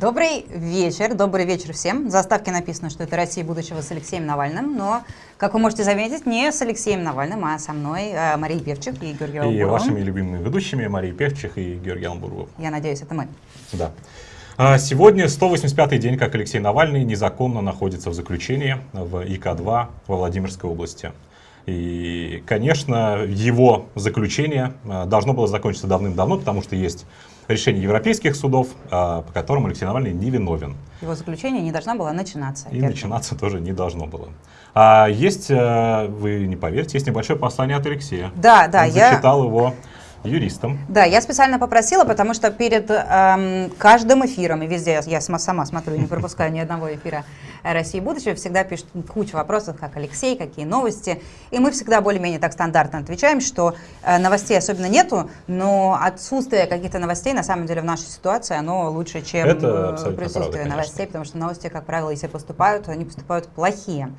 Добрый вечер, добрый вечер всем. В заставке написано, что это «Россия будущего» с Алексеем Навальным, но, как вы можете заметить, не с Алексеем Навальным, а со мной э, Марией Певчих и Георгием И Албуровым. вашими любимыми ведущими Марией Певчих и Георгием Албуровым. Я надеюсь, это мы. Да. А Сегодня 185-й день, как Алексей Навальный незаконно находится в заключении в ИК-2 во Владимирской области. И, конечно, его заключение э, должно было закончиться давным-давно, потому что есть решение европейских судов, э, по которым Алексей Навальный невиновен. Его заключение не должна была начинаться. И начинаться тоже не должно было. А есть, э, вы не поверите, есть небольшое послание от Алексея. Да, да, Он я... зачитал его юристам. Да, я специально попросила, потому что перед эм, каждым эфиром, и везде я, сама, смотрю, не пропускаю ни одного эфира России будущего, всегда пишут кучу вопросов, как Алексей, какие новости. И мы всегда более-менее так стандартно отвечаем, что э, новостей особенно нету, но отсутствие каких-то новостей, на самом деле, в нашей ситуации, оно лучше, чем э, присутствие правда, конечно. новостей, потому что новости, как правило, если поступают, они поступают плохие.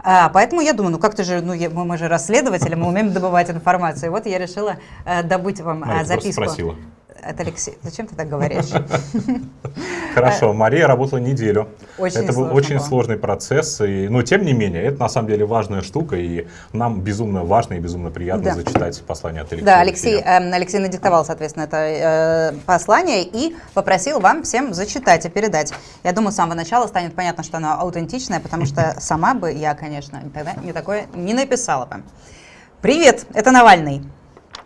А, поэтому я думаю, ну как-то же, ну я- мы, мы же расследователи, мы умеем добывать информацию. И вот я решила э, добыть вам э, записку. спросила. От Алексея. Зачем ты так говоришь? Хорошо, Мария работала неделю. Очень это был очень было. сложный процесс, и, но тем не менее, это на самом деле важная штука, и нам безумно важно и безумно приятно Да. зачитать послание от Алексея. Да, Алексей, эм, Алексей надиктовал, соответственно, это э, послание и попросил вам всем зачитать и передать. Я думаю, с самого начала станет понятно, что оно аутентичное, потому что сама бы я, конечно, никогда не такое не написала бы. Привет, это Навальный.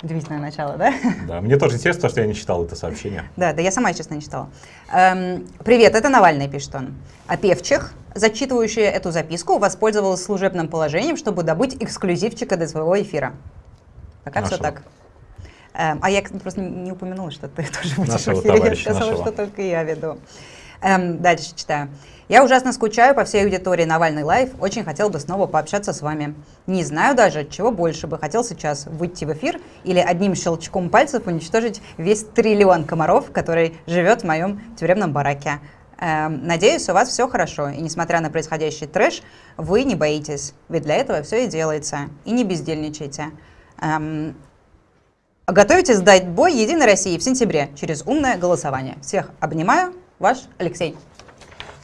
Удивительное начало, да? Да, мне тоже интересно, что я не читал это сообщение. Да, да, я сама, честно, не читала. Эм, привет, это Навальный, пишет он. А Певчих, зачитывающая эту записку, воспользовалась служебным положением, чтобы добыть эксклюзивчика до своего эфира. Пока все Нашего. так. Эм, а я просто не упомянула, что ты тоже будешь Нашего в эфире. Я товарища, сказала, нашего. что только я веду. Эм, дальше читаю. Я ужасно скучаю по всей аудитории Навальный Лайв. Очень хотел бы снова пообщаться с вами. Не знаю даже, чего больше бы хотел сейчас выйти в эфир или одним щелчком пальцев уничтожить весь триллион комаров, который живет в моем тюремном бараке. Эм, надеюсь, у вас все хорошо, и несмотря на происходящий трэш, вы не боитесь, ведь для этого все и делается. И не бездельничайте. Эм, Готовитесь сдать бой Единой России в сентябре через умное голосование. Всех обнимаю. Ваш Алексей.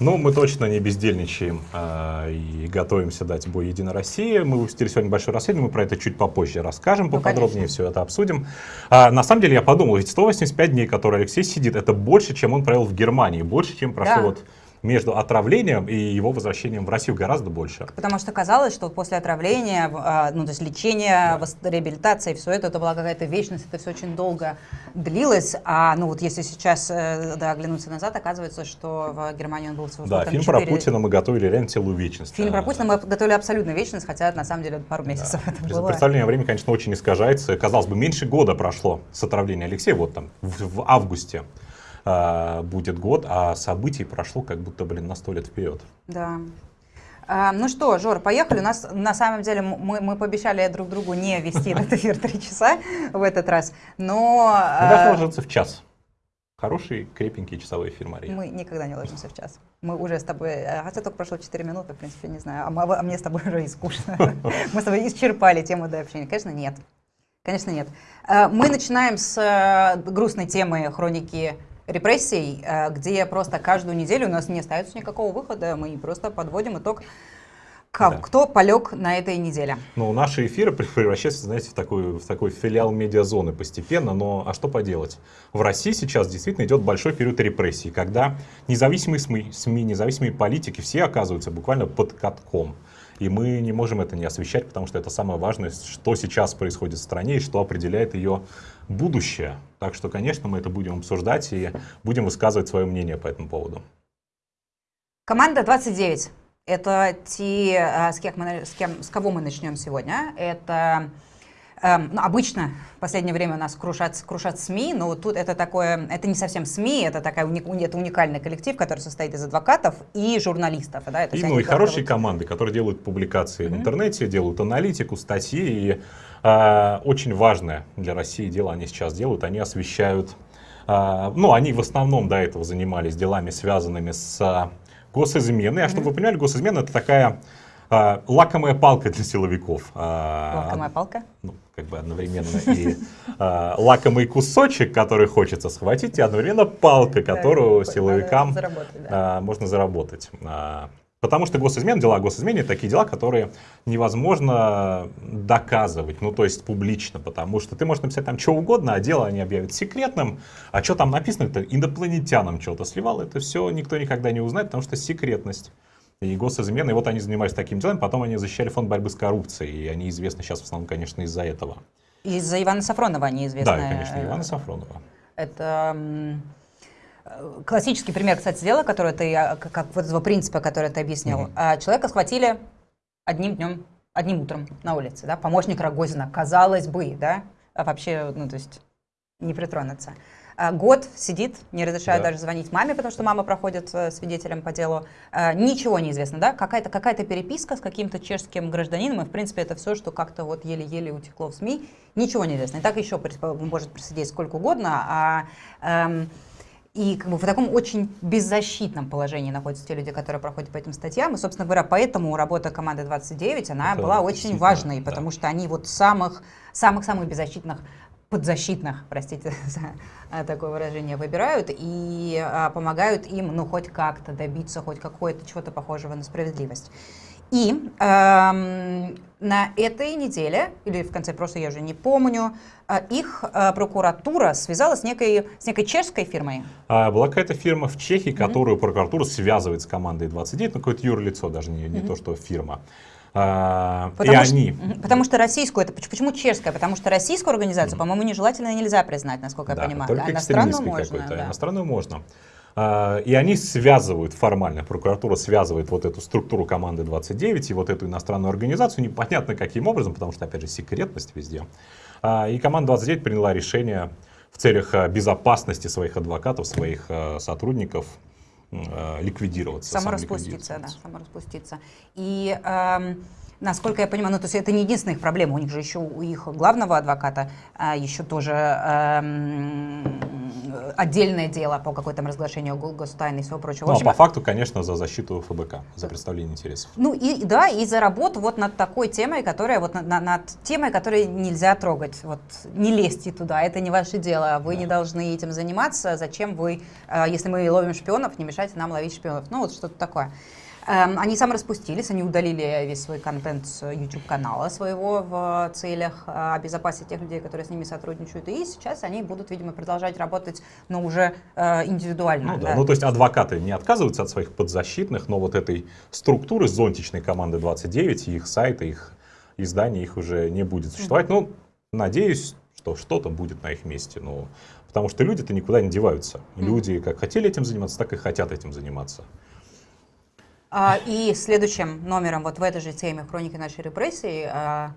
Ну, мы точно не бездельничаем а, и готовимся дать бой Единой России. Мы выпустили сегодня большое расследование, мы про это чуть попозже расскажем, Ну, поподробнее конечно. все это обсудим. А, на самом деле я подумал, ведь 185 дней, которые Алексей сидит, это больше, чем он провел в Германии, больше, чем прошло Да. вот между отравлением и его возвращением в Россию гораздо больше. Потому что казалось, что после отравления, а, ну то есть лечения, вос- реабилитация, все это, это была какая-то вечность, это все очень долго длилось. А ну вот если сейчас э, да, оглянуться назад, оказывается, что в Германии он был всего Да, фильм четыре- про Путина мы готовили реально целую вечность. Фильм про А, Путина мы готовили абсолютно вечность, хотя на самом деле пару Да. месяцев это Без- было. Представление времени, конечно, очень искажается. Казалось бы, меньше года прошло с отравления Алексея, вот там, в, в августе а, будет год, а событий прошло как будто, блин, на сто лет вперед. Да. А, ну что, Жор, поехали. У нас на самом деле мы, мы пообещали друг другу не вести этот эфир три часа в этот раз, но Мы а, должны ложиться в час. Хороший, крепенький часовой эфир, Мария. мы никогда не ложимся в час. Мы уже с тобой, хотя только прошло 4 минуты, в принципе, не знаю, а, мы- а мне с тобой уже и скучно. Мы с тобой исчерпали тему до общения. Конечно, нет. Конечно, нет. Мы начинаем с э, грустной темы хроники репрессий, э, где просто каждую неделю у нас не остается никакого выхода, мы просто подводим итог, ка- Да. кто полег на этой неделе. Ну, наши эфиры пре- превращаются, знаете, в такой, в такой филиал медиазоны постепенно, но а что поделать? В России сейчас действительно идет большой период репрессий, когда независимые СМИ, СМИ, независимые политики, все оказываются буквально под катком. И мы не можем это не освещать, потому что это самое важное, что сейчас происходит в стране и что определяет ее будущее. Так что, конечно, мы это будем обсуждать и будем высказывать свое мнение по этому поводу. Команда 29. Это те, э, с, кем мы, с, кем, с кого мы начнем сегодня. Это эм, ну, обычно в последнее время у нас крушат, крушат СМИ, но вот тут это такое, это не совсем СМИ, это, такая уни- уни- это уникальный коллектив, который состоит из адвокатов и журналистов. Да, это И, ну, и хорошие команды, которые делают публикации в Мгм. интернете, делают аналитику, статьи. И очень важное для России дело они сейчас делают. Они освещают... а, ну, они в основном до этого занимались делами, связанными с а, госизменой. А чтобы вы понимали, госизмена — это такая а, лакомая палка для силовиков. А, лакомая палка. ну, как бы одновременно и лакомый кусочек, который хочется схватить, и одновременно палка, которую силовикам можно заработать. Потому что госизмена, дела госизмены, такие дела, которые невозможно доказывать, ну то есть публично, потому что ты можешь написать там что угодно, а дело они объявят секретным, а что там написано, это инопланетянам что-то сливал, это все никто никогда не узнает, потому что секретность. И госизмены, и вот они занимались таким делом, потом они защищали фонд борьбы с коррупцией, и они известны сейчас в основном, конечно, из-за этого. Из-за Ивана Сафронова они известны. Да, конечно, Ивана Сафронова. Это Классический пример, кстати, дела, который ты, а, как вот этого принципа, который ты объяснил. Mm-hmm. Человека схватили одним днем, одним утром на улице, да, помощник Рогозина, казалось бы, да, а вообще, ну, то есть не притронуться. А, год сидит, не разрешает да. даже звонить маме, потому что мама проходит э, свидетелем по делу. Ничего не известно, да? Какая-то какая переписка с каким-то чешским гражданином, и, в принципе, это все, что как-то вот еле-еле утекло в СМИ. Ничего не известно. И так еще может просидеть сколько угодно, а эм, и как бы в таком очень беззащитном положении находятся те люди, которые проходят по этим статьям. И, собственно говоря, поэтому работа команды 29, она Это была очень важной, да. потому что они вот самых, самых-самых беззащитных подзащитных, простите за такое выражение, выбирают и а, помогают им, ну, хоть как-то добиться хоть какое-то чего-то похожего на справедливость. И эм, на этой неделе, или в конце прошлой, я уже не помню, э, их э, прокуратура связала с некой, с некой чешской фирмой. А, была какая-то фирма в Чехии, которую mm-hmm. прокуратура связывает с командой 29, ну какое-то юрлицо, даже не, не mm-hmm. то, что фирма. А, потому, и что, они... потому что российскую, это почему чешская? Потому что российскую организацию, mm-hmm. по-моему, нежелательно нельзя признать, насколько да, я понимаю. Только а иностранную можно. Да. Иностранную можно. А, и они связывают формально, прокуратура связывает вот эту структуру команды 29 и вот эту иностранную организацию, непонятно каким образом, потому что, опять же, секретность везде. А, и команда 29 приняла решение в целях а, безопасности своих адвокатов, своих сотрудников ликвидироваться. Самораспуститься, да, самораспуститься. И эм, Насколько я понимаю, ну то есть это не единственная их проблема, у них же еще у их главного адвоката а, еще тоже эм, отдельное дело по какой-то разглашению гостайны и всего прочего. Ну, а по факту, конечно, за защиту ФБК, за представление интересов. Ну и да, и за работу вот над такой темой, которая вот над, над темой, которой нельзя трогать. Вот не лезьте туда, это не ваше дело, вы да. не должны этим заниматься. Зачем вы, э, если мы ловим шпионов, не мешайте нам ловить шпионов? Ну вот что-то такое. Эм, они сам распустились, они удалили весь свой контент с YouTube-канала своего в целях э, обезопасить тех людей, которые с ними сотрудничают. И сейчас они будут, видимо, продолжать работать, но уже э, индивидуально. Ну, да. Да. ну то есть адвокаты не отказываются от своих подзащитных, но вот этой структуры зонтичной команды 29, их сайта, их издания, их уже не будет существовать. Mm-hmm. Ну, надеюсь, что что-то будет на их месте. Ну, потому что люди-то никуда не деваются. Mm-hmm. Люди как хотели этим заниматься, так и хотят этим заниматься. А, и следующим номером вот в этой же теме «Хроники нашей репрессии» а,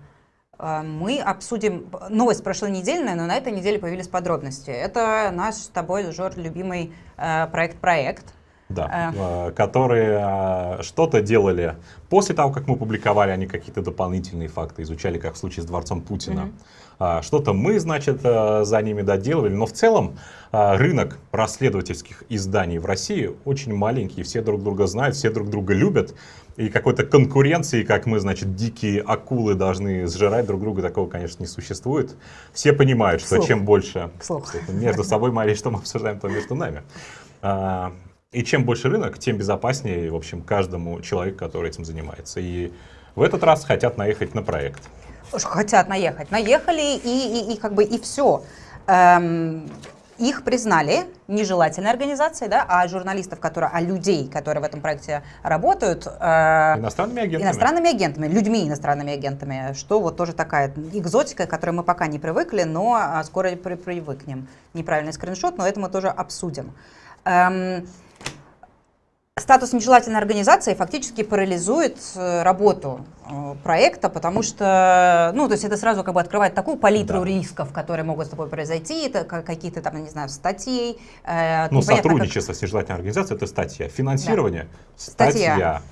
а, мы обсудим новость прошлонедельная, но на этой неделе появились подробности. Это наш с тобой, Жор, любимый проект-проект. Да, которые что-то делали после того, как мы публиковали, они какие-то дополнительные факты изучали, как в случае с дворцом Путина. Mm-hmm. А, что-то мы, значит, э, за ними доделывали. Но в целом а, рынок расследовательских изданий в России очень маленький. Все друг друга знают, все друг друга любят. И какой-то конкуренции, как мы, значит, дикие акулы должны сжирать друг друга, такого, конечно, не существует. Все понимают, что чем больше между собой, Мария, что мы обсуждаем, то между нами. А, и чем больше рынок, тем безопаснее, в общем, каждому человеку, который этим занимается. И в этот раз хотят наехать на проект хотят наехать, наехали и, и, и как бы и все. Эм, их признали нежелательной организацией, да, а журналистов, которые, а людей, которые в этом проекте работают, э, иностранными агентами. Иностранными агентами, людьми иностранными агентами, что вот тоже такая экзотика, к которой мы пока не привыкли, но а, скоро при привыкнем. Неправильный скриншот, но это мы тоже обсудим. Эм, Статус нежелательной организации фактически парализует э, работу э, проекта, потому что, ну, то есть это сразу как бы открывает такую палитру да. рисков, которые могут с тобой произойти, это какие-то там, не знаю, статей. Э, ну, сотрудничество как... с нежелательной организацией – это статья. Финансирование да. – статья. статья.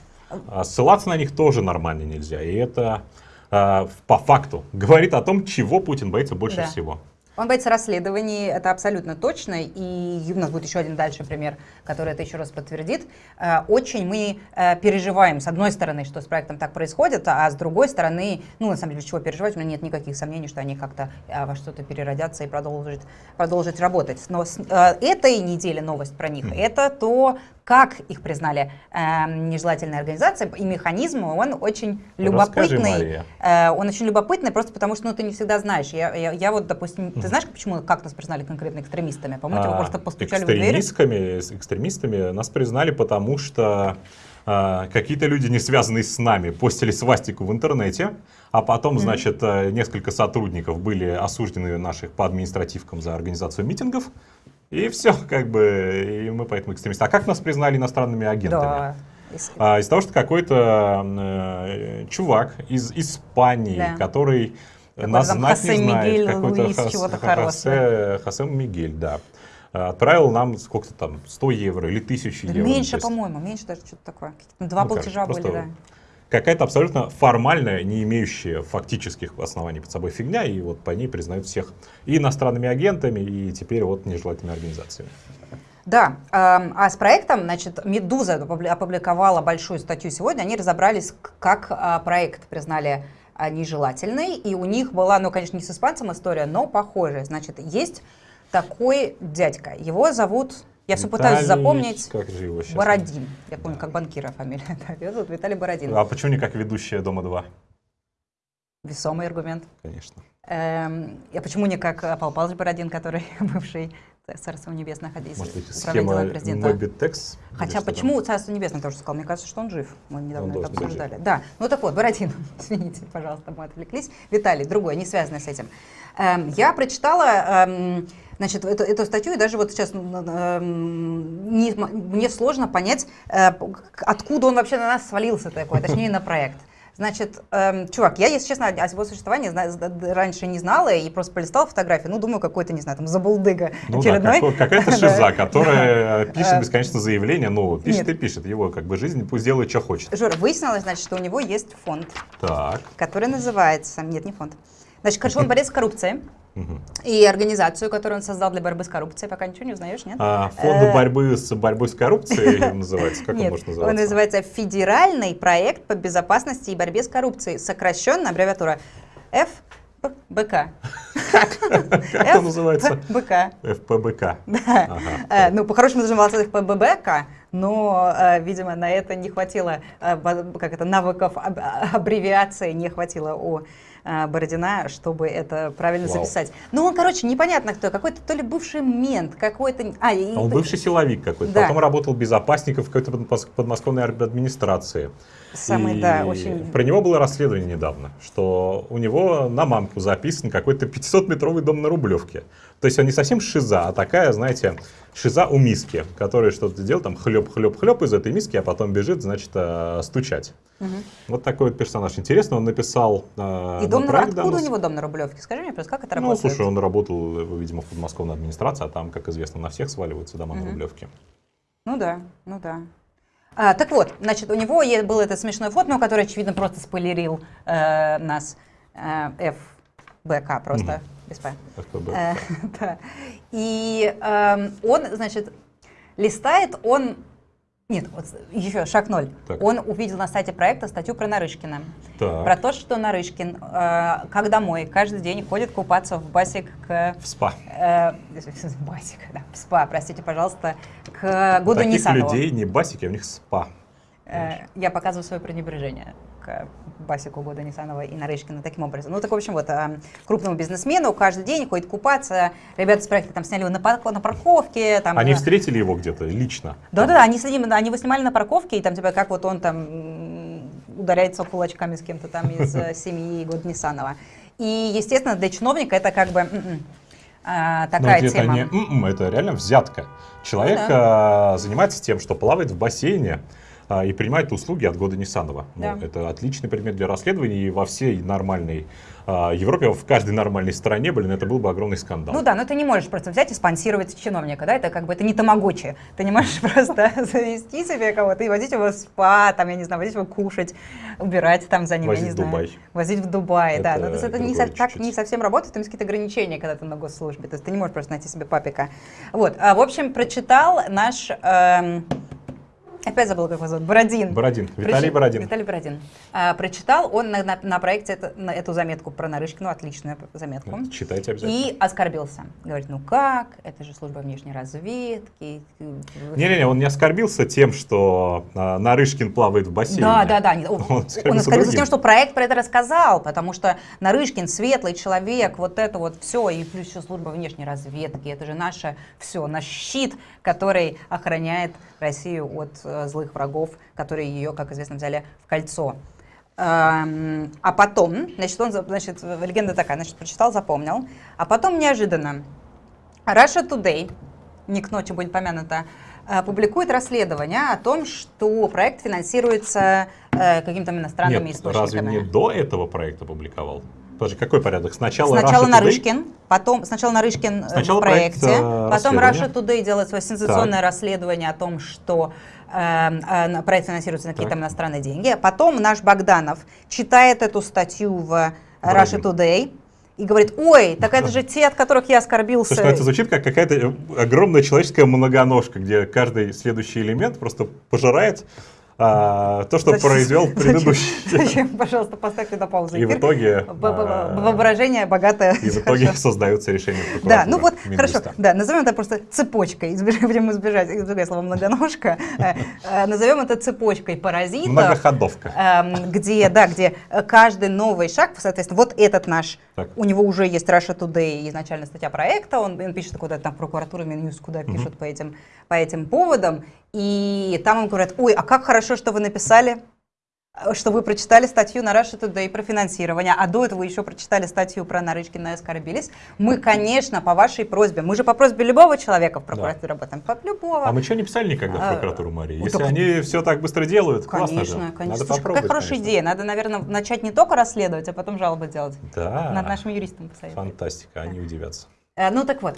А ссылаться на них тоже нормально нельзя. И это э, по факту говорит о том, чего Путин боится больше да. всего. Он боится расследований, это абсолютно точно. И у нас будет еще один дальше пример, который это еще раз подтвердит. Э, очень мы э, переживаем, с одной стороны, что с проектом так происходит, а с другой стороны, ну, на самом деле, чего переживать, у меня нет никаких сомнений, что они как-то э, во что-то переродятся и продолжат, продолжат работать. Но с этой неделе новость про них, это то, как их признали э, нежелательной организацией, и механизм, он очень любопытный. Э, он очень любопытный, просто потому что ну, ты не всегда знаешь. Я, я, я вот, допустим, ты знаешь, почему, как нас признали конкретно экстремистами? По-моему, а, просто постучали в дверь. Экстремистами нас признали, потому что э, какие-то люди, не связанные с нами, постили свастику в интернете, а потом, mm-hmm. значит, э, несколько сотрудников были осуждены наших по административкам за организацию митингов. И все, как бы, и мы поэтому экстремисты. А как нас признали иностранными агентами? Да. А, из-за того, что какой-то э, чувак из Испании, да. который какой нас знать Хосе не знает, какой-то Хосе, Хосе Мигель, да, отправил нам сколько-то там, 100 евро или 1000 да евро. Меньше, по-моему, меньше даже что-то такое. Два ну, платежа были, да какая-то абсолютно формальная, не имеющая фактических оснований под собой фигня, и вот по ней признают всех и иностранными агентами, и теперь вот нежелательными организациями. Да, а с проектом, значит, Медуза опубликовала большую статью сегодня, они разобрались, как а, проект признали а, нежелательный, и у них была, ну, конечно, не с испанцем история, но похожая. Значит, есть такой дядька, его зовут я все пытаюсь запомнить. Как же его сейчас? Бородин. Я помню, как банкира фамилия. Его зовут Виталий Бородин. А почему не как ведущая «Дома-2»? Весомый аргумент. Конечно. Эм, а почему не как Павел Павлович Бородин, который бывший Царство Небесное ходил, Может быть, схема Мобитекс? Хотя почему? Царство Небесное тоже сказал? Мне кажется, что он жив. Мы недавно он это обсуждали. Да, ну так вот, Бородин, извините, пожалуйста, мы отвлеклись. Виталий, другой, не связанный с этим. Эм, я прочитала... Эм, значит, эту, эту статью, и даже вот сейчас э, не, мне сложно понять, э, откуда он вообще на нас свалился такой, точнее на проект. Значит, эм, чувак, я, если честно, о его существовании зна- раньше не знала и просто полистала фотографии. Ну, думаю, какой-то, не знаю, там, забулдыга ну, очередной. Да, какая-то шиза, которая пишет э, бесконечно заявление, ну, пишет и пишет. Его как бы жизнь пусть делает, что хочет. Жора, выяснилось, значит, что у него есть фонд, так. который называется... Нет, не фонд. Значит, короче, он борец с коррупцией. И организацию, которую он создал для борьбы с коррупцией, пока ничего не узнаешь, нет? А, фонд э, борьбы с борьбой с коррупцией называется? Как нет, он может называться? Он называется Федеральный проект по безопасности и борьбе с коррупцией. Сокращенно аббревиатура ФБК. Как он называется? ФБК. ФПБК. Да. Э, ну, по-хорошему должен называться ФПБК, но, э, видимо, на это не хватило, как это, навыков аббревиации не хватило у Бородина, чтобы это правильно Вау. записать. Ну, он, короче, непонятно кто, какой-то то ли бывший мент, какой-то... А, и... Он бывший силовик какой-то, да. потом работал безопасником в какой-то подмосковной администрации. Самый, и да, очень... Про него было расследование недавно, что у него на мамку записан какой-то 500-метровый дом на Рублевке. То есть он не совсем шиза, а такая, знаете, шиза у миски, который что-то делает, там хлеб-хлеб-хлеб из этой миски, а потом бежит, значит, э, стучать. Угу. Вот такой вот персонаж. Интересно, он написал э, И дом на, откуда у него дом на Рублевке? Скажи мне просто, как это работает? Ну, слушай, он работал, видимо, в подмосковной администрации, а там, как известно, на всех сваливаются дома угу. на Рублевке. Ну да, ну да. А, так вот, значит, у него был этот смешной фото, который, очевидно, просто спойлерил э, нас э, ФБК просто. Угу. СП. СПБ. Э, да. И э, он, значит, листает, он... Нет, вот еще шаг ноль. Так. Он увидел на сайте проекта статью про Нарышкина. Так. Про то, что Нарышкин, э, как домой, каждый день ходит купаться в басик к... В спа. Э, басик, да, в спа, простите, пожалуйста, к Гуду Таких Нисанову. людей не басики, а у них спа. Э, я показываю свое пренебрежение к Басику Года Нисанова и Нарышкина таким образом. Ну, так, в общем, вот, а, крупному бизнесмену каждый день ходит купаться. Ребята с проекта там сняли его на, на парковке. Там, они встретили его где-то лично? Да-да-да, они, они его снимали на парковке, и там, типа, как вот он там ударяется кулачками с кем-то там из э, семьи Года Нисанова. И, естественно, для чиновника это как бы м-м, а, такая Но тема. Это, не, м-м, это реально взятка. Человек ну, да. а, занимается тем, что плавает в бассейне, а, и принимает услуги от года Нисанова. Да. Ну, это отличный предмет для расследований, и во всей нормальной а, Европе, в каждой нормальной стране, блин, это был бы огромный скандал. Ну да, но ты не можешь просто взять и спонсировать чиновника, да, это как бы, это не тамагочи. Ты не можешь просто завести себе кого-то и возить его в спа, там, я не знаю, возить его кушать, убирать там за ним, Возить я не в знаю. Дубай. Возить в Дубай, да. Но то есть это не, со- так не совсем работает, там есть какие-то ограничения, когда ты на госслужбе, то есть ты не можешь просто найти себе папика. Вот, а, в общем, прочитал наш... эм, Опять забыла, как его зовут. Бородин. Бородин, Виталий Прочи- Бородин. Виталий Бородин. А, прочитал он на, на- на проекте это- на эту заметку про Нарышкину, отличную заметку. Читайте обязательно. И оскорбился. Говорит, ну как, это же служба внешней разведки. Не-не-не, он не оскорбился тем, что а, Нарышкин плавает в бассейне. Да, да, да. Он, Он он оскорбился оскорбился другим. тем, что проект про это рассказал, потому что Нарышкин светлый человек, вот это вот все, и плюс еще служба внешней разведки, это же наше все, наш щит, который охраняет Россию от э, злых врагов, которые ее, как известно, взяли в кольцо. Эм, а потом, значит, он, значит, легенда такая, значит, прочитал, запомнил, а потом неожиданно Russia Today, не к ночи будет помянуто, э, публикует расследование о том, что проект финансируется э, какими-то иностранными Нет, источниками. разве не до этого проекта публиковал? Подожди, какой порядок? Сначала Сначала Russia Today? Нарышкин, потом сначала Нарышкин э, Сначала в проекте, проект, э, потом. Russia Today делает свое сенсационное расследование о том, что э, э, проект финансируется на какие-то Так. иностранные деньги. Потом наш Богданов читает эту статью в э, Russia. Today и говорит, ой, так это же те, от которых я оскорбился. Слушай, ну это звучит как какая-то огромная человеческая многоножка, где каждый следующий элемент просто пожирает а, то, что Зачем- произвел зачем- предыдущий. Зачем, пожалуйста, поставьте на паузу И в итоге, а, Воображение богатое. и в итоге создаются решения Да, ну вот, хорошо, да, назовем это просто цепочкой, будем избежать, избегать слова многоножка, Э, э, назовем это цепочкой паразитов, Многоходовка. эм, где, да, где каждый новый шаг, соответственно, вот этот наш, у него уже есть Russia Today, изначально статья проекта, он, пишет куда-то там в прокуратуру, Минюст, куда пишут по этим, по этим поводам, и там им говорят, ой, а как хорошо, что вы написали, э, что вы прочитали статью на Russia Today про финансирование, а до этого еще прочитали статью про Нарышкина и оскорбились. Мы, конечно, по вашей просьбе, мы же по просьбе любого человека в прокуратуре работаем, по любого. А мы что не писали никогда в А, прокуратуру, Мария? ну, Если так- они все так быстро делают, классно Конечно, же. конечно. Надо Слушай, какая хорошая конечно. идея. Надо, наверное, начать не только расследовать, а потом жалобы делать. Да. Над нашим юристом посоветовать. Фантастика, они удивятся. Э, Ну так вот,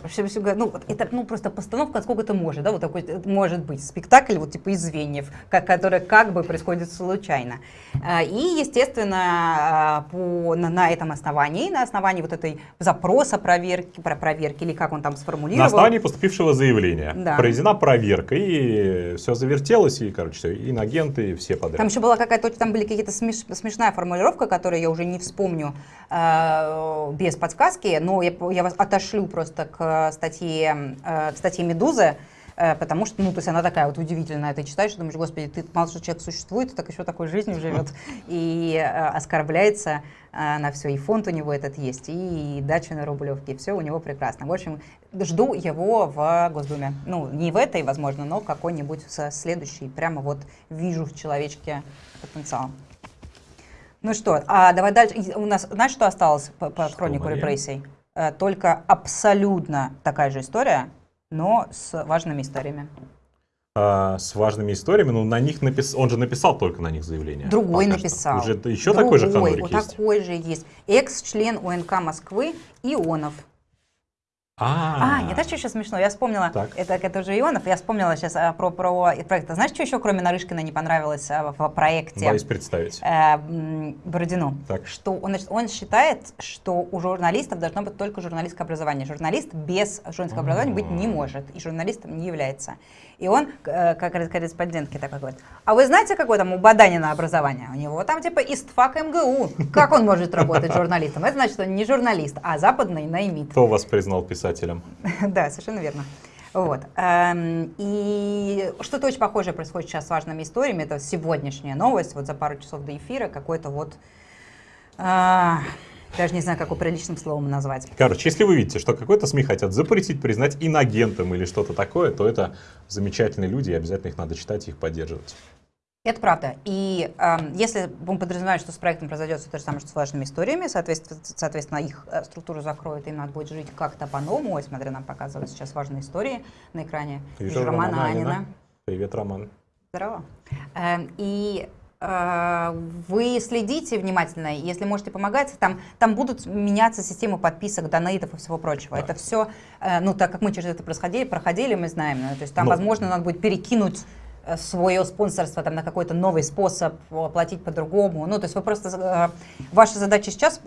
ну, вот это ну, просто постановка, сколько это может, да, вот такой э, может быть спектакль вот типа из звеньев, как, который как бы происходит случайно. Э, И, естественно, по, на, на этом основании, на основании вот этой запроса проверки, про проверки, или как он там сформулировал. На основании поступившего заявления Да. проведена проверка, и все завертелось, и, короче, всё, инагенты, и все подряд. Там еще была какая-то, там были какие-то смеш- смешная формулировка, которую я уже не вспомню э, без подсказки, но я, я вас отошлю просто к статье, э, к статье «Медузы», э, потому что, ну, то есть она такая вот удивительная, ты читаешь думаешь, господи, ты мало что человек существует, и так еще такой жизнью живет, и э, оскорбляется э, на все, и фонд у него этот есть, и дача на Рублевке, все у него прекрасно. В общем, жду его в Госдуме. Ну, не в этой, возможно, но какой-нибудь со следующей. Прямо вот вижу в человечке потенциал. Ну что, а давай дальше. У нас, знаешь, что осталось по, по Что, хронику Мария? репрессий? Э, Только абсолютно такая же история, но с важными историями. А, с важными историями, ну, на них напис... он же написал только на них заявление. Другой пока что. написал. Уже еще такой же Другой, ханурик вот есть? такой же есть. Экс-член УНК Москвы Ионов. А, А, нет, знаешь, что еще смешно? Я вспомнила, Так. это, это уже Ионов, я вспомнила сейчас а, про, про проект. А Знаешь, что еще, кроме Нарышкина, не понравилось а, в, проекте? боюсь представить. э, Бородину, Так. что он, значит, он считает, что у журналистов должно быть только журналистское образование. Журналист без журналистского образования быть не может, и журналистом не является. И он, э, как корреспондентке такой говорит, а вы знаете, какое там у Баданина образование? У него там типа ИСТФАК МГУ. Как он может работать журналистом? Это значит, он не журналист, а западный наймит. Кто вас признал писателем? Да, совершенно верно. Вот. Эм, И что-то очень похожее происходит сейчас с важными историями. Это сегодняшняя новость, вот за пару часов до эфира, какой-то вот... Даже не знаю, как его приличным словом назвать. Короче, если вы видите, что какой-то СМИ хотят запретить, признать инагентом или что-то такое, то это замечательные люди, и обязательно их надо читать и их поддерживать. Это правда. И эм, если мы подразумеваем, что с проектом произойдет все то же самое, что с важными историями, соответственно, соответственно их э, структуру закроют, им надо будет жить как-то по-новому. Ой, смотри, нам показывают сейчас важные истории на экране. Вижу Романа Анина. Анина. Привет, Роман. Здорово. Эм, и э, вы следите внимательно, если можете помогать, там, там будут меняться системы подписок, донейтов и всего прочего. Да. Это все, э, ну, так как мы через это проходили, проходили мы знаем, ну, то есть там, Но... возможно, надо будет перекинуть э, свое спонсорство там, на какой-то новый способ, платить по-другому. Ну, то есть вы просто... Ваша задача сейчас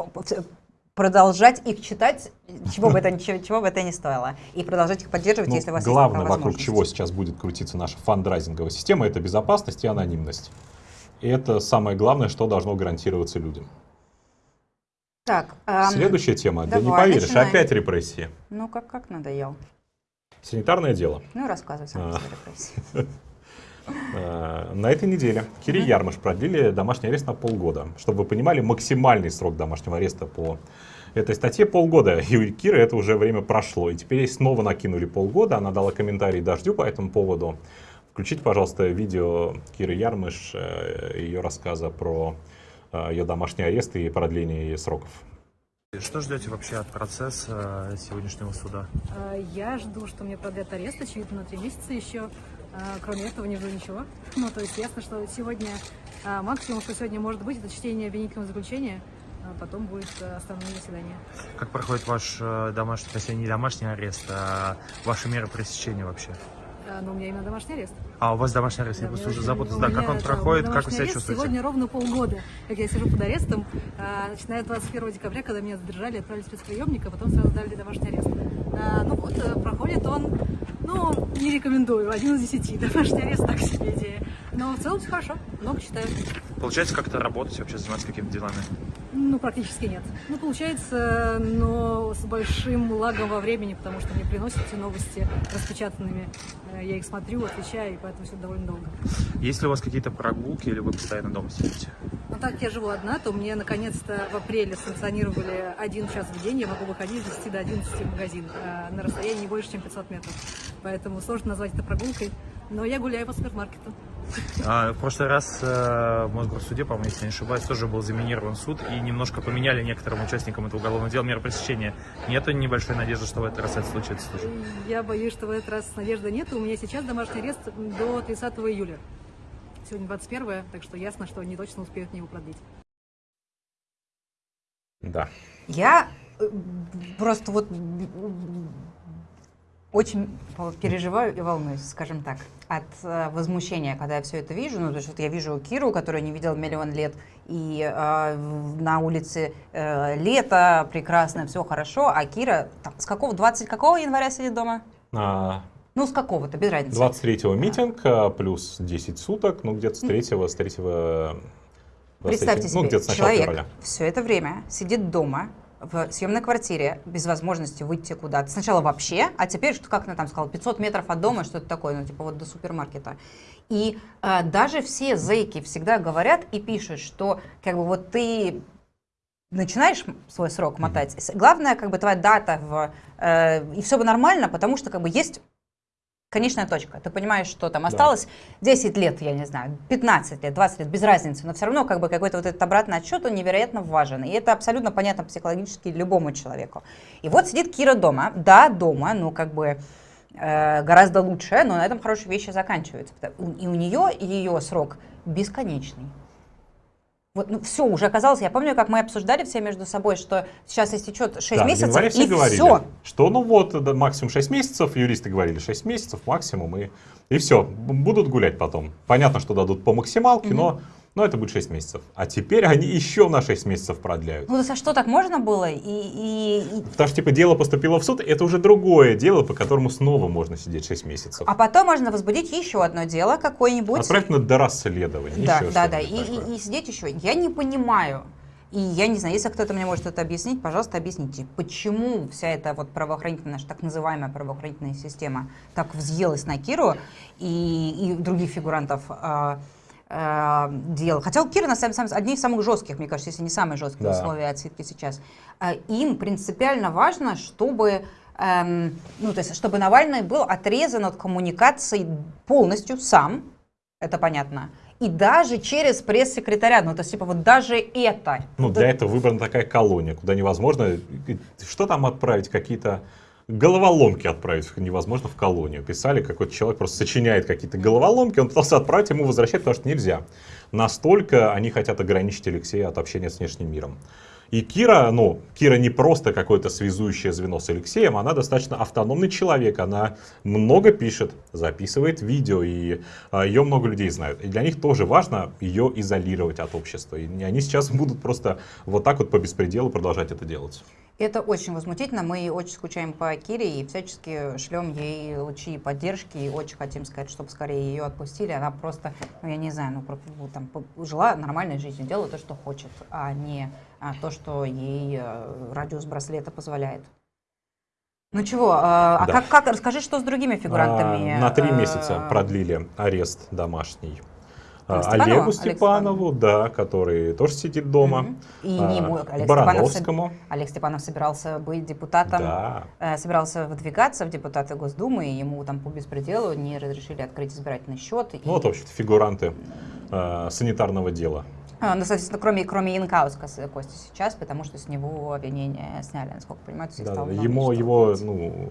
продолжать их читать, чего бы это, чего, чего бы это ни стоило, и продолжать их поддерживать, ну, если у вас главное, есть вокруг чего сейчас будет крутиться наша фандрайзинговая система, это безопасность и анонимность. И это самое главное, что должно гарантироваться людям. Так, эм, Следующая тема. Давай, да не поверишь, начинаем. опять репрессии. Ну, как, как надоел. Санитарное дело. Ну, рассказывай сам а. репрессии. Э, на этой неделе Кире mm Ярмаш продлили домашний арест на полгода. Чтобы вы понимали, максимальный срок домашнего ареста по этой статье полгода. И у Киры это уже время прошло. И теперь ей снова накинули полгода. Она дала комментарий Дождю по этому поводу. Включите, пожалуйста, видео Киры Ярмыш, э, ее рассказа про э, ее домашний арест и продление сроков. Что ждете вообще от процесса сегодняшнего суда? Я жду, что мне продлят арест, очевидно, на три месяца еще. Кроме этого не жду ничего. Ну, то есть ясно, что сегодня максимум, что сегодня может быть, это чтение обвинительного заключения, а потом будет э, основное заседание. Как проходит ваш э, домашний, точнее не домашний арест, а ваши меры пресечения вообще? Ну, у меня именно домашний арест. А, у вас домашний арест, да, я просто уже запутался. Да, как он проходит, как вы себя чувствуете? Сегодня ровно полгода, как я сижу под арестом, начиная с 21 декабря, когда меня задержали, отправили в спецприемник, а потом сразу дали домашний арест. Ну вот, э, проходит он ну, не рекомендую. Один из десяти. Домашний арест так себе идея. Но в целом все хорошо. Много читаю. Получается как-то работать, вообще заниматься какими-то делами? Ну, практически нет. Ну, получается, но с большим лагом во времени, потому что мне приносят эти новости распечатанными. Э, я их смотрю, отвечаю, и поэтому все довольно долго. Есть ли у вас какие-то прогулки или вы постоянно дома сидите? Ну, так я живу одна, то мне наконец-то в апреле санкционировали один час в день. Я могу выходить с 10 до 11 в магазин э, на расстоянии не больше, чем 500 метров. Поэтому сложно назвать это прогулкой. Но я гуляю по супермаркету. А, в прошлый раз э, в Мосгорсуде, по-моему, если не ошибаюсь, тоже был заминирован суд и немножко поменяли некоторым участникам этого уголовного дела меры пресечения. Нету небольшой надежды, что в этот раз это случится тоже? Я боюсь, что в этот раз надежды нет. У меня сейчас домашний арест до 30 июля. Сегодня 21 так что ясно, что они точно успеют мне его продлить. Да. Я э, просто вот очень переживаю и волнуюсь, скажем так, от э, возмущения, когда я все это вижу. Ну, то есть вот я вижу Киру, которую не видел миллион лет, и э, на улице э, лето, прекрасно, все хорошо, а Кира там, с какого, 20 какого января сидит дома? А, ну, с какого-то, без разницы. 23-го митинг, а, плюс 10 суток, ну, где-то с 3-го, с 3 Представьте ну, себе, ну, человек февраля. все это время сидит дома, в съемной квартире без возможности выйти куда-то. Сначала вообще, а теперь, что как она там сказала, 500 метров от дома, что-то такое, ну типа вот до супермаркета. И э, даже все зейки всегда говорят и пишут, что как бы вот ты начинаешь свой срок мотать, главное как бы твоя дата в, э, и все бы нормально, потому что как бы есть конечная точка. Ты понимаешь, что там осталось да. 10 лет, я не знаю, 15 лет, 20 лет, без разницы, но все равно как бы какой-то вот этот обратный отсчет, он невероятно важен. И это абсолютно понятно психологически любому человеку. И вот сидит Кира дома, да, дома, ну как бы э, гораздо лучше, но на этом хорошие вещи заканчиваются. И у нее ее срок бесконечный. Вот, ну, все уже оказалось. Я помню, как мы обсуждали все между собой, что сейчас истечет 6 да, месяцев, все и говорили, все. Что ну вот, да, максимум 6 месяцев, юристы говорили 6 месяцев максимум, и, и все, будут гулять потом. Понятно, что дадут по максималке, угу. но но это будет 6 месяцев. А теперь они еще на 6 месяцев продляют. Ну, за что так можно было? И, и, и... Потому что, типа, дело поступило в суд, это уже другое дело, по которому снова можно сидеть 6 месяцев. А потом можно возбудить еще одно дело какое-нибудь. Отправить на дорасследование. Да, да, да. И, и, и сидеть еще. Я не понимаю. И я не знаю, если кто-то мне может это объяснить, пожалуйста, объясните, почему вся эта вот правоохранительная, наша так называемая правоохранительная система так взъелась на Киру и, и других фигурантов, э, дел. Хотя у Кира, на самом деле, одни из самых жестких, мне кажется, если не самые жесткие да. условия отсидки сейчас. Э, им принципиально важно, чтобы эм, ну, то есть, чтобы Навальный был отрезан от коммуникации полностью сам, это понятно, и даже через пресс-секретаря, ну, то есть, типа, вот даже это. Ну, для этого выбрана такая колония, куда невозможно, что там отправить, какие-то головоломки отправить невозможно в колонию. Писали, какой-то человек просто сочиняет какие-то головоломки, он пытался отправить, ему возвращать, потому что нельзя. Настолько они хотят ограничить Алексея от общения с внешним миром. И Кира, ну, Кира не просто какое-то связующее звено с Алексеем, она достаточно автономный человек, она много пишет, записывает видео, и а, ее много людей знают. И для них тоже важно ее изолировать от общества. И они сейчас будут просто вот так вот по беспределу продолжать это делать. Это очень возмутительно. Мы очень скучаем по Кире и всячески шлем ей лучи поддержки. И очень хотим сказать, чтобы скорее ее отпустили. Она просто, ну я не знаю, ну, ну там, жила нормальной жизнью, делала то, что хочет, а не то, что ей э, радиус браслета позволяет. Ну чего, а, а да. как, как, расскажи, что с другими фигурантами? А, на три месяца э, продлили арест домашний. А, Олегу Степанову, Олег да, который тоже сидит дома. Угу. И не ему, Олег Барановскому. Степанов, Олег Степанов собирался быть депутатом, да. э, собирался выдвигаться в депутаты Госдумы, и ему там по беспределу не разрешили открыть избирательный счет. Ну и... вот, в общем фигуранты э, санитарного дела. А, ну, соответственно, кроме, кроме Янкауска Костя сейчас, потому что с него обвинения сняли, насколько понимаю. Да, ему, его, ну,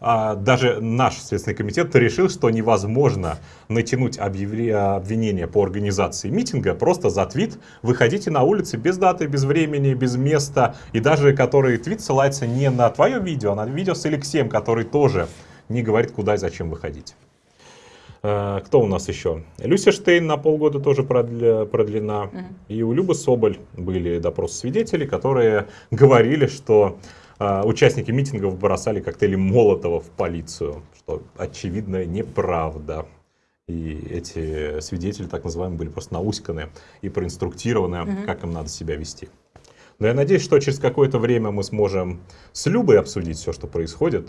а даже наш Следственный комитет решил, что невозможно натянуть обвинение по организации митинга просто за твит. Выходите на улицы без даты, без времени, без места. И даже который твит ссылается не на твое видео, а на видео с Алексеем, который тоже не говорит, куда и зачем выходить. А, кто у нас еще? Люся Штейн на полгода тоже продлена. Угу. И у Любы Соболь были допросы свидетелей, которые говорили, что а, участники митингов бросали коктейли Молотова в полицию, что очевидно неправда. И эти свидетели, так называемые, были просто науськаны и проинструктированы, угу. как им надо себя вести. Но я надеюсь, что через какое-то время мы сможем с Любой обсудить все, что происходит.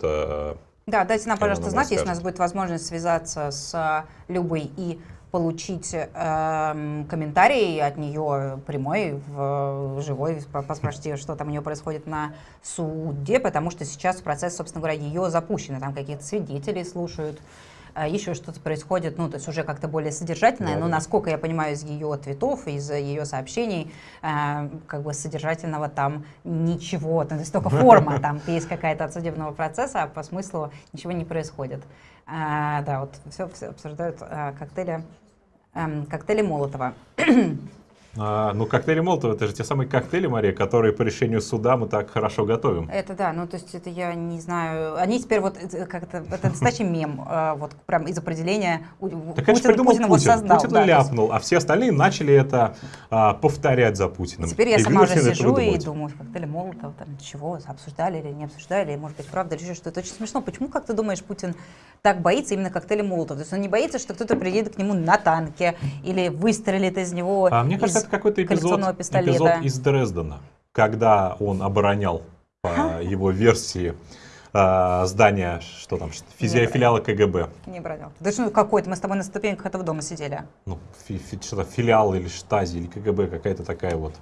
Да, дайте нам, пожалуйста, знать, если у нас будет возможность связаться с Любой и получить э, комментарий от нее прямой, в, живой, поспрашивать, что там у нее происходит на суде, потому что сейчас процесс, собственно говоря, ее запущен, там какие-то свидетели слушают, э, еще что-то происходит, ну, то есть уже как-то более содержательное, да, но, да. насколько я понимаю из ее твитов, из ее сообщений, э, как бы содержательного там ничего, то есть только форма, там есть какая-то от судебного процесса, а по смыслу ничего не происходит. Да, вот все, все обсуждают коктейли, а, коктейли Молотова. А, ну, коктейли Молотова, это же те самые коктейли, Мария, которые по решению суда мы так хорошо готовим. Это да, ну, то есть это я не знаю. Они теперь вот, э, как-то, это настоящий мем, а, вот прям из определения так Путин, придумал Путин, Путин. создал. Путин да, ляпнул, есть... а все остальные начали это а, повторять за Путиным. И теперь я и сама уже сижу и думаю, коктейли Молотова, там, чего, обсуждали или не обсуждали, может быть, правда, или что это очень смешно. Почему, как ты думаешь, Путин так боится именно коктейля Молотова? То есть он не боится, что кто-то приедет к нему на танке или выстрелит из него а, мне кажется, это какой-то эпизод, эпизод из Дрездена, когда он оборонял по его версии э, здание, что там, физия филиала КГБ. Не бронял. Да что какой-то, мы с тобой на ступеньках этого дома сидели. Ну, фи, фи, что-то филиал или штази, или КГБ, какая-то такая вот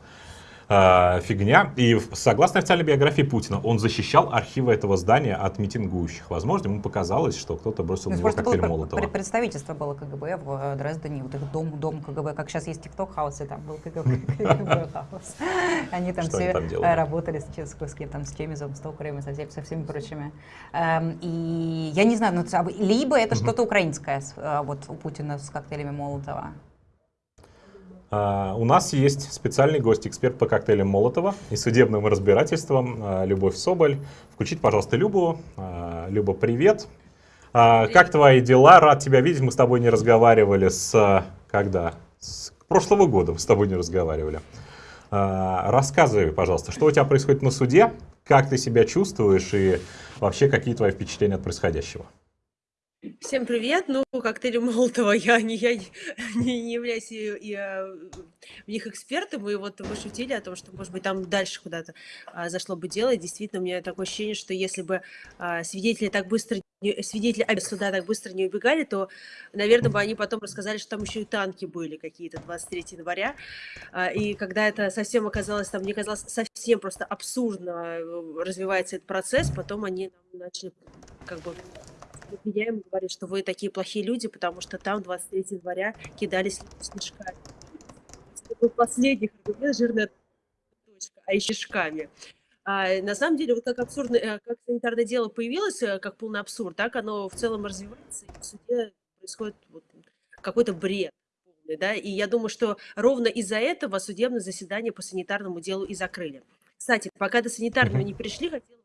э, фигня. И согласно официальной биографии Путина, он защищал архивы этого здания от митингующих. Возможно, ему показалось, что кто-то бросил на него коктейль было, Молотова. Представительство было КГБ в э, Дрездене, вот их дом, дом КГБ, как сейчас есть TikTok house, и там был КГБ house. Они там все работали с кем там, с Чемезовым, с Токаревым и со всеми прочими. Эм, и я не знаю, ну, либо это что-то украинское э, вот у Путина с коктейлями Молотова. Uh, у нас есть специальный гость, эксперт по коктейлям Молотова и судебным разбирательствам, uh, Любовь Соболь. Включите, пожалуйста, Любу. Uh, Люба, привет. привет. Как твои дела? Рад тебя видеть. Мы с тобой не разговаривали с... Когда? С прошлого года мы с тобой не разговаривали. Рассказывай, пожалуйста, что у тебя происходит на суде, как ты себя чувствуешь и вообще какие твои впечатления от происходящего? Всем привет. Ну, коктейли Молотова я не, я не, не являюсь и, и, а, в них экспертом, и вот мы шутили о том, что, может быть, там дальше куда-то а, зашло бы дело, и действительно, у меня такое ощущение, что если бы а, свидетели так быстро, не, свидетели суда так быстро не убегали, то, наверное, бы они потом рассказали, что там еще и танки были какие-то 23 января, а, и когда это совсем оказалось, там, мне казалось, совсем просто абсурдно э, развивается этот процесс, потом они начали как бы меня ему говорит, что вы такие плохие люди, потому что там 23 января кидались снежками. Это был последний аргумент, жирная точка, а еще снежками. А, на самом деле, вот как абсурдное, э, как санитарное дело появилось, э, как полный абсурд, так оно в целом развивается, и в суде происходит вот какой-то бред. Да? И я думаю, что ровно из-за этого судебное заседание по санитарному делу и закрыли. Кстати, пока до санитарного не пришли, хотела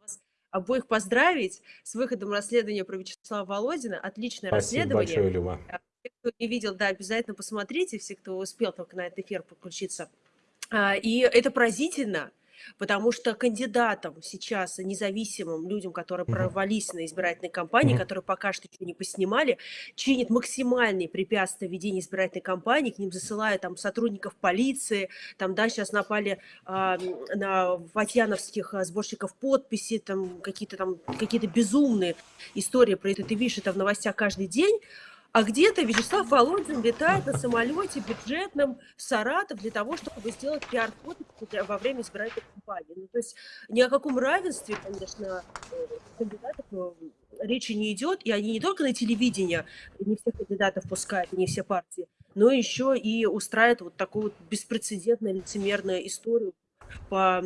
обоих поздравить с выходом расследования про Вячеслава Володина. Отличное Спасибо расследование. большое, Люба. А, Те, кто не видел, да, обязательно посмотрите, все, кто успел только на этот эфир подключиться. А, И это поразительно, потому что кандидатам сейчас, независимым людям, которые Мгм. провались на избирательной кампании, которые пока что ничего не поснимали, чинят максимальные препятствия ведения избирательной кампании, к ним засылают там сотрудников полиции, там, да, сейчас напали а, на ватьяновских а, сборщиков подписи, там какие-то там, какие-то безумные истории про это, ты видишь это в новостях каждый день, а где-то Вячеслав Володин летает на самолете бюджетном в Саратов для того, чтобы сделать пиар-фото во время избирательной кампании. Ну, то есть ни о каком равенстве, конечно, э, кандидатов э, речи не идет, и они не только на телевидении, не всех кандидатов пускают, не все партии, но еще и устраивают вот такую вот беспрецедентную лицемерную историю по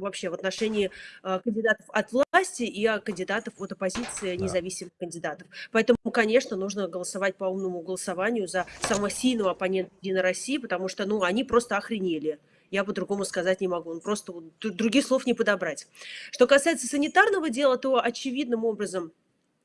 вообще в отношении э, кандидатов от власти и э, кандидатов от оппозиции, Да. независимых кандидатов. Поэтому, конечно, нужно голосовать по умному голосованию за самого сильного оппонента Единой России, потому что, ну, они просто охренели. Я по-другому сказать не могу. Ну, просто других слов не подобрать. Что касается санитарного дела, то очевидным образом а,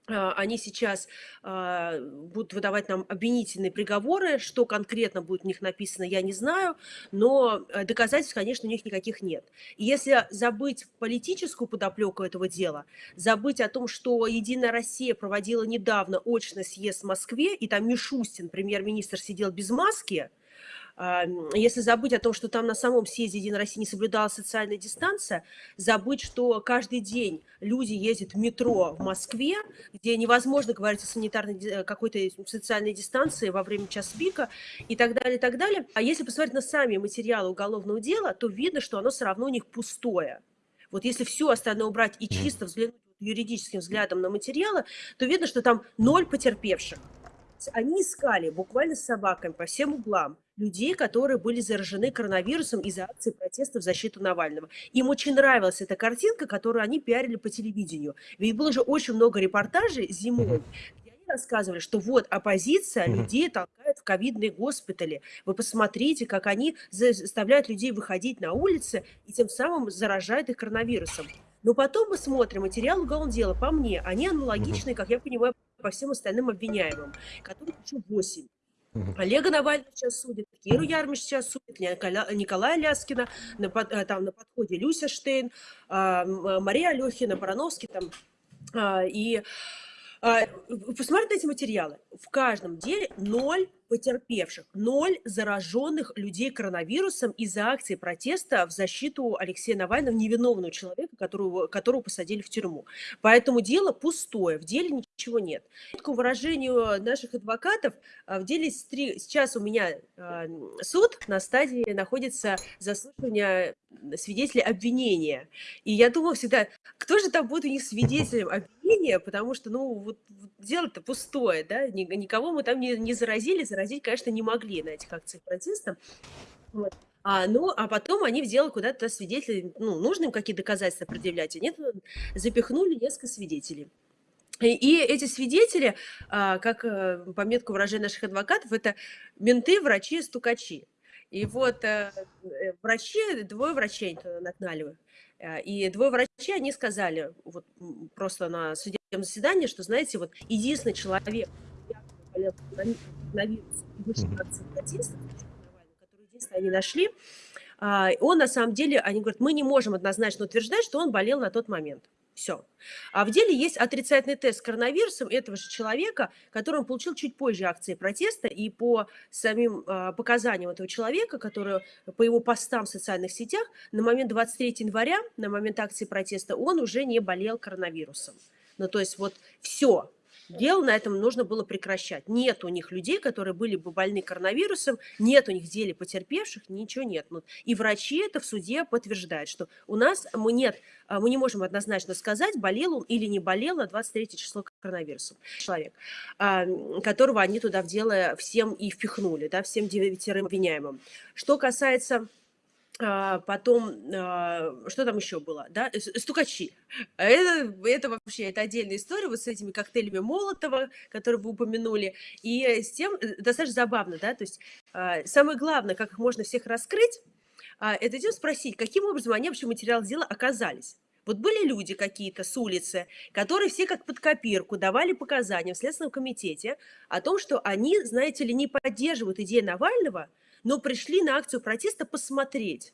они сейчас а, будут выдавать нам обвинительные приговоры. Что конкретно будет у них написано, я не знаю, но э, доказательств, конечно, у них никаких нет. И если забыть политическую подоплеку этого дела, забыть о том, что Единая Россия проводила недавно очный съезд в Москве, и там Мишустин, премьер-министр, сидел без маски, а, если забыть о том, что там на самом съезде Единой России не соблюдалась социальная дистанция, забыть, что каждый день люди ездят в метро в Москве, где невозможно говорить о санитарной э, какой-то социальной дистанции во время час пика и так далее, и так далее. А если посмотреть на сами материалы уголовного дела, то видно, что оно все равно у них пустое. Вот если все остальное убрать и чисто взглянуть юридическим взглядом на материалы, то видно, что там ноль потерпевших. Они искали буквально с собаками по всем углам людей, которые были заражены коронавирусом из-за акции протеста в защиту Навального. Им очень нравилась эта картинка, которую они пиарили по телевидению. Ведь было же очень много репортажей зимой, где они рассказывали, что вот оппозиция людей толкает в ковидные госпитали. Вы посмотрите, как они заставляют людей выходить на улицы и тем самым заражают их коронавирусом. Но потом мы смотрим материал уголовного дела. По мне, они аналогичны, как я понимаю, по всем остальным обвиняемым, которых еще 8. Мгм. Олега Навального сейчас судят, Киру Ярмиш сейчас судят, Николая Ляскина, на, э, там на подходе Люся Штейн, а, Мария Алехина, Барановский там. а, И а, посмотрите на эти материалы. В каждом деле ноль потерпевших, ноль зараженных людей коронавирусом из-за акции протеста в защиту Алексея Навального, невиновного человека, которого, которого посадили в тюрьму. Поэтому дело пустое, в деле ничего нет. По выражению наших адвокатов, а, в деле сейчас у меня а, суд на стадии находится заслушивания свидетелей обвинения. И я думала всегда, кто же там будет у них свидетелем обвинения, потому что, ну, вот, дело-то пустое, да, Ни- никого мы там не, не заразили, заразить, конечно, не могли на этих акциях протеста. Вот. А, ну, а потом они в дело куда-то свидетелей, ну, нужно им какие доказательства предъявлять, а нет, запихнули несколько свидетелей. И, эти свидетели, а, как э, по метку выражения наших адвокатов, это менты, врачи, стукачи. И вот э, э, врачи, двое врачей нагнали. Э, И двое врачей, они сказали вот просто на судебном заседании, что, знаете, вот единственный человек, который болел коронави- коронавирусом и на акцию протеста, который единственный они нашли, а, он на самом деле, они говорят, мы не можем однозначно утверждать, что он болел на тот момент. Все. А в деле есть отрицательный тест с коронавирусом этого же человека, который он получил чуть позже акции протеста, и по самим а, показаниям этого человека, который по его постам в социальных сетях, на момент 23 января, на момент акции протеста, он уже не болел коронавирусом. Ну, то есть вот все. Дело на этом нужно было прекращать. Нет у них людей, которые были бы больны коронавирусом, нет у них в деле потерпевших, ничего нет. Ну, И врачи это в суде подтверждают, что у нас мы нет, а, мы не можем однозначно сказать, болел он или не болел на 23 число коронавирусом человек, которого они туда в дело всем и впихнули, да, всем девятерым обвиняемым. Что касается потом, а, что там еще было, да, стукачи. Это, это вообще, это отдельная история вот с этими коктейлями Молотова, которые вы упомянули, и с тем, э, достаточно забавно, да, то есть а, самое главное, как их можно всех раскрыть, это тем спросить, каким образом они вообще материал дела оказались. Вот были люди какие-то с улицы, которые все как под копирку давали показания в Следственном комитете о том, что они, знаете ли, не поддерживают идею Навального, но пришли на акцию протеста посмотреть.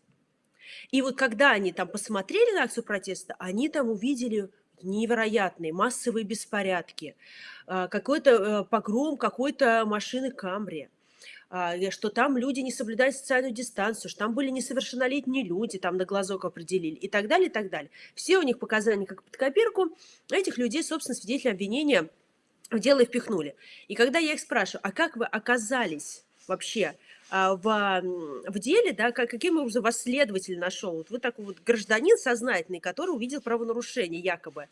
И вот когда они там посмотрели на акцию протеста, они там увидели невероятные массовые беспорядки, а, какой-то э, погром какой-то машины Камри, а, что там люди не соблюдают социальную дистанцию, что там были несовершеннолетние люди, там на глазок определили и так далее, и так далее. Все у них показания как под копирку, этих людей, собственно, свидетели обвинения в дело и впихнули. И когда я их спрашиваю, а как вы оказались вообще в, в деле, да, как, каким образом вас следователь нашел? Вот вы такой вот гражданин сознательный, который увидел правонарушение якобы.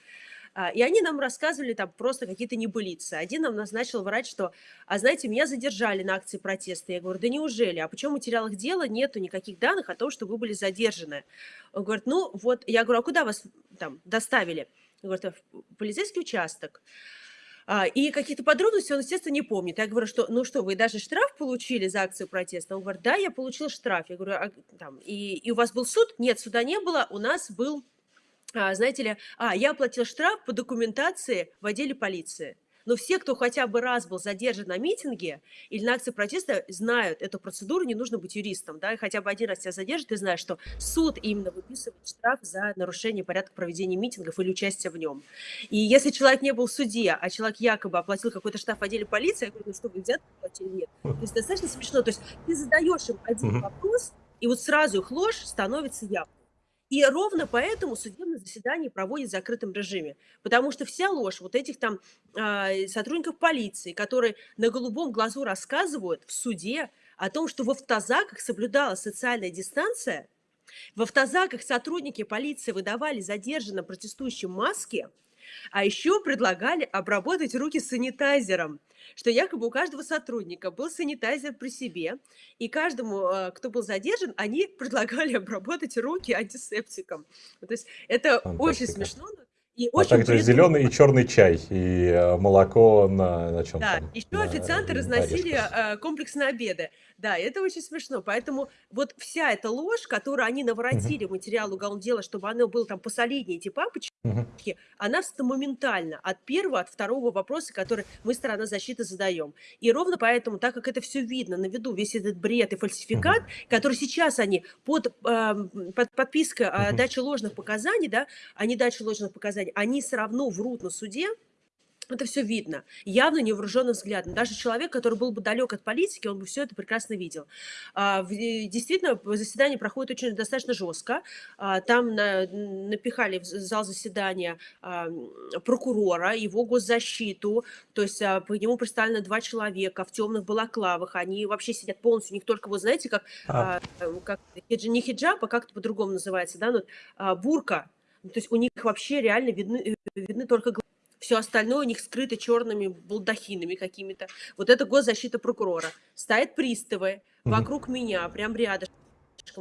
А, и они нам рассказывали там просто какие-то небылицы. Один нам назначил врать, что, а знаете, меня задержали на акции протеста. Я говорю, да неужели? А почему в материалах дела нету никаких данных о том, что вы были задержаны? Он говорит, ну вот, я говорю, а куда вас там доставили? Он говорит, в полицейский участок. А, и какие-то подробности он, естественно, не помнит. Я говорю, что, ну что, вы даже штраф получили за акцию протеста? Он говорит, да, я получил штраф. Я говорю, а, там, и, и у вас был суд? Нет, суда не было, у нас был, а, знаете ли, а, я оплатил штраф по документации в отделе полиции. Но все, кто хотя бы раз был задержан на митинге или на акции протеста, знают эту процедуру, не нужно быть юристом, да, и хотя бы один раз тебя задержат, ты знаешь, что суд именно выписывает штраф за нарушение порядка проведения митингов или участия в нем. И если человек не был в суде, а человек якобы оплатил какой-то штраф в отделе полиции, я говорю, ну что, вы взят оплатили? Нет. То есть достаточно смешно. То есть ты задаешь им один вопрос, и вот сразу их ложь становится явной. И ровно поэтому судебное заседание проводит в закрытом режиме. Потому что вся ложь вот этих там э, сотрудников полиции, которые на голубом глазу рассказывают в суде о том, что в автозаках соблюдалась социальная дистанция, в автозаках сотрудники полиции выдавали задержанным протестующим маски, а еще предлагали обработать руки санитайзером, что якобы у каждого сотрудника был санитайзер при себе, и каждому, э, кто был задержан, они предлагали обработать руки антисептиком. То есть это Фантастика. очень смешно, и а очень также зеленый и черный чай, и э, молоко на, на чем Да, там? еще на, официанты разносили э, комплексные обеды. Да, это очень смешно. Поэтому вот вся эта ложь, которую они наворотили в материал уголовного дела, чтобы оно было там посолиднее, эти папочки, она моментально от первого, от второго вопроса, который мы, сторона защиты, задаем. И ровно поэтому, так как это все видно на виду, весь этот бред и фальсификат, который сейчас они под, э, под подпиской о даче ложных показаний, да, о недаче ложных показаний, они все равно врут на суде, это все видно, явно невооруженным взглядом. Даже человек, который был бы далек от политики, он бы все это прекрасно видел. А, действительно, заседание проходит очень достаточно жестко. А, там напихали в зал заседания а, прокурора, его госзащиту, то есть по нему представлены два человека в темных балаклавах. Они вообще сидят полностью, у них только, вы знаете, как, а. как не хиджаб, а как-то по-другому называется, да, ну, бурка. То есть у них вообще реально видны, э, видны только глаза все остальное у них скрыто черными балдахинами какими-то. Вот это госзащита прокурора. Стоят приставы вокруг mm -hmm. меня, прям рядом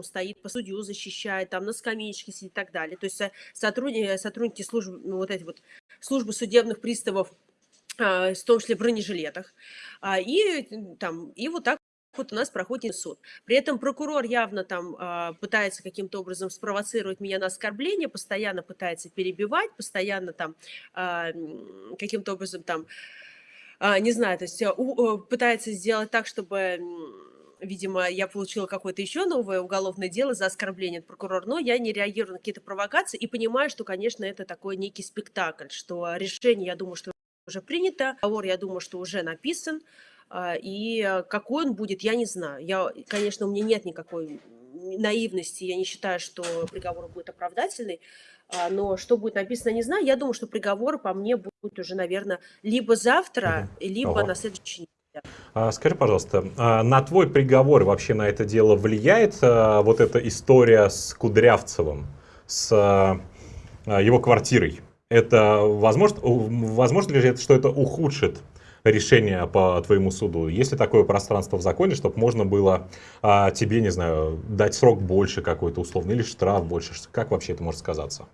стоит, по судью защищает, там на скамеечке сидит и так далее. То есть сотрудники, сотрудники службы, ну, вот эти вот службы судебных приставов, а, в том числе в бронежилетах. А, и, там, и вот так вот у нас проходит суд. При этом прокурор явно там э, пытается каким-то образом спровоцировать меня на оскорбление, постоянно пытается перебивать, постоянно там э, каким-то образом там, э, не знаю, то есть э, у, пытается сделать так, чтобы видимо, я получила какое-то еще новое уголовное дело за оскорбление от прокурора, но я не реагирую на какие-то провокации и понимаю, что, конечно, это такой некий спектакль, что решение, я думаю, что уже принято, договор, я думаю, что уже написан, и э, какой он будет, я не знаю. Я, конечно, у меня нет никакой наивности, я не считаю, что приговор будет оправдательный, а, но что будет написано, не знаю. Я думаю, что приговор по мне будет уже, наверное, либо завтра, либо Ого. на следующий. А, скажи, пожалуйста, на твой приговор вообще на это дело влияет вот эта история с Кудрявцевым, с его квартирой? Это возможно, возможно ли это, что это ухудшит решение по твоему суду? Есть ли такое пространство в законе, чтобы можно было а, тебе, не знаю, дать срок больше какой-то условный или штраф больше? Как вообще это может сказаться?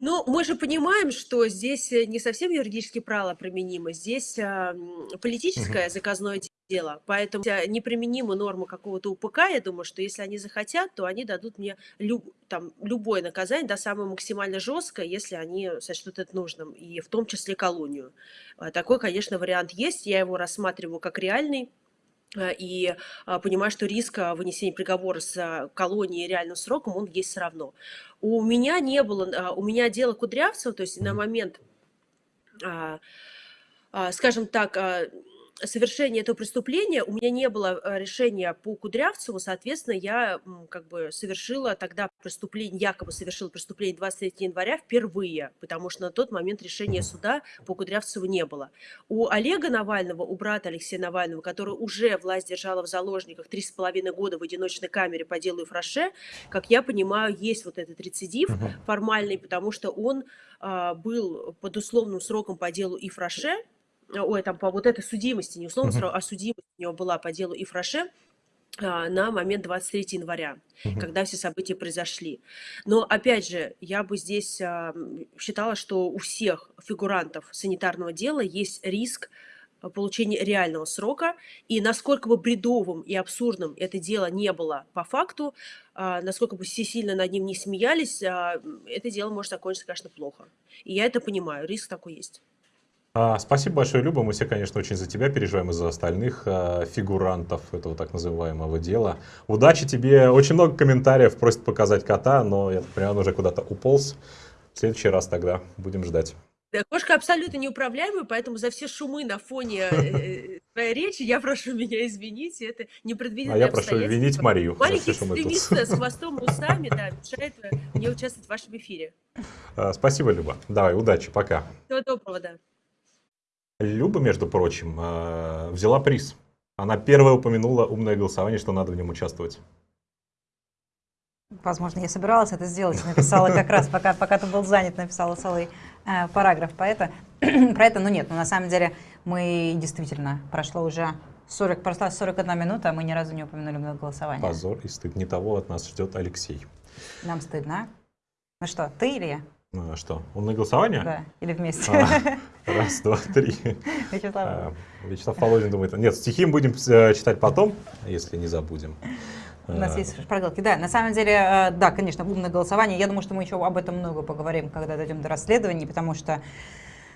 Ну, мы же понимаем, что здесь э, не совсем юридические правила применимы, здесь а, политическое заказное дело, поэтому неприменимы нормы какого-то УПК, я думаю, что если они захотят, то они дадут мне люб, там, любое наказание, да, самое максимально жесткое, если они сочтут это нужным, и в том числе колонию. А, такой, конечно, вариант есть, я его рассматриваю как реальный, Э, и а, понимаю, что риск а, вынесения приговора с колонией реальным сроком, он есть все равно. У меня не было, а, у меня дело Кудрявцева, то есть на момент, скажем так, совершения этого преступления у меня не было э, решения по Кудрявцеву, соответственно, я как бы совершила тогда преступление, якобы совершила преступление 23 января впервые, потому что на тот момент решения суда по Кудрявцеву не было. У Олега Навального, у брата Алексея Навального, который уже власть держала в заложниках три с половиной года в одиночной камере по делу Ифраше, как я понимаю, есть вот этот рецидив формальный, потому что он а, был под условным сроком по делу Ифраше, ой, там по вот этой судимости, не условно, uh-huh. а судимость у него была по делу Ифраше а, на момент 23 января, uh-huh. когда все события произошли. Но, опять же, я бы здесь а, считала, что у всех фигурантов санитарного дела есть риск а, получения реального срока, и насколько бы бредовым и абсурдным это дело не было по факту, насколько бы все сильно над ним не смеялись, это дело может закончиться, конечно, плохо. И я это понимаю, риск такой есть. А, спасибо большое, Люба. Мы все, конечно, очень за тебя переживаем и за остальных а, фигурантов этого так называемого дела. Удачи тебе. Очень много комментариев просят показать кота, но я так понимаю, он уже куда-то уполз. В следующий раз тогда будем ждать. Да, кошка абсолютно неуправляемая, поэтому за все шумы на фоне э, твоей речи я прошу меня извинить. Это непредвиденное А я прошу винить Марию. Маленький экстремист с хвостом и усами да, мешает э, мне участвовать в вашем эфире. А, спасибо, Люба. Давай, удачи, пока. Всего доброго, да. Люба, между прочим, э, взяла приз. Она первая упомянула умное голосование, что надо в нем участвовать. Возможно, я собиралась это сделать, написала как раз, пока, пока ты был занят, написала целый э, параграф по это, про это. Но нет, но на самом деле мы действительно, прошло уже 40, прошла 41 минута, а мы ни разу не упомянули голосование. Позор и стыд. Не того от нас ждет Алексей. Нам стыдно. Ну что, ты или я? А что, умное голосование? Да, или вместе. А, раз, два, три. Вячеслав. А, Вячеслав Володин думает, нет, стихи мы будем э, читать потом, если не забудем. У нас есть шпаргалки. Да, на самом деле, э, да, конечно, умное голосование. Я думаю, что мы еще об этом много поговорим, когда дойдем до расследований, потому что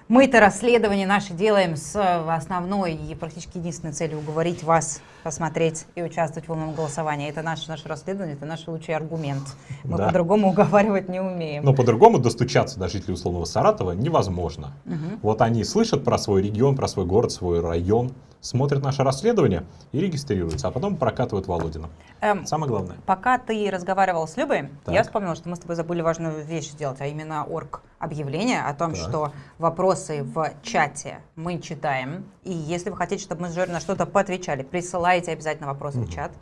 мы это расследование наше делаем с основной и практически единственной целью уговорить вас посмотреть и участвовать в умном голосовании. Это наше, наше расследование, это наш лучший аргумент. Мы да. по-другому уговаривать не умеем. Но по-другому достучаться до жителей условного Саратова невозможно. Угу. Вот они слышат про свой регион, про свой город, свой район, смотрят наше расследование и регистрируются, а потом прокатывают Володина. Эм, Самое главное. Пока ты разговаривал с Любой, так. я вспомнила, что мы с тобой забыли важную вещь сделать, а именно орг объявление о том, так. что вопросы в чате мы читаем. И если вы хотите, чтобы мы с Жорой на что-то поотвечали, присылайте обязательно вопросы угу. в чат.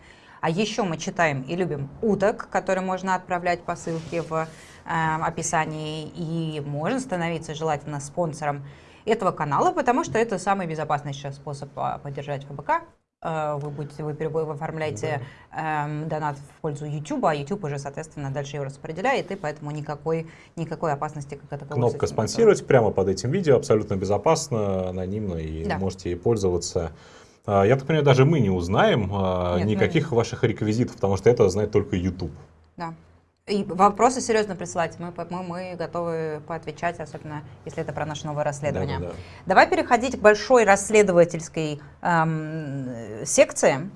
А еще мы читаем и любим уток, которые можно отправлять по ссылке в э, описании. И можно становиться желательно спонсором этого канала, потому что это самый безопасный сейчас способ а, поддержать ФБК. Э, вы, будете, вы, оформляете да. эм, донат в пользу YouTube, а YouTube уже, соответственно, дальше его распределяет, и поэтому никакой, никакой опасности как таковой. Кнопка «Спонсировать» прямо под этим видео, абсолютно безопасно, анонимно, и да. можете ей пользоваться. А, я так понимаю, даже мы не узнаем а, Нет, никаких мы... ваших реквизитов, потому что это знает только YouTube. Да. И вопросы серьезно присылать, мы, мы, мы готовы поотвечать, особенно если это про наше новое расследование. Да, да, да. Давай переходить к большой расследовательской эм, секции,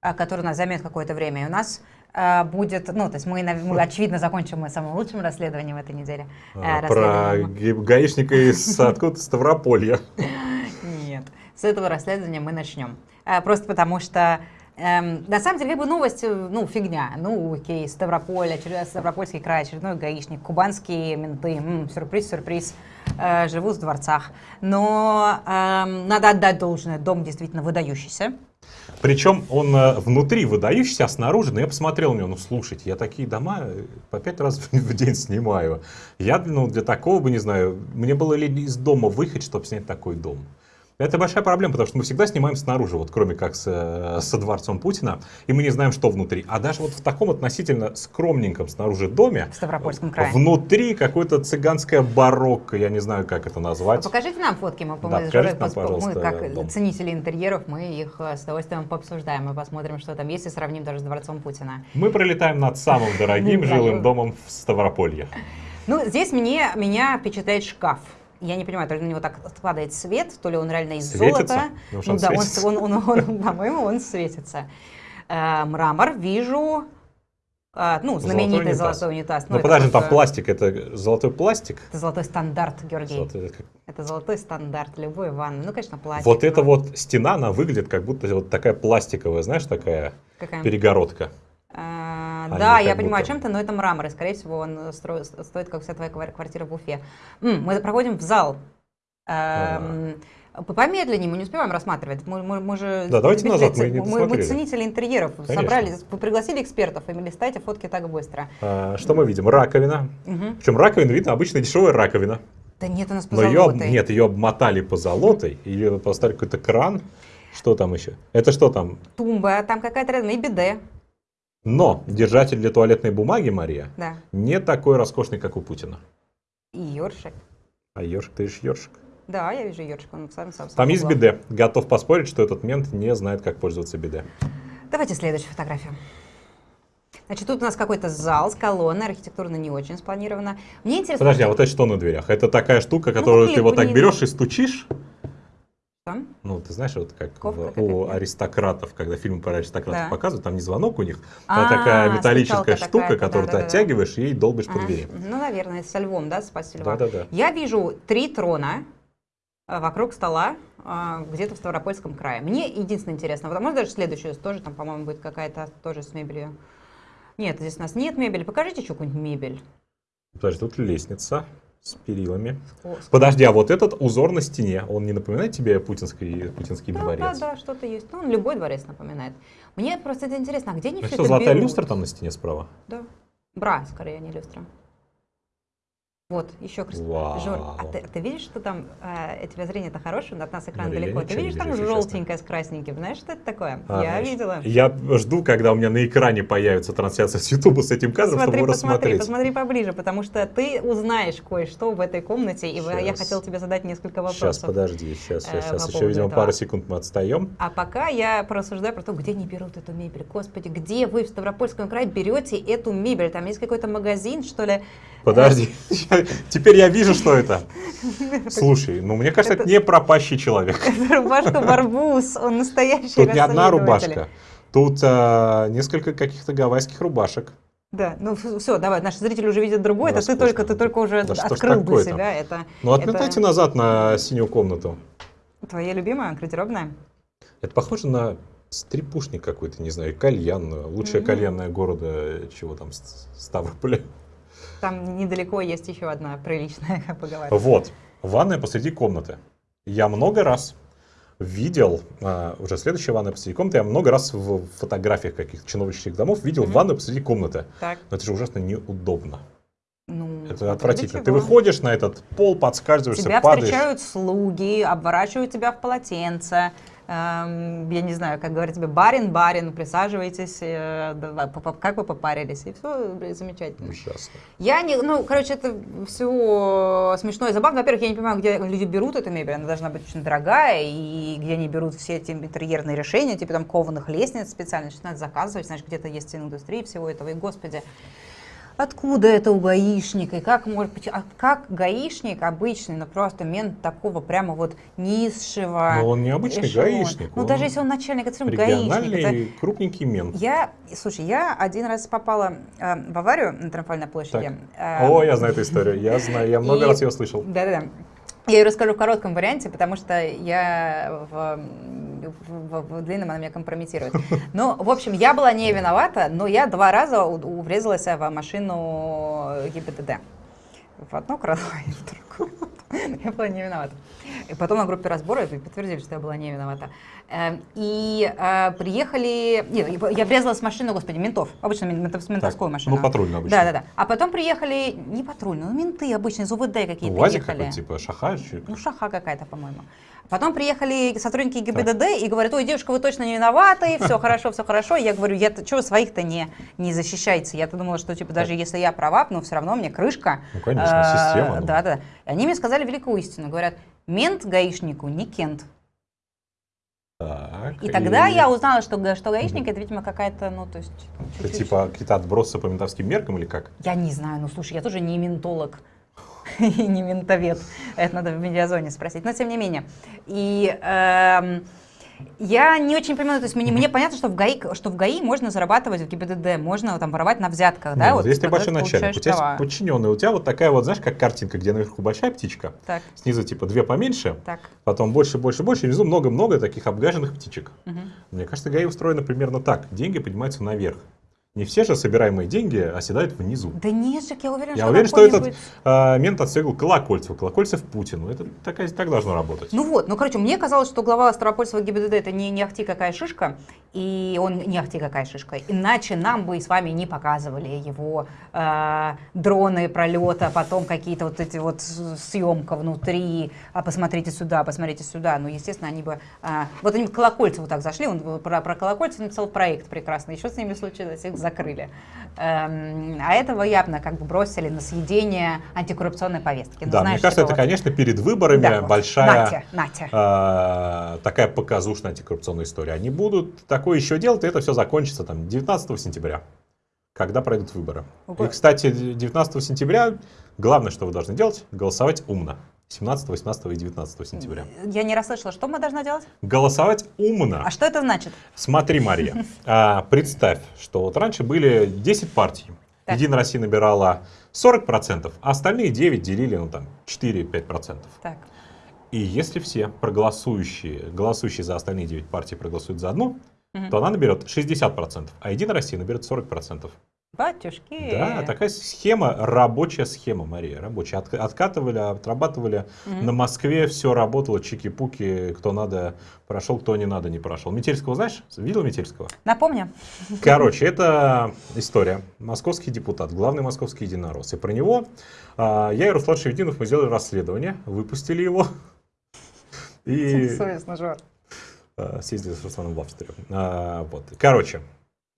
э, которая нас займет какое-то время. И у нас э, будет, ну, то есть мы, мы очевидно, закончим мы самым лучшим расследованием этой недели. Э, про гаишника из откуда Ставрополья. Нет, с этого расследования мы начнем. Э, просто потому что Эм, на самом деле, как бы новость, э, ну, фигня. Ну, окей, Ставрополь, очередной Ставропольский край, очередной гаишник, кубанские менты, м-м, сюрприз, сюрприз, э, живут в дворцах. Но э, надо отдать должное, дом действительно выдающийся. Причем он э, внутри выдающийся, а снаружи, ну я посмотрел на него, ну слушайте, я такие дома э, по пять раз в день снимаю. Я ну, для такого бы, не знаю, мне было ли из дома выехать, чтобы снять такой дом. Это большая проблема, потому что мы всегда снимаем снаружи, вот кроме как с, э, со дворцом Путина, и мы не знаем, что внутри. А даже вот в таком относительно скромненьком снаружи доме, В Ставропольском крае. внутри какое-то цыганское барокко, я не знаю, как это назвать. Покажите нам фотки, мы, Да, мы, покажите нам, пожалуйста, мы как дом. ценители интерьеров, мы их э, с удовольствием пообсуждаем и посмотрим, что там есть, и сравним даже с Дворцом Путина. Мы пролетаем над самым дорогим жилым домом в Ставрополье. Ну, здесь мне, меня впечатляет шкаф. Я не понимаю, то ли на него так падает свет, то ли он реально из Светится? золота. Ну, Ну он да, он, он, он, он, по-моему, он светится. Э, мрамор вижу, э, ну, знаменитый унитаз. золотой унитаз. Ну это подожди, там пластик, это золотой пластик? Это золотой стандарт, Георгий. Золотой, это золотой стандарт любой ванны. Ну, конечно, пластик. Вот эта но вот стена, она выглядит как будто вот такая пластиковая, знаешь, такая какая? перегородка. А, да, я понимаю, о будто. чем-то, но это мрамор, и, скорее всего, он стро- стоит, как вся твоя квар- квартира в Уфе. М, мы проходим в зал. Эм, Помедленнее, мы не успеваем рассматривать. Мы, мы- мы же Да, давайте назад, мы не мы, мы ценители интерьеров. Конечно. Собрали, вы пригласили экспертов, и листайте фотки так быстро. А, что мы видим? Раковина. Мгм. Причем раковина видно, обычная дешевая раковина. Да нет, у нас Но ее, позолотой. нет, ее обмотали по золотой, ее поставили какой-то кран. Что там еще? Это что там? Тумба, там какая-то рядом, и биде. Но держатель для туалетной бумаги, Мария, Да. не такой роскошный, как у Путина. И ёршик. А ёршик, ты ешь ёршик. Да, я вижу ёршик, он сам сам. Там есть биде. Готов поспорить, что этот мент не знает, как пользоваться биде. Давайте следующую фотографию. Значит, тут у нас какой-то зал с колонной, архитектурно не очень спланировано. Мне интересно... Подожди, а вот это что на дверях? Это такая штука, которую ты клип, вот так берешь и стучишь? Что? Ну, ты знаешь, вот как Ковка в- у аристократов, когда фильмы про аристократов Да. показывают, там не звонок у них, А, а, такая металлическая штука, такая, которую ты да-да-да. оттягиваешь и долбишь по Ага. двери. Ну, наверное, со львом, да, спасти льва. Да-да-да. Я вижу три трона э, вокруг стола э, где-то в Ставропольском крае. Мне единственное интересно, вот, а может даже следующую тоже, там, по-моему, будет какая-то тоже с мебелью. Нет, здесь у нас нет мебели. Покажите еще какую-нибудь мебель. Подожди, тут лестница с перилами. О, Подожди, а вот этот узор на стене, он не напоминает тебе путинский, путинский Да, да, дворец? да, что-то есть. Ну, он любой дворец напоминает. Мне просто это интересно, а где они Ну все что, это золотая берут? люстра там на стене справа? Да. Бра, скорее, а не люстра. Вот, еще. Вау. Жор, а ты, ты видишь, что там, э, тебя зрение-то хорошее, от нас экран я далеко. Ты видишь, там вижу, если честно. желтенькое с красненьким. Знаешь, что это такое? А, Я знаешь, видела. Я жду, когда у меня на экране появится трансляция с Ютуба с этим кадром, Посмотри, чтобы посмотри, рассмотреть. посмотри поближе, потому что ты узнаешь кое-что в этой комнате, и я Щас. хотел тебе задать несколько вопросов. Сейчас, подожди, сейчас, э, сейчас, по сейчас. Еще, видимо, этого. пару секунд мы отстаем. А пока я порассуждаю про то, где они берут эту мебель. Господи, где вы в Ставропольском крае берете эту мебель? Там есть какой-то магазин, что ли? Подожди, теперь я вижу, что это. Слушай, ну мне кажется, это не пропащий человек. Это рубашка Барбус, он настоящий Тут не одна рубашка. Тут а, несколько каких-то гавайских рубашек. Да, ну все, давай, наши зрители уже видят другое, это ты только, ты только уже Да открыл для себя. Это, Ну отметайте это назад на синюю комнату. твоя любимая гардеробная? Это похоже на стрипушник какой-то, не знаю, кальянную. Лучшая Мгм. кальянная города, чего там, Ставрополя. Там недалеко есть еще одна приличная, как поговорить. Вот, ванная посреди комнаты. Я много раз видел, а, уже следующая ванная посреди комнаты, я много раз в фотографиях каких-то чиновничьих домов видел Мгм. ванную посреди комнаты. Так, Но это же ужасно неудобно. ну, Это отвратительно. Ты выходишь на этот пол, подскальзываешься, Тебя падаешь. встречают слуги, обворачивают тебя в полотенце. Эм, я не знаю, как говорят тебе, барин, барин, присаживайтесь, э, да, как вы попарились, и все замечательно. Ужасно. Я не, ну, короче, это все смешно и забавно. Во-первых, я не понимаю, где люди берут эту мебель, она должна быть очень дорогая, и где они берут все эти интерьерные решения, типа там кованых лестниц специально, значит, надо заказывать, значит, где-то есть индустрия всего этого, и, господи, Откуда это у гаишника? И как, может, быть- а как гаишник обычный, ну просто мент такого прямо вот низшего Но он не обычный эшелона. гаишник. Ну даже если он начальник, это гаишник. это- крупненький мент. я, слушай, я один раз попала э, в аварию на Триумфальной площади. Э, О, я знаю эту историю. Я знаю, я много раз ее слышал. Да-да-да. Я ее расскажу в коротком варианте, потому что я в, в- в- в длинном она меня компрометирует. Ну, в общем, я была не виновата, но я два раза у- врезалась в машину ГИБДД. В одно крыло и в другое. Я была не виновата. И потом на группе разбора подтвердили, что я была не виновата. Эм, И э, приехали... Нет, я врезалась в машину, господи, ментов. Обычно мен- ментов- ментовскую Так, машину. Ну, патрульную обычно. Да, да, да. А потом приехали не патрульные, ну менты обычные из УВД какие-то Ну, УАЗик какой-то, типа шаха. чё- Ну, шаха какая-то, по-моему. Потом приехали сотрудники ГИБДД и говорят, ой, девушка, вы точно не виноваты, все хорошо, все хорошо. Я говорю, я вы своих-то не, не защищаете? Я-то думала, что типа даже если я права, но все равно мне крышка. Ну, конечно, система, ну. Да, да. И они мне сказали великую истину. Говорят, мент гаишнику не кент. Так, И тогда я узнала, что, что гаишник это, видимо, какая-то, ну, то есть... Это чуть-чуть- типа какие-то отбросы по ментовским меркам или как? Я не знаю, ну слушай, я тоже не ментолог и не ментовед. Это надо в медиазоне спросить. Но тем не менее. И эм, я не очень понимаю, то есть мне, мне понятно, что в, ГАИ, что в ГАИ можно зарабатывать в ГИБДД, можно там воровать на взятках, да? Нет, вот если ты большой начальник, у тебя права. есть подчиненный, у тебя вот такая вот, знаешь, как картинка, где наверху большая птичка, Так, снизу типа две поменьше, так. потом больше, больше, больше, и внизу много-много таких обгаженных птичек. мгм. Мне кажется, ГАИ устроено примерно так. Деньги поднимаются наверх. Не все же собираемые деньги оседают внизу. Да нет, Жек, я уверена, Я что уверен, что этот а, мент отстегал Колокольцеву. Колокольцев Путину. Это так, так должно работать. Ну вот, ну короче, мне казалось, что глава Ставропольского ГИБДД это не, не ахти какая шишка, и он не ахти какая шишка. Иначе нам бы с вами не показывали его э, дроны пролета, потом какие-то вот эти вот съемка внутри, а посмотрите сюда, посмотрите сюда. Ну, естественно, они бы... а, вот они к Колокольцеву так зашли, он про, про Колокольцева написал проект прекрасный, еще с ними случилось, их закрыли. Эм, а этого явно как бы бросили на съедение антикоррупционной повестки. Ну, да, знаешь, мне кажется, это, такого- конечно, перед выборами Да, вот. большая Натя, Натя. а, такая показушная антикоррупционная история. Они будут такое еще делать, и это все закончится там 19 сентября, когда пройдут выборы. Ого. И, кстати, 19 сентября главное, что вы должны делать, голосовать умно. 17, 18 и 19 сентября. Я не расслышала, что мы должны делать? Голосовать умно. А что это значит? Смотри, Мария, а, представь, что вот раньше были 10 партий. Так. Единая Россия набирала 40%, а остальные 9 делили, ну там, 4-5%. Так. И если все проголосующие, голосующие за остальные 9 партий проголосуют за одну, то она наберет 60%, а Единая Россия наберет 40%. Батюшки. Да, такая схема, рабочая схема, Мария, рабочая. От- откатывали, отрабатывали. Мгм. На Москве все работало, чики-пуки, кто надо прошел, кто не надо не прошел. Метельского знаешь? Видел Метельского? Напомню. Короче, это история. Московский депутат, главный московский единорос. И про него а, я и Руслан Шевединов, мы сделали расследование, выпустили его. И Совестно, Жор. а, съездили с Русланом в Австрию. А, вот. Короче,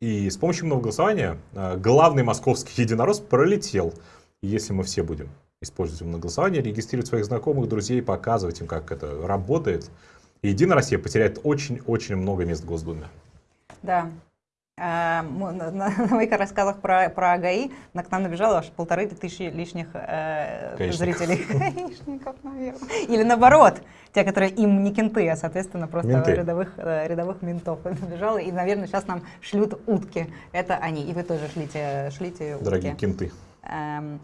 и с помощью умного голосования а, главный московский единорос пролетел. Если мы все будем использовать умное голосование, регистрировать своих знакомых, друзей, показывать им, как это работает, Единая Россия потеряет очень-очень много мест в Госдуме. Да. А, на, моих рассказах про, про ГАИ на, к нам набежало аж полторы тысячи лишних э, Гаишников. зрителей. Гаишников, наверное. Или наоборот, те, которые им не кенты, а, соответственно, просто Менты. рядовых, э, рядовых ментов набежало. И, наверное, сейчас нам шлют утки. Это они. И вы тоже шлите, шлите утки. Дорогие кенты. Эм,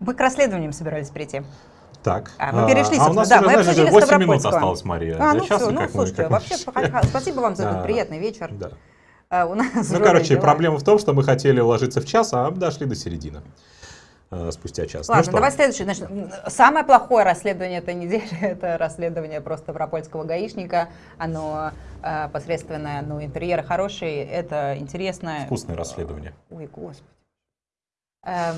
мы к расследованиям собирались прийти. Так. А, мы перешли, а у нас да, уже, мы знаешь, обсудили уже 8 минут осталось, Мария. А, ну часа, все, ну мы- слушайте, мы- вообще спасибо вам за этот Да. приятный вечер. Да. А, у нас Ну, короче, дела. проблема в том, что мы хотели уложиться в час, а дошли до середины. Э, Спустя час. Ладно, ну что, давай следующее. Значит, самое плохое расследование этой недели – это расследование просто Ставропольского гаишника. Оно э, посредственное, но интерьер хороший, это интересно. вкусное расследование. Ой, господи. Эм,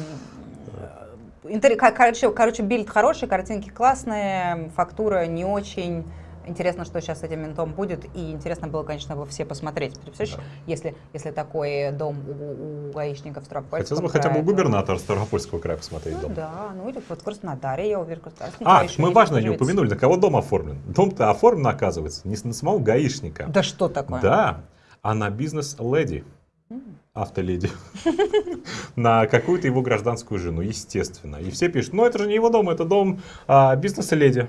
интер- ко- Короче, короче, бильд хороший, картинки классные, фактура не очень. Интересно, что сейчас с этим ментом будет, и интересно было, конечно, бы все посмотреть. Представляешь, Да. если, если такой дом у, у гаишников в Ставропольском Хотелось бы хотя бы у то- губернатора Ставропольского края посмотреть Ну дом. да, ну или вот в Краснодаре, я уверен, Краснодарский А, еще мы важно не упомянули, на кого дом оформлен. Дом-то оформлен, оказывается, не на самого гаишника. Да что такое? Да, а на бизнес-леди. Автоледи. На какую-то его гражданскую жену, естественно. И все пишут, ну это же не его дом, это дом а, бизнес-леди.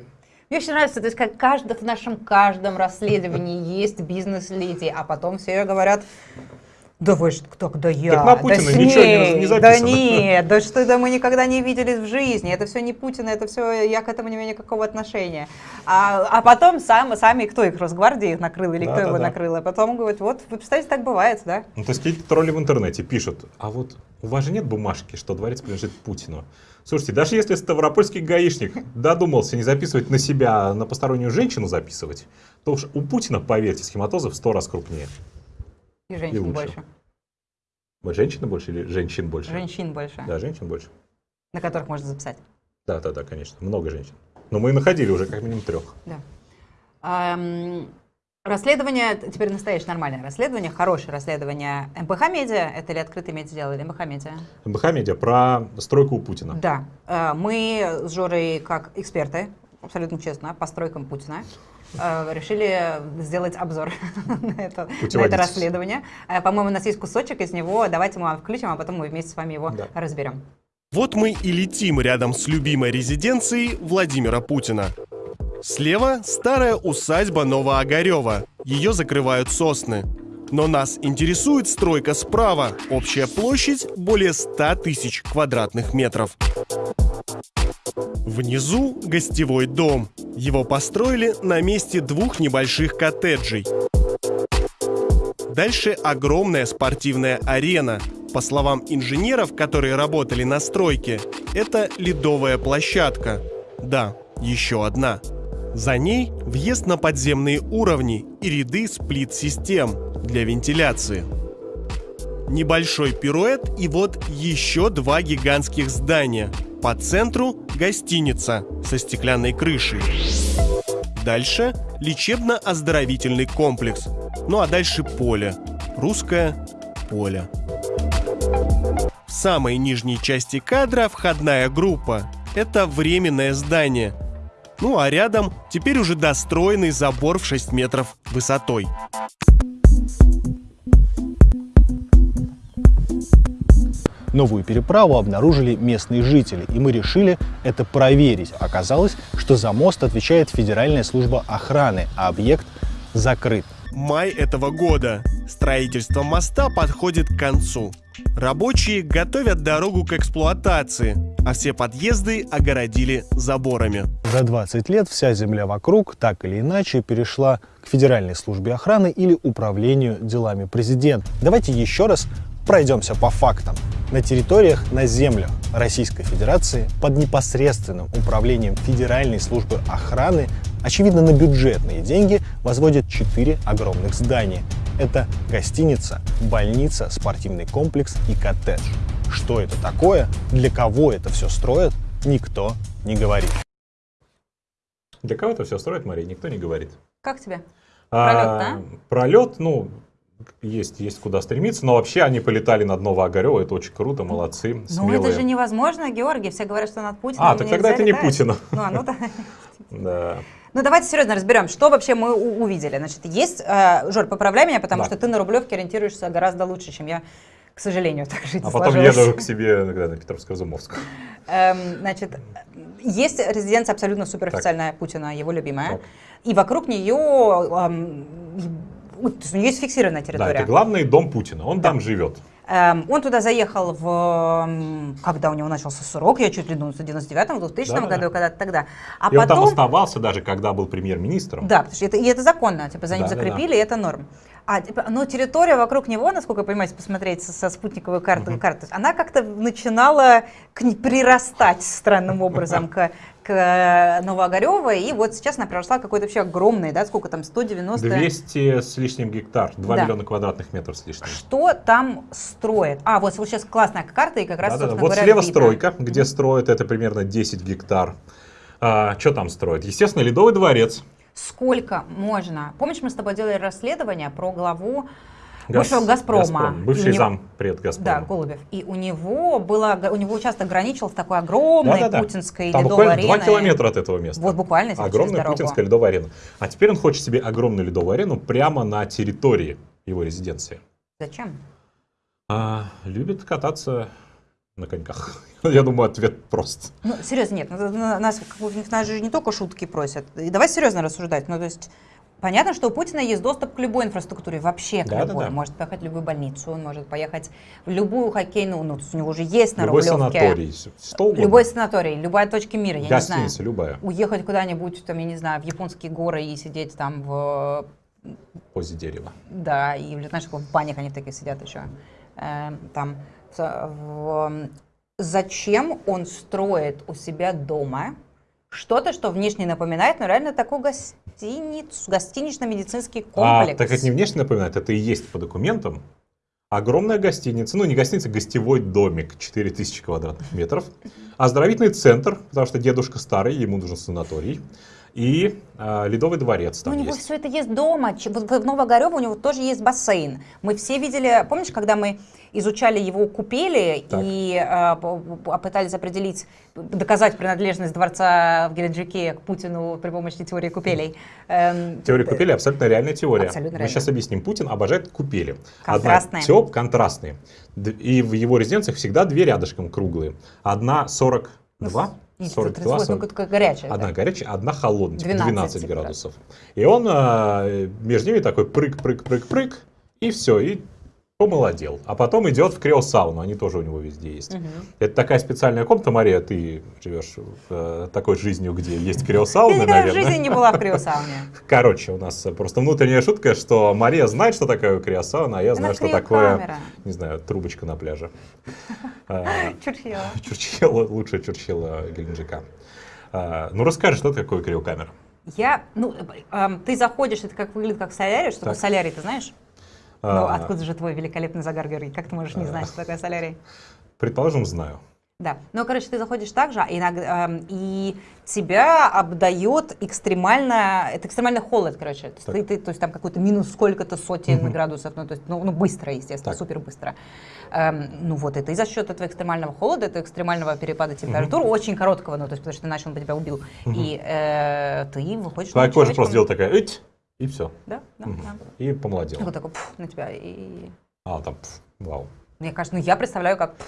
Мне очень нравится, то есть как каждый, в нашем каждом расследовании есть бизнес-леди, а потом все говорят, да вы что, кто, да я, Так на да Путина с ничего не- ней, не да записано». нет, да что, да мы никогда не виделись в жизни, это все не Путин, это все, я к этому не имею никакого отношения. А, а потом сам, сами, кто их, Росгвардия их накрыл или кто его Да-да-да. накрыл, а потом говорит, вот, вы представляете, так бывает, да? Ну, то есть какие-то тролли в интернете пишут, а вот у вас же нет бумажки, что дворец принадлежит Путину. Слушайте, даже если ставропольский гаишник додумался не записывать на себя, а на постороннюю женщину записывать, то уж у Путина, поверьте, схематозы в сто раз крупнее. И женщин лучше. больше, Вот женщины больше или женщин больше? женщин больше, Да, женщин больше. на которых можно записать. Да, да, да, конечно. Много женщин. Но мы находили уже как минимум трех. Да. Ам, расследование, теперь настоящее нормальное расследование, хорошее расследование МПХ Медиа, это ли открытый медиа дело, или МПХ Медиа? МБХ Медиа про стройку у Путина. Да. Э, Мы с Жорой, как эксперты, абсолютно честно, по стройкам Путина, решили сделать обзор на это, на это расследование. Э, По-моему, у нас есть кусочек из него, давайте мы вам включим, а потом мы вместе с вами его Да. разберем. Вот мы и летим рядом с любимой резиденцией Владимира Путина. Слева старая усадьба Новоогарева. Ее закрывают сосны. Но нас интересует стройка справа. Общая площадь более 100 тысяч квадратных метров. Внизу гостевой дом. Его построили на месте двух небольших коттеджей. Дальше огромная спортивная арена. По словам инженеров, которые работали на стройке, это ледовая площадка. Да, еще одна. За ней въезд на подземные уровни и ряды сплит-систем для вентиляции. Небольшой пируэт и вот еще два гигантских здания. По центру гостиница со стеклянной крышей. Дальше лечебно-оздоровительный комплекс. Ну а дальше поле. Русское поле. В самой нижней части кадра входная группа. Это временное здание. Ну а рядом теперь уже достроенный забор в 6 метров высотой. Новую переправу обнаружили местные жители, и мы решили это проверить. Оказалось, что за мост отвечает Федеральная служба охраны, а объект закрыт. Май этого года. Строительство моста подходит к концу. Рабочие готовят дорогу к эксплуатации, а все подъезды огородили заборами. За 20 лет вся земля вокруг так или иначе перешла к Федеральной службе охраны или Управлению делами президента. Давайте еще раз пройдемся по фактам. На территориях, на землях Российской Федерации под непосредственным управлением Федеральной службы охраны, очевидно на бюджетные деньги, возводят четыре огромных здания. Это гостиница, больница, спортивный комплекс и коттедж. Что это такое, для кого это все строят, никто не говорит. Для кого это все строит, Мария, никто не говорит. Как тебе? А, Пролет, Пролет, ну, есть, есть куда стремиться, но вообще они полетали над Новоогарево, это очень круто, молодцы, Ну смелые. это же невозможно, Георгий, все говорят, что над Путиным А, так тогда это не. Путина. Ну, а ну да. Да. Ну давайте серьезно разберем, что вообще мы увидели. Значит, есть, э, Жор, поправляй меня, потому Да. что ты на Рублевке ориентируешься гораздо лучше, чем я, к сожалению, так жизнь А потом сложилась. еду к себе иногда на Петровско-Изумовскую. Эм, значит, есть резиденция абсолютно суперофициальная Путина, его любимая, Так. и вокруг нее эм, то есть у нее есть фиксированная Да, территория. это главный дом Путина, он там живет. Эм, он туда заехал в... Когда у него начался срок, я чуть ли думаю, в 99-м, в 2000 Да-да-да. году, когда-то тогда. А И он там потом... оставался даже, когда был премьер-министром. Да, потому что это, и это законно, типа за ним Да-да-да. закрепили, и это норм. А, типа, но территория вокруг него, насколько я понимаю, если посмотреть со, со спутниковой карты, карты, она как-то начинала к прирастать странным образом к, к э, Новоогарево, и вот сейчас она приросла какой-то вообще огромной, да, сколько там, 190... 200 с лишним гектар, 2 Да. миллиона квадратных метров с лишним. Что там строит? А, вот, вот сейчас классная карта, и как раз, Да-да-да. собственно Вот говоря, слева стройка, где строят это примерно 10 гектар. А, что там строят? Естественно, Ледовый дворец. Сколько можно? Помнишь, мы с тобой делали расследование про главу Газ- бывшего «Газпрома». «Газпром», Бывший него- зам пред Да, Газпрома. Голубев. И у него было, у него участок граничил с такой огромной Да-да-да. путинской Там ледовой буквально 2 ареной. километра от этого места. Вот буквально, Огромная путинская ледовая арена. А теперь он хочет себе огромную ледовую арену прямо на территории его резиденции. Зачем? А, любит кататься на коньках. Я думаю, ответ прост. Ну, серьезно, нет, ну, на- нас, нас же не только шутки просят. И давай серьезно рассуждать. Ну, то есть, понятно, что у Путина есть доступ к любой инфраструктуре, вообще к Да-да-да. любой. Он может поехать в любую больницу, он может поехать в любую хоккейную, ну, у него уже есть на Любой Рублевке. санаторий, что угодно. Любой санаторий, любая точка мира, я не Гостиница знаю. любая, Уехать куда-нибудь, там, я не знаю, в японские горы и сидеть там в позе дерева. Да, и знаешь, в банях они такие сидят еще. Эм, там. В- Зачем он строит у себя дома что-то, что внешне напоминает, ну реально такой гостиниц, гостинично-медицинский А, комплекс? так это не внешне напоминает, это и есть по документам огромная гостиница, ну не гостиница, гостевой домик, 4000 квадратных метров, оздоровительный центр, потому что дедушка старый, ему нужен санаторий, и э, Ледовый дворец Ну, там у него есть. все это есть дома. Вот в Новогорево у него тоже есть бассейн. Мы все видели, помнишь, когда мы изучали его купели Так. и э, п- п- пытались определить, доказать принадлежность дворца в Геленджике к Путину при помощи теории купелей. Эм, Теория купели абсолютно реальная теория. Абсолютно Мы сейчас объясним. Путин обожает купели. Контрастные. Одна теп, контрастные. И в его резиденциях всегда две рядышком круглые. Одна 42, и 42, ну, 40. такое горячее. Одна горячая, одна холодная, типа 12 12, типа, градусов. И он э, между ними такой прыг-прыг-прыг-прыг, и все, и помолодел. А потом идет в криосауну, они тоже у него везде есть. Это такая специальная комната, Мария, ты живешь э, такой жизнью, где есть Я криосауны, никогда в наверное. жизни не была в криосауне. Короче, у нас просто внутренняя шутка, что Мария знает, что такое криосауна, а я знаю, что такое, не знаю, трубочка на пляже. Чурчхела. Чурчхела, лучшая Чурчхела Геленджика. А, Ну, расскажи, что такое криокамера? Я, ну, эм, ты заходишь, это как выглядит как солярий, что Так. такое солярий, ты знаешь? Ну, А, откуда же твой великолепный загар, Георгий? Как ты можешь не знать, что такое солярий? Предположим, знаю. Да. Ну, короче, ты заходишь так же, а иногда, эм, и тебя обдает экстремально, это экстремальный холод, короче. То есть, ты, ты- то есть там какой-то минус сколько-то сотен Мгм. градусов, ну, то есть, ну, ну, быстро, естественно, Так. супер быстро. Эм, ну вот это и за счет этого экстремального холода, этого экстремального перепада температур, очень короткого, ну, то есть, потому что иначе он бы тебя убил. И э, ты выходишь Твоя кожа просто делала такая, «Ить», и все. Да, да, Мгм. да. И помолодела. вот такой пф, на тебя. И А, там, пф, вау. мне кажется, ну я представляю, как пф,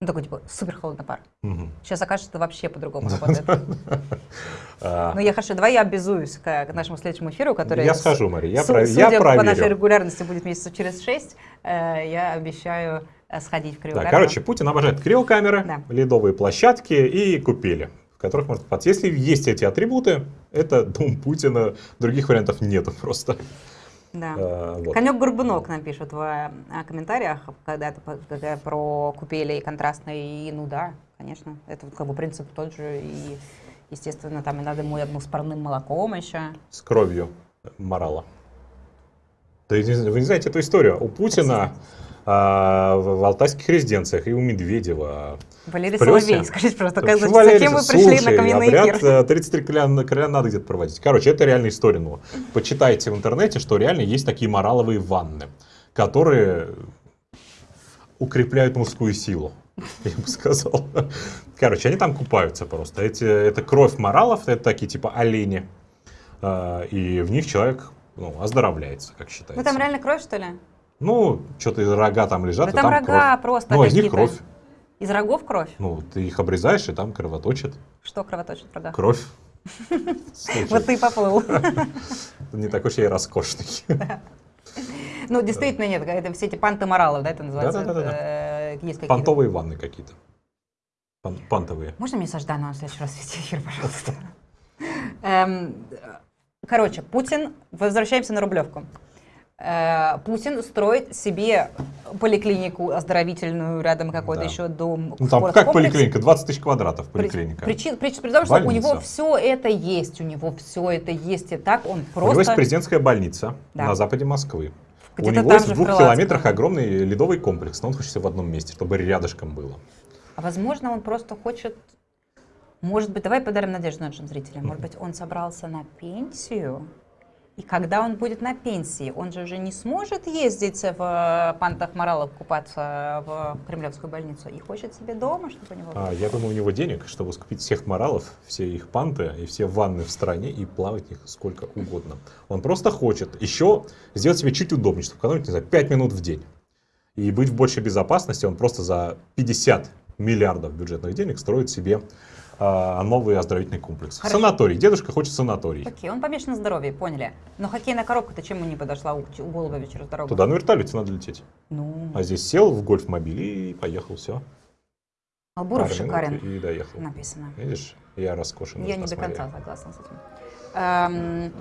ну, такой типа супер холодный пар. Мгм. Сейчас окажется, что вообще по-другому работает. А, Ну я хорошо, давай я обязуюсь к, нашему следующему эфиру, который... Я схожу, Мария, я су- про- судя я по нашей проверю. регулярности будет месяца через шесть, э, я обещаю э, сходить в Да, криокамеру. короче, Путин обожает криокамеры, Да. ледовые площадки и купели, в которых можно купаться. Если есть эти атрибуты, это дом Путина, других вариантов нету просто. Да. А, вот. Конек Горбунок нам пишет в э, комментариях, когда когда про купели и контрастные, и ну да, конечно, это как бы принцип тот же, и естественно там и надо мой одну с парным молоком еще. С кровью морала. Да, вы не знаете эту историю? У Путина а, в, алтайских резиденциях и у Медведева. Валерий плюсе? Соловей, скажите, пожалуйста, как, зачем Валерий? вы пришли Слушай, на каменный эфир? э, 33 короля, надо где-то проводить. Короче, это реальная история. Ну, почитайте в интернете, что реально есть такие мораловые ванны, которые укрепляют мужскую силу. Я бы сказал. Короче, они там купаются просто. Эти, это кровь моралов, это такие типа олени. А, И в них человек ну, оздоровляется, как считается. Ну там реально кровь, что ли? Ну, что-то рога там лежат, Да и там там рога кровь. просто Ну, из них кровь. Из рогов кровь? Ну, ты их обрезаешь, и там кровоточит. Что кровоточит в рогах? Кровь. Вот ты и поплыл. не такой уж я и роскошный. Ну, действительно, нет, это все эти панты моралов, да, это называется? Да-да-да-да. Э. Понтовые ванны какие-то. Пан- Пантовые. Можно мне со Ждановым в следующий раз вести эфир, пожалуйста? Эм, Короче, Путин, возвращаемся на Рублевку. Э, Путин строит себе поликлинику оздоровительную, рядом какой-то Да. еще дом. Ну там как поликлиника? 20 тысяч квадратов поликлиника. Причин, при, при том, что у Больница. него все это есть, у него все это есть, и так он У него есть просто... президентская больница Да. на западе Москвы. У него есть в в двух Крылатском. километрах огромный ледовый комплекс, но он хочет всё в одном месте, чтобы рядышком было. А возможно, он просто хочет... Может быть, давай подарим надежду нашим зрителям. Может быть, он собрался на пенсию, и когда он будет на пенсии, он же уже не сможет ездить в э, пантах моралов купаться в Кремлевскую больницу и хочет себе дома, чтобы у него... А, я думаю, у него денег, чтобы скупить всех моралов, все их панты и все ванны в стране и плавать в них сколько угодно. Он просто хочет еще сделать себе чуть удобнее, чтобы экономить, не знаю, 5 минут в день. И быть в большей безопасности, он просто за 50 миллиардов бюджетных денег строит себе а, новый оздоровительный комплекс. Хорошо. Санаторий. Дедушка хочет санаторий. Окей, он помешан на здоровье, поняли. Но хоккейная коробка-то чему не подошла у, у Голубя через дорогу? Туда на вертолете надо лететь. Ну, А здесь сел в гольф-мобиль и поехал, все. Албуров шикарен, И доехал. написано. Видишь, я роскошен. Я не до конца согласна с этим. Эм,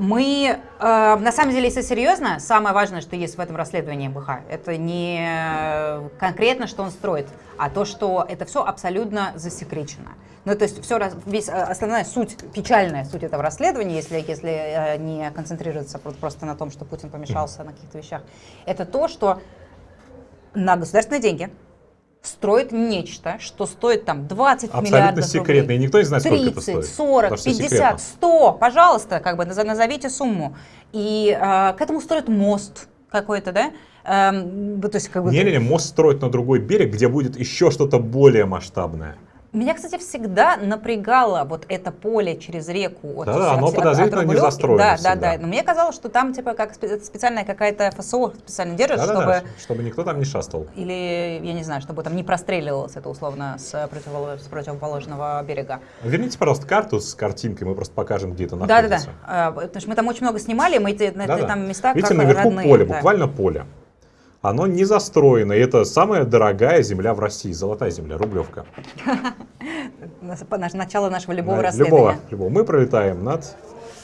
Мы, э, на самом деле, если серьезно, самое важное, что есть в этом расследовании МБХ, это не конкретно, что он строит, а то, что это все абсолютно засекречено. Ну, то есть все, весь, э, основная суть, печальная суть этого расследования, если, если э, не концентрироваться про- просто на том, что Путин помешался на каких-то вещах, это то, что на государственные деньги строит нечто, что стоит там 20 Абсолютно миллиардов секретно, рублей. и никто не знает, сколько это 30, стоит. 40, Потому что 50, секретно. 100, пожалуйста, как бы наз- назовите сумму. И э, к этому строят мост какой-то, да? Эм, то есть как бы... Не-не-не, мост строить на другой берег, где будет еще что-то более масштабное. Меня, кстати, всегда напрягало вот это поле через реку. от- Да-да, от- оно от- подозрительно от не застроено Да, всегда. да, да. Но мне казалось, что там типа как спе- специальная какая-то ФСО специально держит, Да-да-да, чтобы... чтобы никто там не шастал. Или, я не знаю, чтобы там не простреливалось это условно с, противоло- с противоположного берега. Верните, пожалуйста, карту с картинкой, мы просто покажем, где это Да, да, да. находится. Потому что мы там очень много снимали, мы эти, на- Да-да. там места Видите, как наверху родные, поле, да. буквально поле. Оно не застроено, и это самая дорогая земля в России, золотая земля, Рублевка. Начало нашего любого расследования. Любого, любого. Мы пролетаем над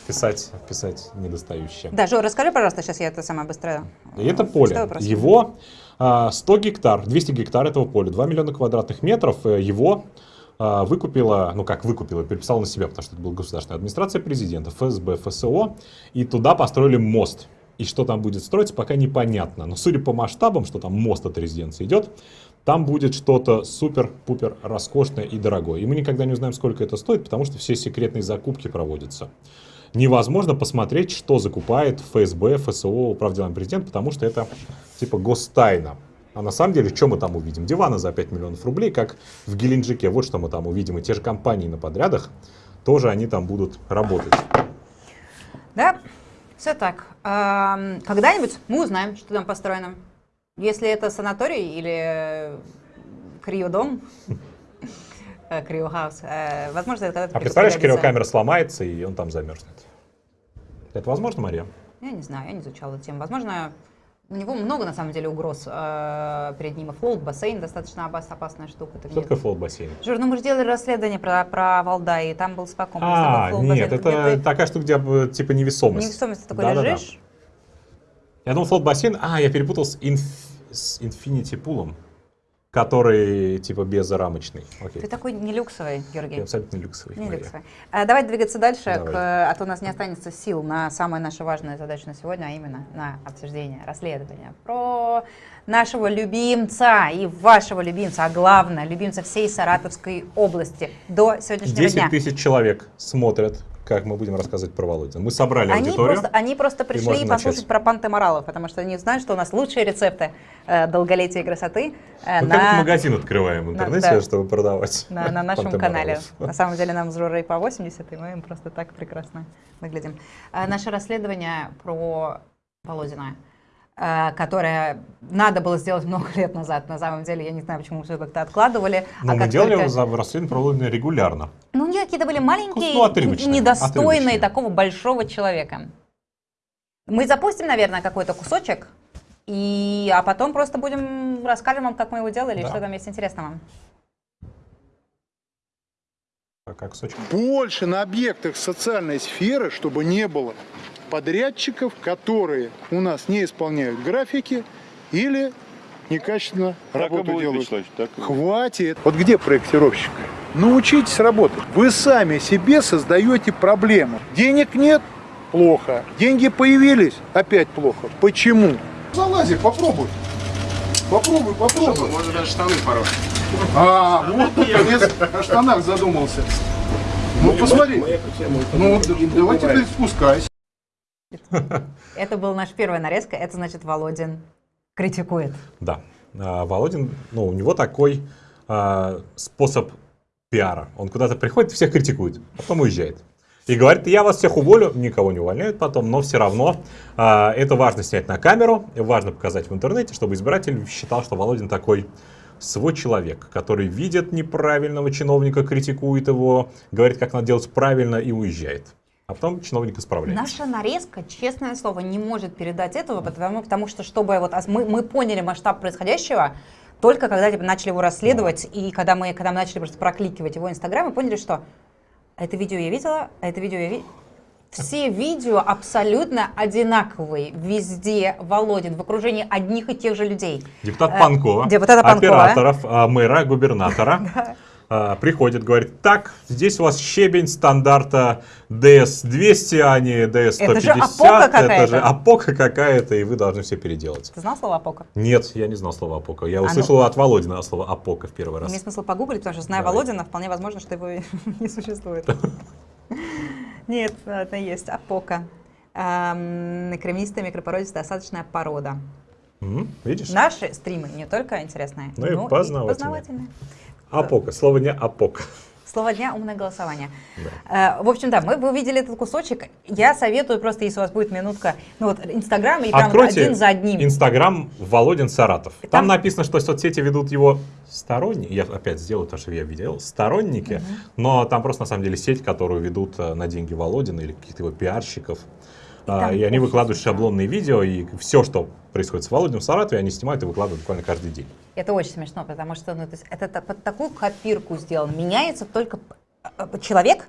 писать, писать недостающее. Да, Жор, расскажи, пожалуйста, сейчас я это самое быстро. И это э, поле. Его а, 100 гектар, 200 гектар этого поля, 2 миллиона квадратных метров, э, его а, выкупила, ну как выкупила, переписала на себя, потому что это была государственная администрация президента, ФСБ, ФСО, и туда построили мост. И что там будет строиться, пока непонятно. Но судя по масштабам, что там мост от резиденции идет, там будет что-то супер-пупер роскошное и дорогое. И мы никогда не узнаем, сколько это стоит, потому что все секретные закупки проводятся. Невозможно посмотреть, что закупает ФСБ, ФСО, Управделами президента, потому что это типа гостайна. А на самом деле, что мы там увидим? Диваны за 5 миллионов рублей, как в Геленджике. Вот что мы там увидим. И те же компании на подрядах, тоже они там будут работать. Да, все так. Когда-нибудь мы узнаем, что там построено. Если это санаторий или криодом, э, криохаус, э, возможно, это когда-то А представляешь, криокамера сломается, и он там замерзнет. Это возможно, Мария? Я не знаю, я не изучала эту тему. Возможно, у него много, на самом деле, угроз э, перед ним. И float-бассейн достаточно опас- опасная штука. Ты Что такое float-бассейн? Жор, ну мы же делали расследование про, про Валдай, и там был спокойно. А, нет, это такая штука, где типа невесомость. Невесомость, ты такой Да-да-да. лежишь. Я думал, float-бассейн, а, я перепутал с, инф... с Infinity пулом, который типа безрамочный. Окей. Ты такой не люксовый, Георгий. Я абсолютно люксовый. Не Мария. люксовый. А, давай двигаться дальше, Давай. к, а то у нас не останется сил на самую нашу важную задачу на сегодня, а именно на обсуждение, расследование про нашего любимца и вашего любимца, а главное, любимца всей Саратовской области до сегодняшнего 10 дня. тысяч человек смотрят, как мы будем рассказывать про Володина. Мы собрали Они аудиторию. просто, они просто пришли можно послушать начать. про панты моралов, потому что они знают, что у нас лучшие рецепты э, долголетия и красоты э, Мы как на, магазин открываем в интернете, да. чтобы продавать. на, на нашем канале. На самом деле нам с Жорой по 80, и мы им просто так прекрасно выглядим. А, наше расследование про Володина, э, которое надо было сделать много лет назад. На самом деле, я не знаю, почему мы все как-то откладывали. Но а мы делали только- его за расследование про Володина регулярно. Ну, они какие-то были маленькие, Ну, отрывочные, недостойные отрывочные. такого большого человека. Мы запустим, наверное, какой-то кусочек, и, а потом просто будем расскажем вам, как мы его делали, и Да. что там есть интересного. А Как кусочек. больше на объектах социальной сферы, чтобы не было подрядчиков, которые у нас не исполняют графики или некачественно работу делают. Хватит. Вот где проектировщик? Научитесь работать. Вы сами себе создаете проблему. Денег нет? Плохо. Деньги появились? Опять плохо. Почему? Залази, попробуй. Попробуй, попробуй. Можно даже штаны порой. А, вот наконец о штанах задумался. Ну посмотри. Ну давай теперь спускайся. Это была наша первая нарезка, это значит Володин критикует. Да. А, Володин, ну, у него такой а, способ пиара. Он куда-то приходит, всех критикует, потом уезжает. И говорит, я вас всех уволю, никого не увольняют потом, но все равно а, это важно снять на камеру, важно показать в интернете, чтобы избиратель считал, что Володин такой свой человек, который видит неправильного чиновника, критикует его, говорит, как надо делать правильно и уезжает. А потом чиновник исправляется. Наша нарезка, честное слово, не может передать этого, потому, потому что, чтобы вот мы, мы поняли масштаб происходящего, только когда типа, начали его расследовать, и когда мы, когда мы начали просто прокликивать его инстаграм, мы поняли, что это видео я видела, это видео я видела. Все видео абсолютно одинаковые. Везде Володин в окружении одних и тех же людей. Депутат Э, Панкова, депутата Панкова. операторов, а, мэра, губернатора. а, Приходит, говорит, так, здесь у вас щебень стандарта DS-200, а не DS-150. Это же опока Это какая-то. же опока какая-то, и вы должны все переделать. Ты знал слово «апока»? Нет, я не знал слова опока. Я ну- услышал от Володина слово опока в первый раз. Имеет смысл погуглить, потому что, зная Давай. Володина, вполне возможно, что его не существует. Нет, это есть апока. Кремнистая микропородистая осадочная порода. Видишь? Наши стримы не только интересные, Ну и но познавательные. познавательные. Опока. Слово не опока. Слово дня умное голосование. Э, В общем, да, мы вы увидели этот кусочек. Я советую просто, если у вас будет минутка, ну вот Инстаграм и прям Откройте один за одним. Инстаграм Володин Саратов. Там, Там- написано, что соцсети ведут его сторонники. Я опять сделаю то, что я видел. Сторонники. Но там просто на самом деле сеть, которую ведут э, на деньги Володина или каких-то его пиарщиков. А, там И, они выкладывают шаблонные видео, и все, что происходит с Володиным в Саратове, они снимают и выкладывают буквально каждый день. Это очень смешно, потому что ну, то есть это под такую копирку сделано. Меняется только п- э, человек,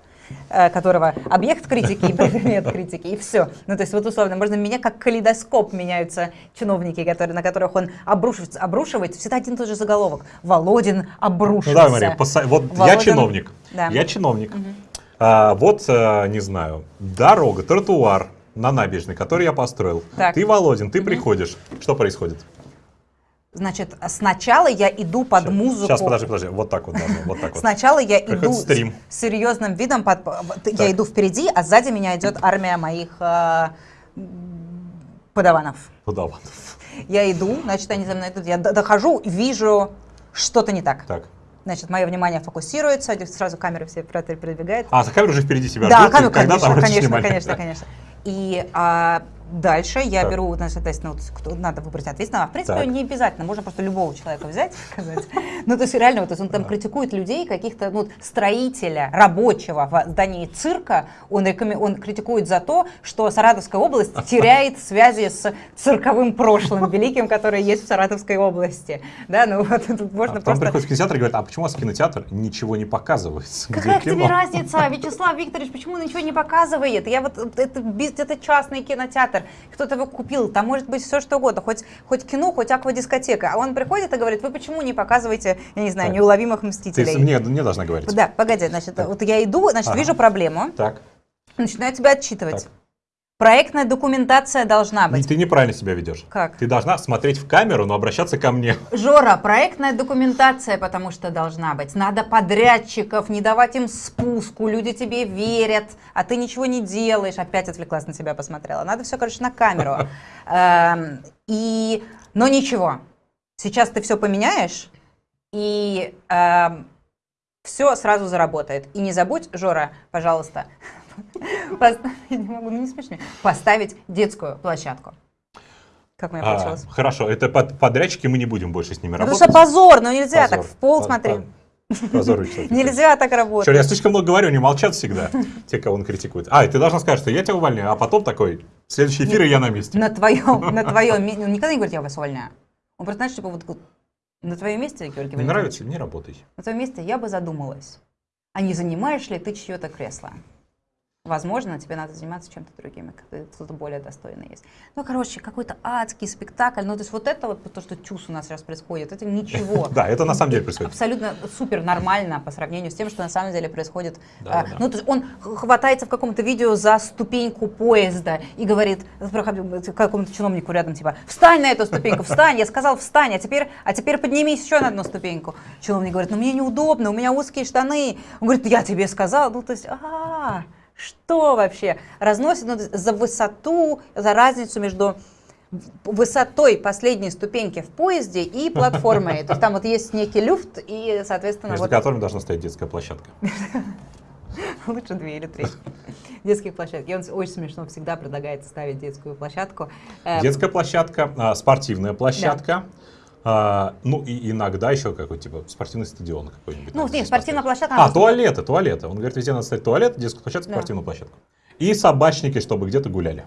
э, которого объект критики и предмет критики, и все. Ну, то есть, вот условно, можно меня как калейдоскоп меняются чиновники, которые, на которых он обрушивается, обрушивается. Всегда один и тот же заголовок. Володин Ну обрушился. давай, Мария, поса- вот я Володин- чиновник. Да. Я чиновник. А, вот, э, не знаю, дорога, тротуар на набережной, который я построил. Так. Ты, Володин, ты приходишь. Что происходит? Значит, сначала я иду под музыку. Сейчас, подожди, подожди. Вот так вот должно. Вот так вот. Сначала я иду стрим. с серьезным видом, под- я Так. иду впереди, а сзади меня идет армия моих э, подаванов. Подаван. Я иду, значит, они за мной идут, я дохожу, вижу что-то не так. Так. Значит, мое внимание фокусируется, сразу камеры все пер- передвигает. А, за камера уже впереди тебя да, ждет, там конечно, конечно, конечно, Да. конечно. И а, дальше я Так. беру, соответственно, вот, кто, надо выбрать ответственного. В принципе, Так. не обязательно, можно просто любого человека взять и сказать. Ну, то есть реально, вот, то есть он там критикует людей, каких-то ну, строителя, рабочего в здании цирка, он, рекоме- он критикует за то, что Саратовская область теряет связи с цирковым прошлым великим, которое есть в Саратовской области. Да, ну вот тут А можно потом просто... приходит в кинотеатр и говорит, а почему у вас кинотеатр ничего не показывается? Какая тебе разница, Вячеслав Викторович, почему он ничего не показывает? Я вот, это, это частный кинотеатр, кто-то его купил, там может быть все что угодно, хоть, хоть кино, хоть аквадискотека. А он приходит и говорит, вы почему не показываете, я не знаю, Так. неуловимых Ты мстителей? мне, мне должна говорить. Да, погоди, значит, вот я иду, значит, Ага. вижу проблему, Так. начинаю тебя отчитывать. Так. Проектная документация должна быть. Ты неправильно себя ведешь. Как? Ты должна смотреть в камеру, но обращаться ко мне. Жора, проектная документация, потому что должна быть. Надо подрядчиков, не давать им спуску, люди тебе верят, а ты ничего не делаешь. Опять отвлеклась на тебя, посмотрела. Надо все, короче, на камеру. Эм, И, но ничего. Сейчас ты все поменяешь, и все сразу заработает. И не забудь, Жора, пожалуйста, поставить, не могу, ну не смешно, поставить детскую площадку. Как меня А, получилось? хорошо, это под- подрядчики, мы не будем больше с ними Потому работать. что позор, ну нельзя Позор. так в пол Позор, Вячеслав Викторович. Нельзя так работать. я слишком много говорю, они молчат всегда, те, кого он критикует. А, и ты должна сказать, что я тебя увольняю, а потом такой, следующий эфир, и я на месте. На твоем, на твоем месте. Он никогда не говорит, я вас увольняю. Он просто, знаешь, типа вот на твоем месте, Георгий Не нравится, не работай. на твоем месте я бы задумалась, а не занимаешь ли ты чье-то кресло? Возможно, тебе надо заниматься чем-то другим, кто-то более достойный есть. Ну, короче, какой-то адский спектакль. Ну, то есть вот это вот то, что чус у нас сейчас происходит, это ничего. Да, это на самом деле происходит. абсолютно супер нормально по сравнению с тем, что на самом деле происходит. А. Ну, то есть он хватается в каком-то видео за ступеньку поезда и говорит проходит какому-то чиновнику рядом, типа, встань на эту ступеньку, встань, я сказал, встань, а теперь, а теперь поднимись еще на одну ступеньку. Чиновник говорит, ну мне неудобно, у меня узкие штаны. Он говорит, я тебе сказал, ну то есть, а, что вообще? Разносит ну, за высоту, за разницу между высотой последней ступеньки в поезде и платформой. То есть там вот есть некий люфт и, соответственно, Между вот которыми должна стоять детская площадка. лучше две или три детских площадки. И он очень смешно всегда предлагает ставить детскую площадку. Э, Детская площадка, а, спортивная площадка, а, ну и иногда еще какой-то типа спортивный стадион какой-нибудь. Ну, нет, спортивная поставить. площадка. А, туалеты, туалеты. Он говорит, везде надо ставить туалет, детскую площадку, Да. спортивную площадку. И собачники, чтобы где-то гуляли.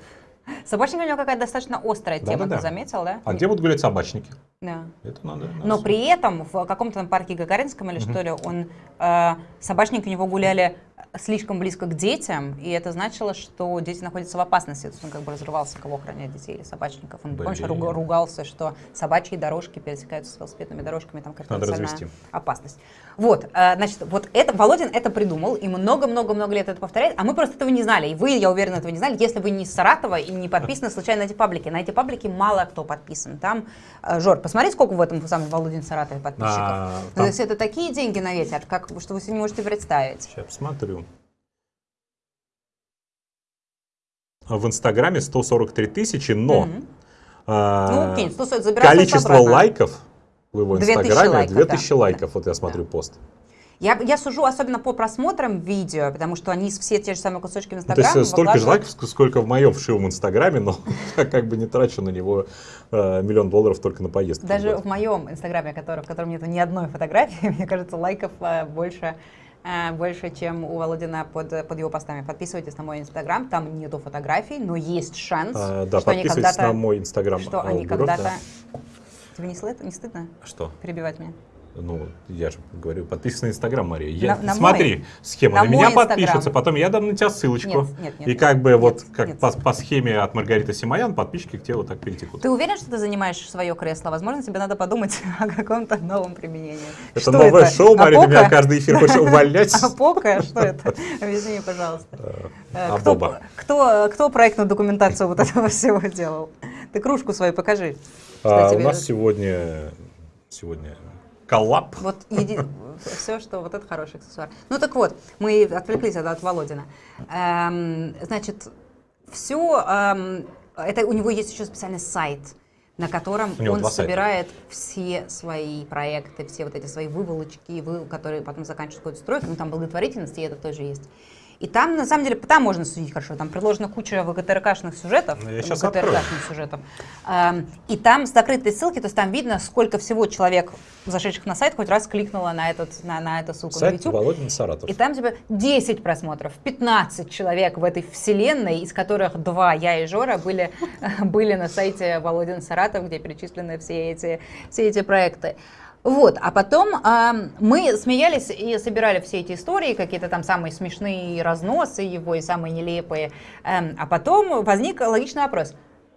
Собачник у него какая-то достаточно острая тема, Да-да-да. ты заметил, да? А где будут гулять собачники? Да. Это надо. надо Но с- при этом в каком-то парке Гагаринском или что ли, он, э, собачники у него гуляли слишком близко к детям, и это значило, что дети находятся в опасности. То есть он как бы разрывался, кого охранять детей или собачников. Он, помнишь, Блин. руга- ругался, что собачьи дорожки пересекаются с велосипедными дорожками, там какая-то опасность. Вот, э, значит, вот это, Володин это придумал, и много-много-много лет это повторяет, а мы просто этого не знали, и вы, я уверена, этого не знали, если вы не из Саратова и не подписаны случайно на эти паблики. На эти паблики мало кто подписан. Там, э, Жор, посмотри, сколько в этом самом Володин Саратове подписчиков. А, там- То есть это такие деньги на ветер, как, что вы себе не можете представить. Сейчас посмотрю. В Инстаграме 143 тысячи, но Мгм. а, Ну, кинь, 140, забирай количество обратно. лайков в его 2000 Инстаграме лайков, 2000 да. лайков. Вот я смотрю пост. Я, я сужу особенно по просмотрам видео, потому что они все те же самые кусочки в Ну, То Инстаграме есть э, столько же лайков, ск- сколько в моем вшивом Инстаграме, но я как бы не трачу на него э, миллион долларов только на поездки. в Даже в моем Инстаграме, который, в котором нет ни одной фотографии, мне кажется, лайков э, больше, больше, чем у Володина под, под его постами. Подписывайтесь на мой Инстаграм, там нету фотографий, но есть шанс, А, да, что они когда-то... на мой Инстаграм. Что а, они когда-то... да. Тебе не, не стыдно Что? перебивать меня? Ну, я же говорю, подписывайся на Инстаграм, Мария. Я, На- на смотри, мой- схема. на На, меня Инстаграм. подпишутся, потом я дам на тебя ссылочку. Нет, нет, нет, и нет, как бы нет, вот как нет. по, по схеме от Маргариты Симоян подписчики к тебе вот так перетекут. Ты уверен, что ты занимаешь свое кресло? Возможно, тебе надо подумать о каком-то новом применении. Это Что новое это? шоу, Мария, ты меня каждый эфир хочешь увольнять. Апока? Что это? Объясни мне, пожалуйста. Э, Кто, Абоба. кто, кто проектную документацию вот этого всего делал? Ты кружку свою покажи. А, у нас сегодня, сегодня коллаб. Вот все, что вот это хороший аксессуар. Ну так вот, мы отвлеклись от, от Володина. Эм, значит, все, это у него есть еще специальный сайт, на котором он два сайта. собирает все свои проекты, все вот эти свои выволочки, вы- которые потом заканчивают какой-то стройкой, ну там благотворительность, и это тоже есть. И там, на самом деле, там можно судить хорошо. Там предложена куча ВГТРКшных сюжетов. Ну, я ВГТРКшных сюжетов. Эм, и там закрытые ссылки, то есть там видно, сколько всего человек, зашедших на сайт, хоть раз кликнуло на, этот, на, на эту ссылку на Сайт YouTube. Володин Саратов. И там типа 10 просмотров, 15 человек в этой вселенной, из которых два, я и Жора, были, были на сайте Володин Саратов, где перечислены все эти, все эти проекты. Вот, а потом а, мы смеялись и собирали все эти истории, какие-то там самые смешные разносы его и самые нелепые. Эм, а потом возник логичный вопрос.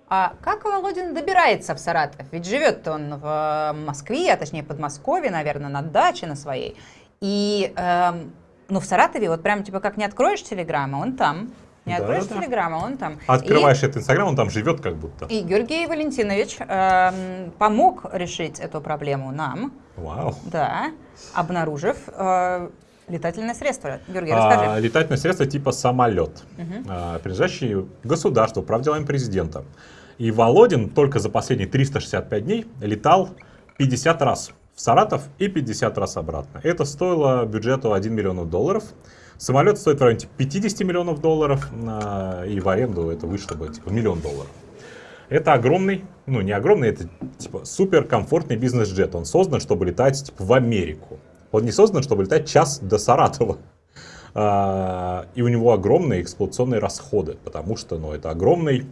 А как Володин добирается в Саратов? Ведь живет он в э, Москве, а точнее Подмосковье, наверное, на даче на своей. И эм, ну, в Саратове вот прям типа как не откроешь телеграмма, он там. Не Да, откроешь да, да. телеграмма, он там. Открываешь этот Инстаграм, он там живет как будто. И, и Георгий Валентинович эм, помог решить эту проблему нам, Вау. да, обнаружив э, летательное средство. Георгий, А, расскажи. летательное средство типа самолет, а, принадлежащий государству, правделам президента. И Володин только за последние 365 дней летал 50 раз в Саратов и 50 раз обратно. Это стоило бюджету 1 миллион долларов. Самолет стоит в районе типа 50 миллионов долларов, а, и в аренду это вышло бы типа миллион долларов. Это огромный, ну не огромный, это типа супер комфортный бизнес-джет. Он создан, чтобы летать типа, в Америку. Он не создан, чтобы летать час до Саратова. А, и у него огромные эксплуатационные расходы, потому что ну, это огромный,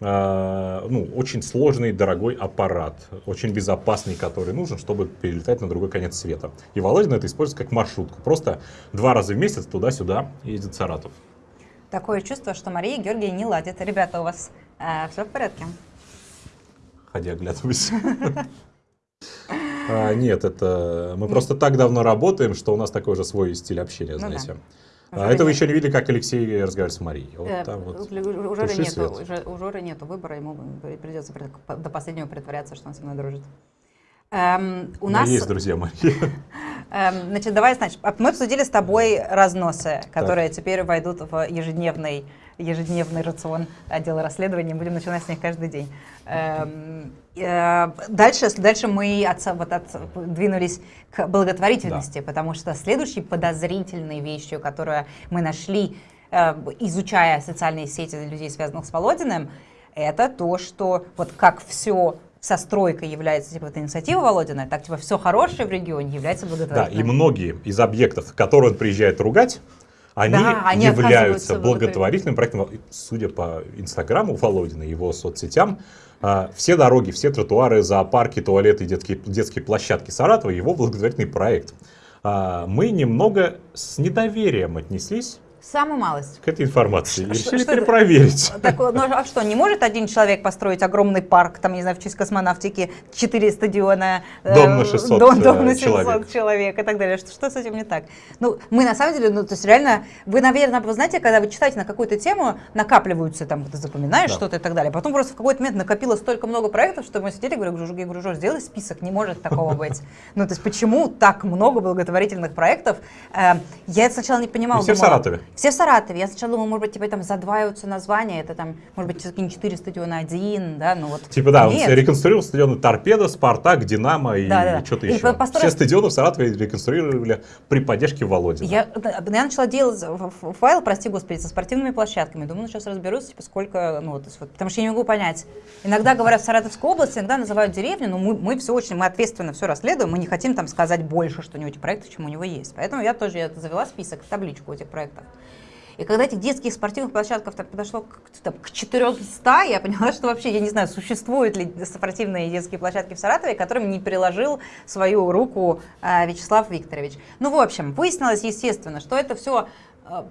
ну, очень сложный, дорогой аппарат, очень безопасный, который нужен, чтобы перелетать на другой конец света. И Володин это использует как маршрутку. Просто два раза в месяц туда-сюда ездит Саратов. Такое чувство, что Мария и Георгий не ладят. Ребята, у вас все в порядке? Ходи оглядывайся. А, Нет, это мы просто так давно работаем, что у нас такой же свой стиль общения, Ну знаете. Уже А это вы нет. еще не видели, как Алексей разговаривает с Марией. Вот Э, там вот. у у Жоры нету, свет. у Жо- у Жоры нету выбора, ему придется при- до последнего притворяться, что он со мной дружит. Эм, у нас, есть друзья Мария. эм, значит, давай, значит, а мы обсудили с тобой разносы, которые теперь войдут в ежедневный, ежедневный рацион отдела расследований. Будем начинать с них каждый день. Эм, дальше, дальше мы от, вот от- двинулись к благотворительности, потому что следующей подозрительной вещью, которую мы нашли, э, изучая социальные сети людей, связанных с Володиным, это то, что вот как все со стройкой является типа это инициатива Володина, так типа все хорошее в регионе является Да, и благотворительным. многие из объектов, которые он приезжает ругать, они, Да, они являются благотворительным проектом. Судя по Инстаграму Володина, его соцсетям, а, все дороги, все тротуары, зоопарки, туалеты, детские, детские площадки Саратова, его благотворительный проект. а, мы немного с недоверием отнеслись Самую малость. к этой информации и Ш- решили что перепроверить. Так, ну а что, не может один человек построить огромный парк, там, не знаю, в честь космонавтики, 4 стадиона, э, Дом на 600, дом, дом на э, 700 человек. человек. и так далее. Что, что с этим не так? Ну, мы на самом деле, ну, то есть реально, вы, наверное, вы знаете, когда вы читаете на какую-то тему, накапливаются, там, ты запоминаешь Да. что-то и так далее. Потом просто в какой-то момент накопилось столько много проектов, что мы сидели, говорю, я говорю, Жор, сделай список, не может такого быть. Ну, то есть почему так много благотворительных проектов? Э, Я это сначала не понимала. Все в Саратове. Все в Саратове. Я сначала думала, может быть, типа там задваиваются названия, это там, может быть, какие-нибудь 4 стадиона один, да, ну вот. Типа, да, он Нет. реконструировал стадионы Торпедо, Спартак, Динамо и Да, да. что-то еще. построил- Все стадионы в Саратове реконструировали при поддержке Володина. Я, я начала делать файл, прости господи, со спортивными площадками. Думаю, ну сейчас разберусь, типа сколько, ну вот, вот, потому что я не могу понять. Иногда говорят в Саратовской области, иногда называют деревню, но мы, мы все очень, мы ответственно все расследуем, мы не хотим там сказать больше, что у него эти проекты, чем у него есть. Поэтому я тоже я завела список, табличку этих проектов. И когда этих детских спортивных площадков так подошло к, там, к 400, я поняла, что вообще, я не знаю, существуют ли спортивные детские площадки в Саратове, к которым не приложил свою руку э, Вячеслав Викторович. Ну, в общем, выяснилось, естественно, что это все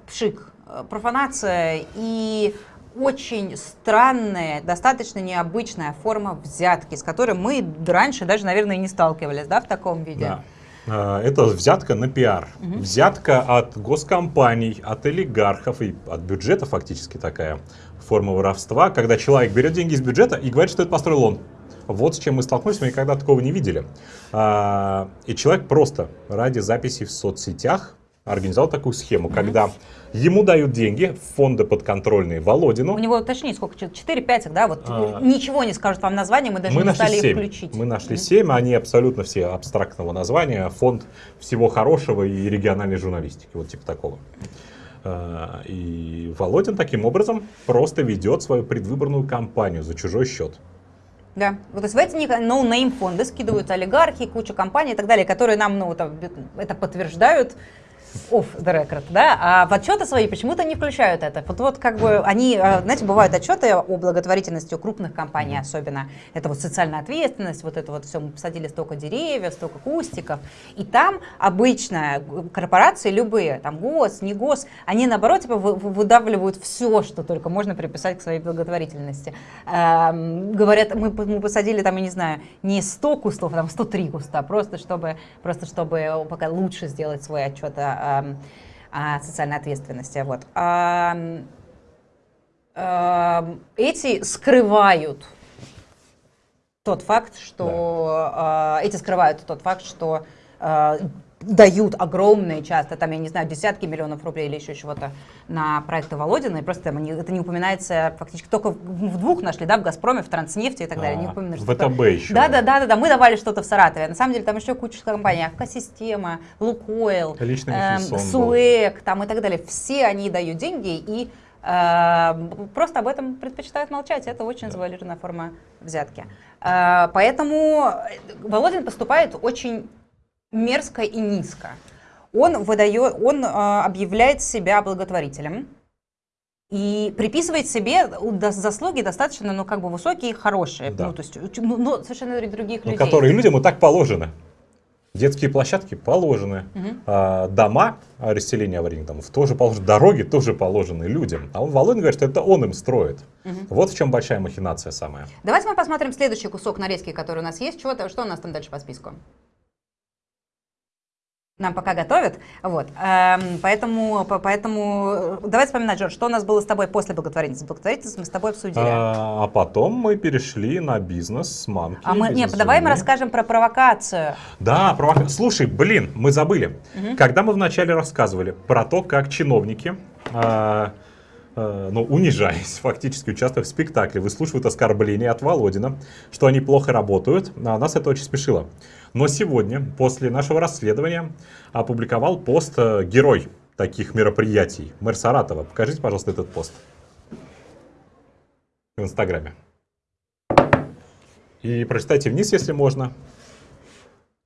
пшик, э, профанация и очень странная, достаточно необычная форма взятки, с которой мы раньше даже, наверное, не сталкивались, да, в таком виде. Да. А, Это взятка на пиар. Взятка от госкомпаний, от олигархов и от бюджета фактически такая форма воровства, когда человек берет деньги из бюджета и говорит, что это построил он. Вот с чем мы столкнулись, мы никогда такого не видели. А, И человек просто ради записи в соцсетях организовал такую схему, когда ему дают деньги фонды подконтрольные Володину. У него, точнее, сколько? 4-5, да? Вот А. ничего не скажут вам название, мы даже мы не нашли стали их 7. включить. Мы нашли 7, они абсолютно все абстрактного названия. Фонд всего хорошего и региональной журналистики, вот типа такого. А, И Володин таким образом просто ведет свою предвыборную кампанию за чужой счет. Да. Вот, то есть в эти no-name фонды скидывают олигархи, куча компаний и так далее, которые нам ну, там, это подтверждают off the record, да, а в отчеты свои почему-то не включают это. Вот, вот как бы они, э, знаете, бывают отчеты о благотворительности у крупных компаний особенно. Это вот социальная ответственность, вот это вот все, мы посадили столько деревьев, столько кустиков. И там обычно корпорации любые, там ГОС, не ГОС, они наоборот типа вы- вы- выдавливают все, что только можно приписать к своей благотворительности. Эм, говорят, мы, мы посадили там, я не знаю, не 100 кустов, а там 103 куста, просто чтобы, просто чтобы пока лучше сделать свой отчет о, эм, о социальной ответственности. Вот. Ам, эм, эти скрывают тот факт, что э, эти скрывают тот факт, что э, дают огромные часто, там, я не знаю, десятки миллионов рублей или еще чего-то на проекты Володина, и просто там это не упоминается фактически только в в двух нашли, да, в Газпроме, в Транснефти и так далее. Не А, упоминали, в ВТБ еще. Да, да, да, да, да, мы давали что-то в Саратове. На самом деле там еще куча компаний, Авкосистема, Лукойл, эм. Суэк, там и так далее. Все они дают деньги и э, просто об этом предпочитают молчать. Это очень завуалированная форма взятки. Э, поэтому Володин поступает очень мерзко и низко. Он выдает, он э, объявляет себя благотворителем и приписывает себе заслуги достаточно, ну, как бы высокие и хорошие. Да. Ну, то есть, ну, ну, совершенно других Ну, людей. которые людям и так положены. Детские площадки положены, а, дома а, расселения аварийных домов тоже положены, дороги тоже положены людям. А он Володин говорит, что это он им строит. Вот в чем большая махинация самая. Давайте мы посмотрим следующий кусок нарезки, который у нас есть. Что, что у нас там дальше по списку? Нам пока готовят. Вот. Эм, поэтому, по- поэтому э, давай вспоминать, Джордж, что у нас было с тобой после благотворительности. Благотворительность мы с тобой обсудили. А, а потом мы перешли на бизнес с мамки. А мы, нет, давай мы расскажем про провокацию. Да, провока- Слушай, блин, мы забыли. Когда мы вначале рассказывали про то, как чиновники, а, ну, унижаясь, фактически участвуя в спектакле, выслушивают оскорбления от Володина, что они плохо работают, а нас это очень спешило. Но сегодня, после нашего расследования, опубликовал пост э, герой таких мероприятий, мэр Саратова. Покажите, пожалуйста, этот пост в Инстаграме. И прочитайте вниз, если можно.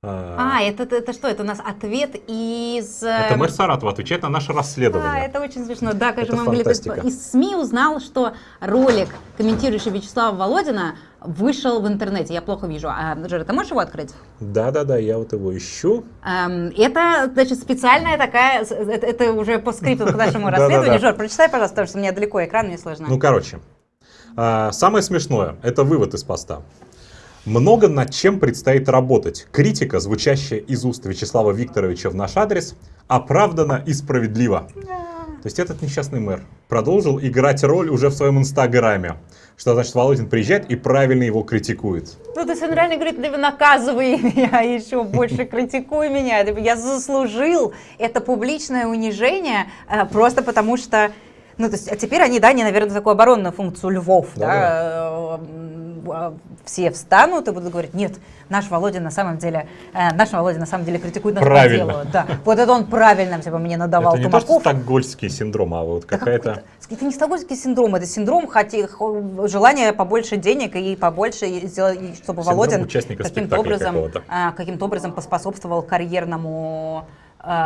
А, это, это, это что? Это у нас ответ из... Это эм, мэр Саратова отвечает на наше расследование. А, это очень смешно. Да, как же Это мы могли... Из СМИ узнал, что ролик, комментирующий Вячеслава Володина, вышел в интернете. Я плохо вижу. А, Жора, ты можешь его открыть? Да-да-да, я вот его ищу. Эм, это, значит, специальная такая... с- Это, это уже по скрипту к нашему расследованию. Жор, прочитай, пожалуйста, потому что у меня далеко экран, мне сложно. Ну, короче, а, самое смешное – это вывод из поста. Много над чем предстоит работать. Критика, звучащая из уст Вячеслава Викторовича в наш адрес, оправдана и справедлива. То есть этот несчастный мэр продолжил играть роль уже в своем инстаграме. Что значит, Володин приезжает и правильно его критикует. Ну, то есть он реально говорит, наказывай меня, еще больше критикуй меня. Я заслужил это публичное унижение э, просто потому что... Ну, то есть, а теперь они, да, они, наверное, такую оборонную функцию львов, да, э, м, а, все встанут и будут говорить, нет, наш Володя на самом деле, э, наш Володя на самом деле критикует нас по Правильно. делу. Да, вот это он правильно типа, мне надавал это не то, что тумаков. стокгольский синдром, а вот Да какая-то... Это не стокгольмский синдром, это синдром хоти- хо- желания побольше денег и побольше, и чтобы Синдром Володин участника каким-то образом, а, каким-то образом поспособствовал карьерному,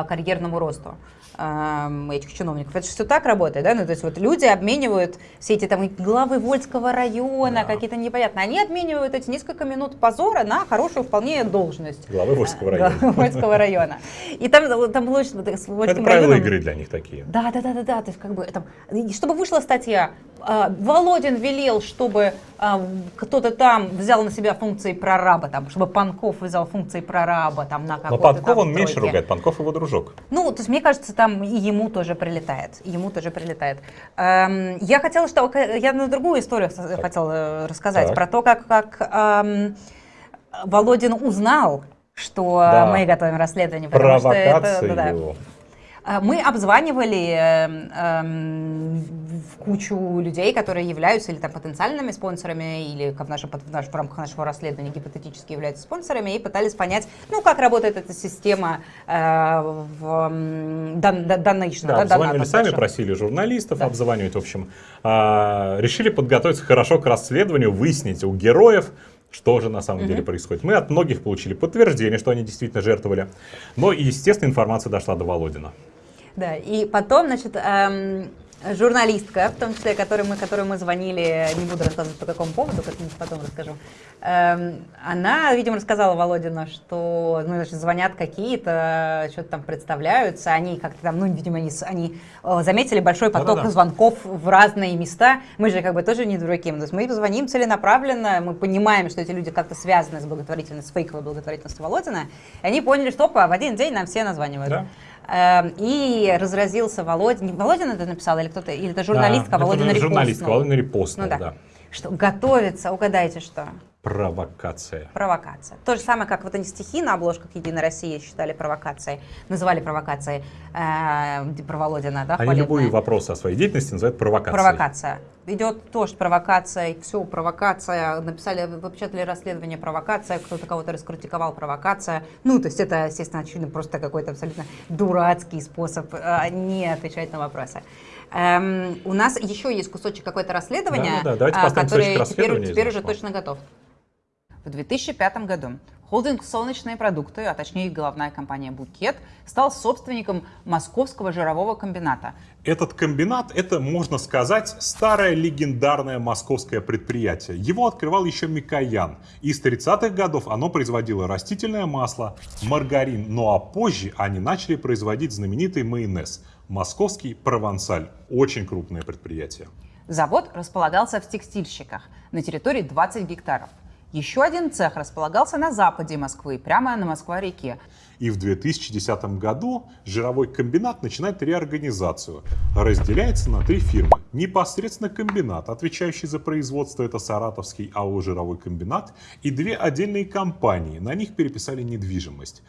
карьерному росту ам, этих чиновников. Это же все так работает, да? Ну, то есть вот люди обменивают все эти там главы Вольского района, какие-то непонятные, они обменивают эти несколько минут позора на хорошую вполне должность. Главы Вольского района. главы Вольского района. И там, там было с Вольским Это правила районом- игры для них такие. да, да, да, да, да. То есть, как бы там, чтобы вышла статья, Володин велел, чтобы а, кто-то там взял на себя функции прораба, там, чтобы Панков взял функции прораба там на Но какой-то Панков там он меньше ругает, Панков его дружок. Ну, то есть, мне кажется, там и ему тоже прилетает. Ему тоже прилетает. Эм, я хотела, что я на другую историю с- хотела рассказать Так. про то, как, как эм, Володин узнал, что Да. мы готовим расследование. потому что это- Провокацию. да-да. А, Мы обзванивали эм, эм, кучу людей, которые являются или там потенциальными спонсорами, или как в, нашем, в, наш- в рамках нашего расследования гипотетически являются спонсорами, и пытались понять, ну, как работает эта система э, в м, дан- Да, да, обзванивали сами, просили журналистов обзванивать, в общем. А, решили подготовиться хорошо к расследованию, выяснить у героев, что же на самом деле происходит. Мы от многих получили подтверждение, что они действительно жертвовали. Но, и, естественно, информация дошла до Володина. Да, и потом, значит, эм, журналистка, в том числе, которой мы, которой мы звонили, не буду рассказывать по какому поводу, как-нибудь потом расскажу, эм, она, видимо, рассказала Володину, что, ну, значит, звонят какие-то, что-то там представляются, они как-то там, ну, видимо, они, они э, заметили большой поток Да-да-да. звонков в разные места. Мы же как бы тоже не дураки, то есть мы звоним целенаправленно, мы понимаем, что эти люди как-то связаны с благотворительностью, с фейковой благотворительностью Володина, и они поняли, что, опа, в один день нам все названивают. Да. Эм, И разразился Володин. Не Володин это написал или кто-то? Или это журналистка, Да, а Володин это журналистка, Володин репостнул, Ну да. да. Что готовится, угадайте что? Провокация. Провокация. То же самое, как вот они стихи на обложках «Единой России» считали провокацией, называли провокацией э, про Володина, да, Они любые вопросы о своей деятельности называют провокацией. Провокация. Идет тоже провокация, все, провокация. Написали, выпечатали расследование, провокация, кто-то кого-то раскритиковал, провокация. Ну, то есть это, естественно, очевидно, просто какой-то абсолютно дурацкий способ э, не отвечать на вопросы. Эм, у нас еще есть кусочек какое-то расследования, Да-да-да, давайте а, поставим который теперь, из теперь уже точно готов. В 2005 году холдинг «Солнечные продукты», а точнее головная компания «Букет», стал собственником Московского жирового комбината. Этот комбинат, это, можно сказать, старое легендарное московское предприятие. Его открывал еще Микоян. И с 30-х годов оно производило растительное масло, маргарин. Ну а позже они начали производить знаменитый майонез. Московский провансаль. Очень крупное предприятие. Завод располагался в текстильщиках на территории 20 гектаров. Еще один цех располагался на западе Москвы, прямо на Москва-реке. И в 2010 году жировой комбинат начинает реорганизацию. Разделяется на три фирмы. Непосредственно комбинат, отвечающий за производство, это Саратовский АО «Жировой комбинат», и две отдельные компании, на них переписали недвижимость.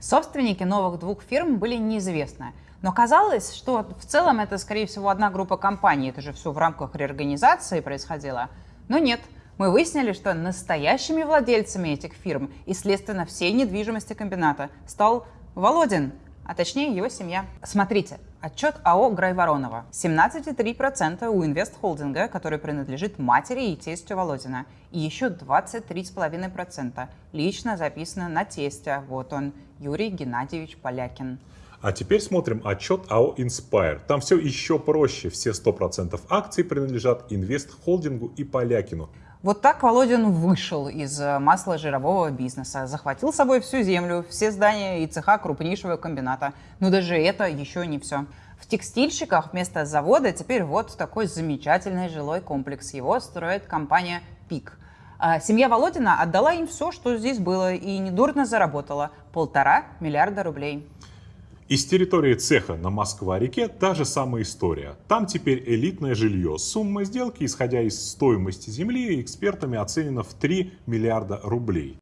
Собственники новых двух фирм были неизвестны. Но казалось, что в целом это, скорее всего, одна группа компаний. Это же все в рамках реорганизации происходило. Но нет. Мы выяснили, что настоящими владельцами этих фирм и, следственно, всей недвижимости комбината стал Володин, а точнее его семья. Смотрите, отчет АО Грайворонова. 17,3% у инвестхолдинга, который принадлежит матери и тестю Володина. И еще 23,5% лично записано на тестя. Вот он, Юрий Геннадьевич Полякин. А теперь смотрим отчет АО Inspire. Там все еще проще. Все 100% акций принадлежат инвестхолдингу и Полякину. Вот так Володин вышел из э, масла-жирового бизнеса, захватил с собой всю землю, все здания и цеха крупнейшего комбината. Но даже это еще не все. В текстильщиках вместо завода теперь вот такой замечательный жилой комплекс. Его строит компания «Пик». А семья Володина отдала им все, что здесь было, и недурно заработала – полтора миллиарда рублей. Из территории цеха на Москва-реке та же самая история. Там теперь элитное жилье. Сумма сделки, исходя из стоимости земли, экспертами оценена в 3 миллиарда рублей.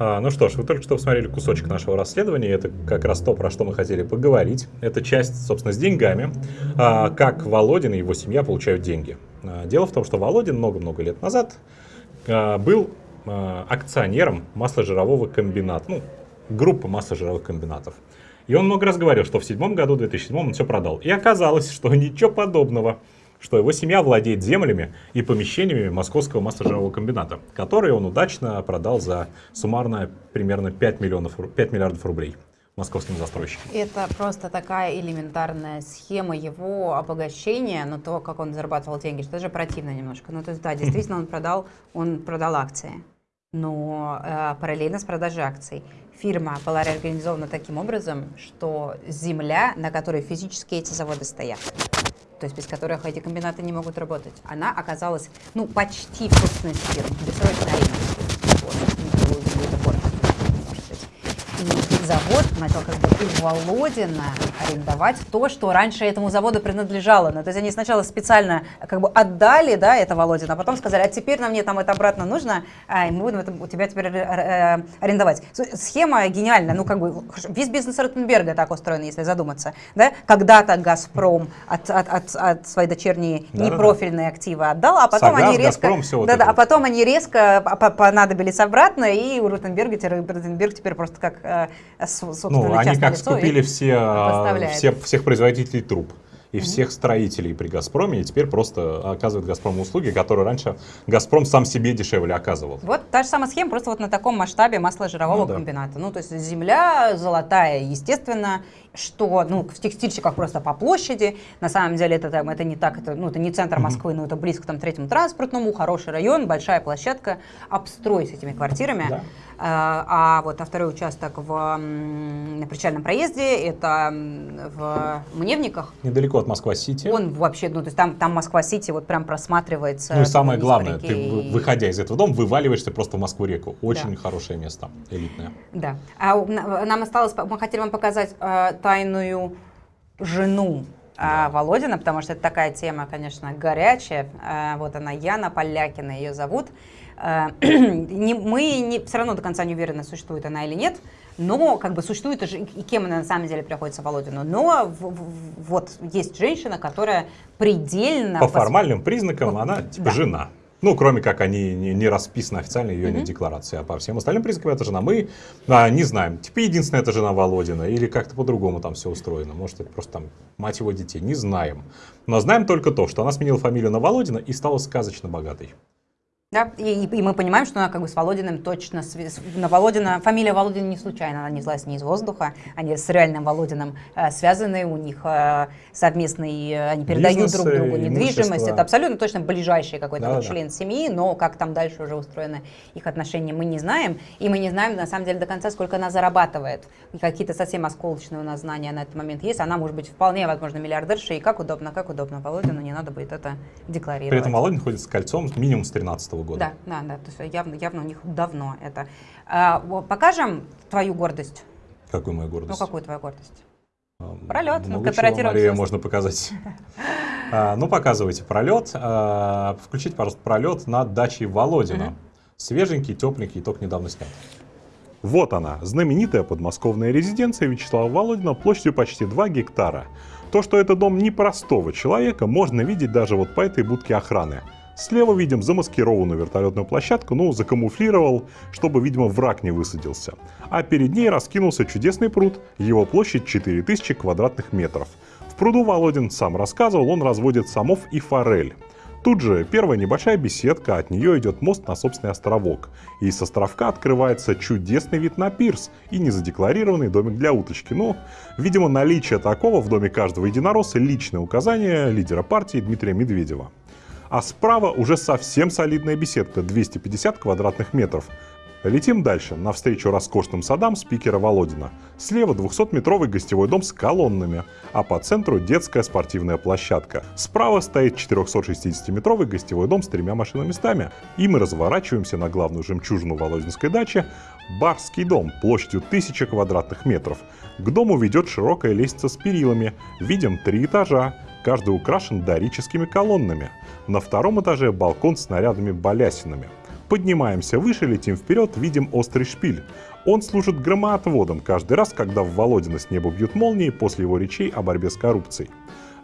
А, ну что ж, вы только что посмотрели кусочек нашего расследования. Это как раз то, про что мы хотели поговорить. Это часть, собственно, с деньгами. А, как Володин и его семья получают деньги. А, дело в том, что Володин много-много лет назад был акционером масложирового комбината. Ну, группы масложировых комбинатов. И он много раз говорил, что в седьмом году, в 2007 он все продал. И оказалось, что ничего подобного, что его семья владеет землями и помещениями Московского масложирового комбината, которые он удачно продал за суммарно примерно 5, миллионов, 5 миллиардов рублей московским застройщикам. Это просто такая элементарная схема его обогащения, но то, как он зарабатывал деньги, что даже противно немножко. Ну, то есть, да, действительно, он продал, он продал акции, но э, параллельно с продажей акций. Фирма была реорганизована таким образом, что земля, на которой физически эти заводы стоят, то есть без которых эти комбинаты не могут работать, она оказалась, ну, почти в собственности фирмы, бессрочно И завод начал как бы у Володина арендовать то, что раньше этому заводу принадлежало. Ну, то есть они сначала специально как бы отдали, да, это Володина, а потом сказали, а теперь нам мне там это обратно нужно, а, и мы будем это у тебя теперь э, арендовать. Схема гениальная, ну как бы весь бизнес Ротенберга так устроен, если задуматься, да. Когда-то Газпром от, от, от, от своей дочерней да, непрофильные да. активы отдал, а потом Согаз, они резко, Газпром, да, да, а потом они резко понадобились обратно, и у Ротенберга, Ротенберг теперь просто как э, ну, они как скупили все, а, все, всех производителей труб и всех строителей при «Газпроме», и теперь просто оказывает «Газпром» услуги, которые раньше «Газпром» сам себе дешевле оказывал. Вот та же самая схема, просто вот на таком масштабе масложирового ну, да. комбината. Ну, то есть земля золотая, естественно, что ну, в текстильщиках просто по площади. На самом деле это, там, это не так, это, ну, это не центр Москвы, но это близко там, третьему транспортному, хороший район, большая площадка, обстрой с этими квартирами. Да. А, а вот а второй участок в, на причальном проезде, это в Мневниках. Недалеко от Москва-Сити. Он вообще, ну то есть там, там Москва-Сити вот прям просматривается. Ну и самое главное, ты, выходя из этого дома, вываливаешься просто в Москву-реку. Очень да. хорошее место, элитное. Да. А нам осталось, мы хотели вам показать э, тайную жену да. Володина, потому что это такая тема, конечно, горячая. Э, вот она, Яна Полякина ее зовут. Э, не, мы не, все равно до конца не уверены, существует она или нет, но как бы существует и кем она на самом деле приходится Володину. Но в, в, вот есть женщина, которая предельно... По формальным признакам по, она типа да. жена. Ну, кроме как они не, не расписаны официально ее mm-hmm. декларации, а по всем остальным признакам это жена. Мы а, не знаем, типа единственная это жена Володина, или как-то по-другому там все устроено. Может, это просто там мать его детей, не знаем. Но знаем только то, что она сменила фамилию на Володина и стала сказочно богатой. Да, и, и мы понимаем, что она как бы с Володиным точно, на Володина, фамилия Володина не случайно, она не взялась не из воздуха, они с реальным Володиным э, связаны, у них э, совместный, э, они передают Бизнесы, друг другу недвижимость, имущество. это абсолютно точно ближайший какой-то да, вот да. член семьи, но как там дальше уже устроены их отношения, мы не знаем, и мы не знаем на самом деле до конца, сколько она зарабатывает, какие-то совсем осколочные у нас знания на этот момент есть, она может быть вполне, возможно, миллиардерша, и как удобно, как удобно Володину, не надо будет это декларировать. При этом Володин ходит с кольцом минимум с 13 -го года. Да, да, да. То есть явно, явно у них давно это. А, покажем твою гордость. Какую мою гордость? Ну, какую твою гордость? Пролет, ну, кооперативном Мария, можно показать. а, ну, показывайте пролет. А, включите, пожалуйста, пролет над дачей Володина. Свеженький, тепленький, только недавно снят. Вот она, знаменитая подмосковная резиденция Вячеслава Володина площадью почти 2 гектара. То, что это дом непростого человека, можно видеть даже вот по этой будке охраны. Слева видим замаскированную вертолетную площадку, ну, закамуфлировал, чтобы, видимо, враг не высадился. А перед ней раскинулся чудесный пруд, его площадь 4000 квадратных метров. В пруду Володин сам рассказывал, он разводит самов и форель. Тут же первая небольшая беседка, от нее идет мост на собственный островок. И с островка открывается чудесный вид на пирс и незадекларированный домик для уточки. Но, видимо, наличие такого в доме каждого единоросса – личное указание лидера партии Дмитрия Медведева. А справа уже совсем солидная беседка, 250 квадратных метров. Летим дальше, навстречу роскошным садам спикера Володина. Слева 200-метровый гостевой дом с колоннами, а по центру детская спортивная площадка. Справа стоит 460-метровый гостевой дом с тремя машиноместами. И мы разворачиваемся на главную жемчужину Володинской дачи – Барский дом площадью 1000 квадратных метров. К дому ведет широкая лестница с перилами. Видим три этажа, каждый украшен дорическими колоннами. На втором этаже балкон с снарядами балясинами. Поднимаемся выше, летим вперед, видим острый шпиль. Он служит громоотводом каждый раз, когда в Володина с неба бьют молнии после его речей о борьбе с коррупцией.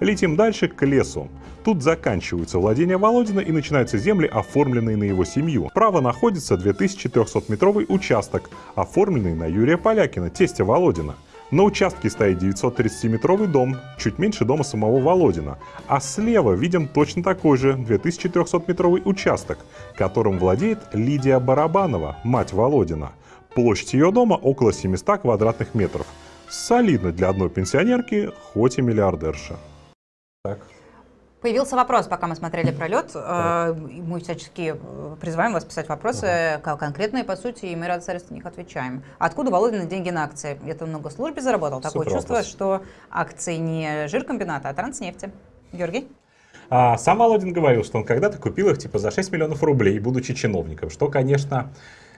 Летим дальше к лесу. Тут заканчиваются владения Володина и начинаются земли, оформленные на его семью. Справа находится 2300-метровый участок, оформленный на Юрия Полякина, тестя Володина. На участке стоит 930-метровый дом, чуть меньше дома самого Володина. А слева видим точно такой же 2300-метровый участок, которым владеет Лидия Барабанова, мать Володина. Площадь ее дома около 700 квадратных метров. Солидно для одной пенсионерки, хоть и миллиардерша. Так. Появился вопрос, пока мы смотрели пролет. Э, Мы всячески призываем вас писать вопросы ко- конкретные, по сути, и мы рады на них отвечаем. Откуда Володин деньги на акции? Это много службе заработал? Такое Супер чувство, вопрос. что акции не жиркомбината, а транснефти. Георгий? А сам Володин говорил, что он когда-то купил их типа за 6 миллионов рублей, будучи чиновником, что, конечно,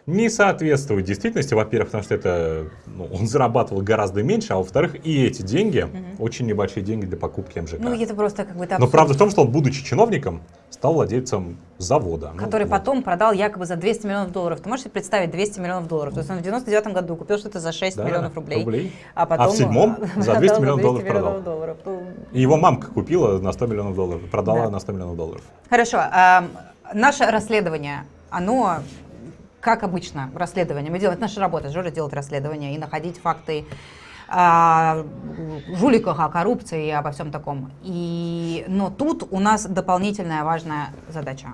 не соответствует действительности, во-первых, потому что это ну, он зарабатывал гораздо меньше, а во-вторых, и эти деньги, очень небольшие деньги для покупки МЖК. Ну, это просто как бы... Но правда в том, что он, будучи чиновником, стал владельцем завода. Ну, который вот. потом продал якобы за 200 миллионов долларов. Ты можешь себе представить 200 миллионов долларов? То есть он в 99 году купил что-то за 6 Да, миллионов рублей, рублей. а потом... А в седьмом за 200 миллионов долларов продал. долларов. Ну, И его мамка купила на 100 миллионов долларов, продала Да. на 100 миллионов долларов. Хорошо. наше расследование, оно, как обычно, расследование. Мы делаем, это наша работа, Жора делать расследование и находить факты о жуликах, о коррупции и обо всем таком. И, но тут у нас дополнительная важная задача.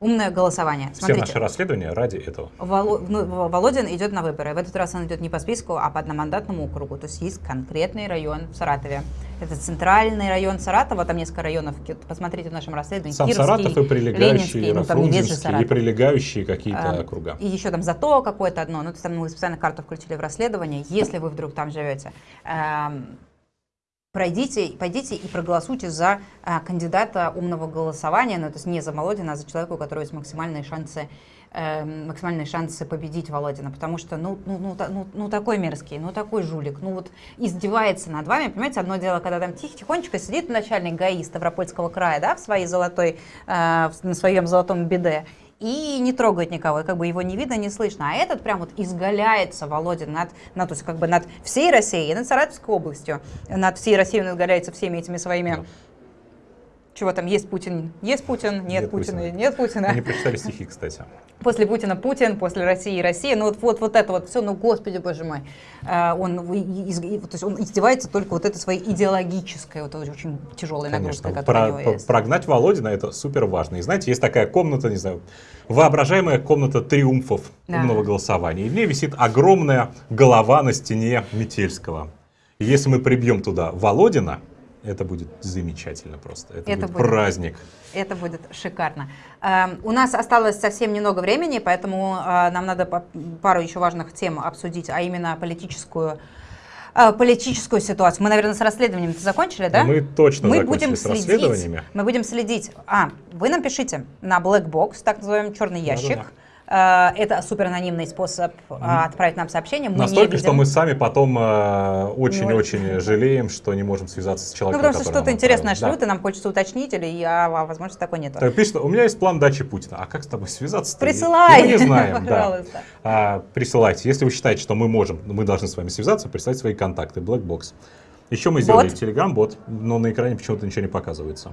Умное голосование. Все Смотрите, наши расследования ради этого. Воло- ну, Володин идет на выборы. В этот раз он идет не по списку, а по одномандатному округу. То есть есть конкретный район в Саратове. Это центральный район Саратова, там несколько районов. Посмотрите в нашем расследовании. Сам Кировский, Саратов и прилегающие, Ленинский, ну там же и прилегающие какие-то А, округа. И еще там зато какое-то одно. Ну, то есть там мы специально карту включили в расследование. Если вы вдруг там живете, эм, пройдите, пойдите и проголосуйте за а, кандидата умного голосования, ну, то есть не за Володина, а за человека, у которого есть максимальные шансы эм, максимальные шансы победить Володина, потому что, ну, ну, ну, ну, ну, такой мерзкий, ну, такой жулик, ну, вот издевается над вами, понимаете, одно дело, когда там тихо, тихонечко сидит начальник ГАИ Ставропольского края, да, в своей золотой, э, на своем золотом беде, и не трогает никого, и как бы его не видно, не слышно. А этот прям вот изгаляется, Володя, над, над, то есть как бы над всей Россией, над Саратовской областью, над всей Россией он изгаляется всеми этими своими... Чего там, есть Путин, есть Путин, нет, Нет Путина, Путина. нет Путина. Они прочитали стихи, кстати. После Путина Путин, после России Россия. Ну вот, вот, вот это вот все, ну господи, боже мой. А, Он, то есть он издевается только вот этой своей идеологической, вот очень тяжелой нагрузкой, Конечно. которая Про- у него есть. прогнать Володина это супер важно. И знаете, есть такая комната, не знаю, воображаемая комната триумфов Да. умного голосования. И в ней висит огромная голова на стене Метельского. И если мы прибьем туда Володина, это будет замечательно просто. Это, Это будет, будет. праздник. Это будет шикарно. Эм, У нас осталось совсем немного времени, поэтому э, нам надо пару еще важных тем обсудить, а именно политическую э, политическую ситуацию. Мы, наверное, с расследованием закончили, да? Мы точно мы закончили будем с следить, расследованиями. Мы будем следить. А, вы нам пишите на Black Box, так называемый черный ящик. Да-да-да. Э, Это супер анонимный способ э, отправить нам сообщение. Мы Настолько, что мы сами потом э, очень-очень жалеем, что не можем связаться с Ну, человеком, потому что что-то интересное шлют, и нам хочется уточнить, или я, а, возможно, такой нет. Так, пишет, у меня есть план дачи Путина. А как с тобой связаться? Присылай, Мы не знаем, да. А, присылайте. Если вы считаете, что мы можем, мы должны с вами связаться, присылайте свои контакты. Blackbox. Еще мы сделали Бот? Telegram-бот, но на экране почему-то ничего не показывается.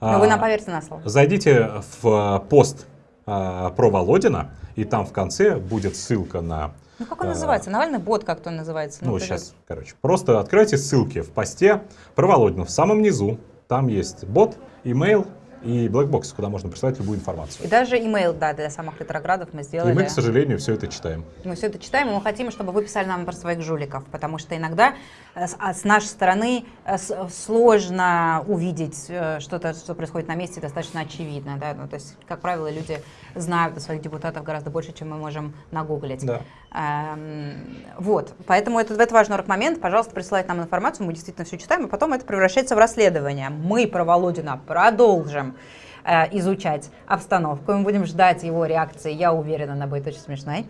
Но вы А, нам поверьте на слово. Зайдите в пост а, про Володина, и там в конце будет ссылка на... Ну как он а, называется? Навальный бот как-то он называется. Ну, сейчас, короче, просто откройте ссылки в посте про Володина. В самом низу там есть бот, имейл и black box, куда можно присылать любую И информацию. даже имейл, да, для самых ретроградов мы И сделали. мы, к сожалению, все это читаем. Мы все это читаем, и мы хотим, чтобы вы писали нам про своих жуликов, потому что иногда э, а с нашей стороны э, сложно увидеть э, что-то, что происходит на месте, достаточно очевидно. Да? Ну, то есть, как правило, люди знают о своих депутатов гораздо больше, чем мы можем нагуглить. Да. Эм, вот, поэтому это, это важный момент. Пожалуйста, присылайте нам информацию, мы действительно все читаем, и потом это превращается в расследование. Мы про Володина продолжим э, изучать обстановку, мы будем ждать его реакции, я уверена, она будет очень смешной.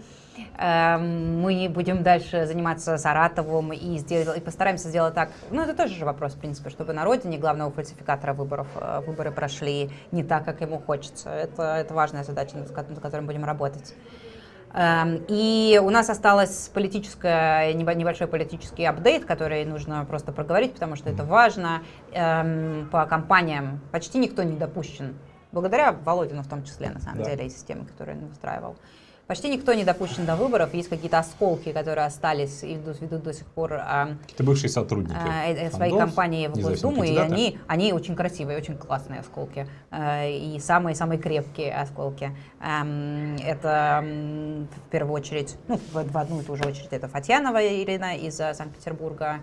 Эм, Мы будем дальше заниматься Саратовым и, сдел- и постараемся сделать так. Ну, это тоже же вопрос, в принципе, чтобы на родине главного фальсификатора выборов э, выборы прошли не так, как ему хочется. Это, это важная задача, над ко- над которой мы будем работать. Эм, И у нас осталось политическое, небо- небольшой политический апдейт, который нужно просто проговорить, потому что это важно. Эм, По компаниям почти никто не допущен, благодаря Володину в том числе, на самом Да. деле, и системе, которую он устраивал. Почти никто не допущен до выборов. Есть какие-то осколки, которые остались и ведут, ведут до сих пор а, Это бывшие сотрудники. а, э, э, своей компании в Госдуму, и они, они очень красивые, очень классные осколки. Э, И самые-самые крепкие осколки. Эм, Это в первую очередь, ну, в, в одну и ту же очередь, это Фатьянова Ирина из Санкт-Петербурга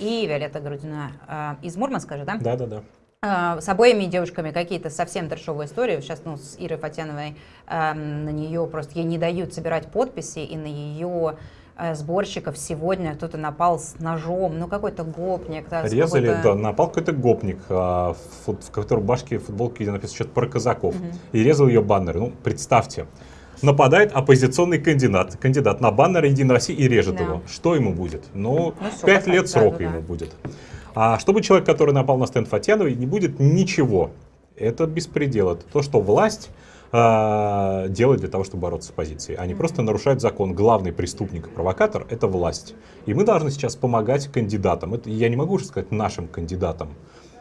и Виолетта Грудина из Мурманска же, да? Да, да, да. А, с обоими девушками какие-то совсем трешовые истории. Сейчас, ну, с Ирой Фатяновой эм, на нее просто ей не дают собирать подписи, и на ее э, сборщиков сегодня кто-то напал с ножом, ну какой-то гопник. да, Резали, какой-то- да, напал какой-то гопник, а, в, в которой рубашке, футболке, написано что-то про казаков, и резал ее баннеры. Ну, представьте, нападает оппозиционный кандидат, кандидат на баннер Единой России и режет Да. его. Что ему будет? Ну, Ну, лет срока сразу, да. ему будет. А чтобы человек, который напал на стенд Фатьяновой, не будет ничего. Это беспредел. Это то, что власть а, делает для того, чтобы бороться с оппозицией. Они просто нарушают закон. Главный преступник и провокатор – это власть. И мы должны сейчас помогать кандидатам. Это, я не могу уже сказать нашим кандидатам.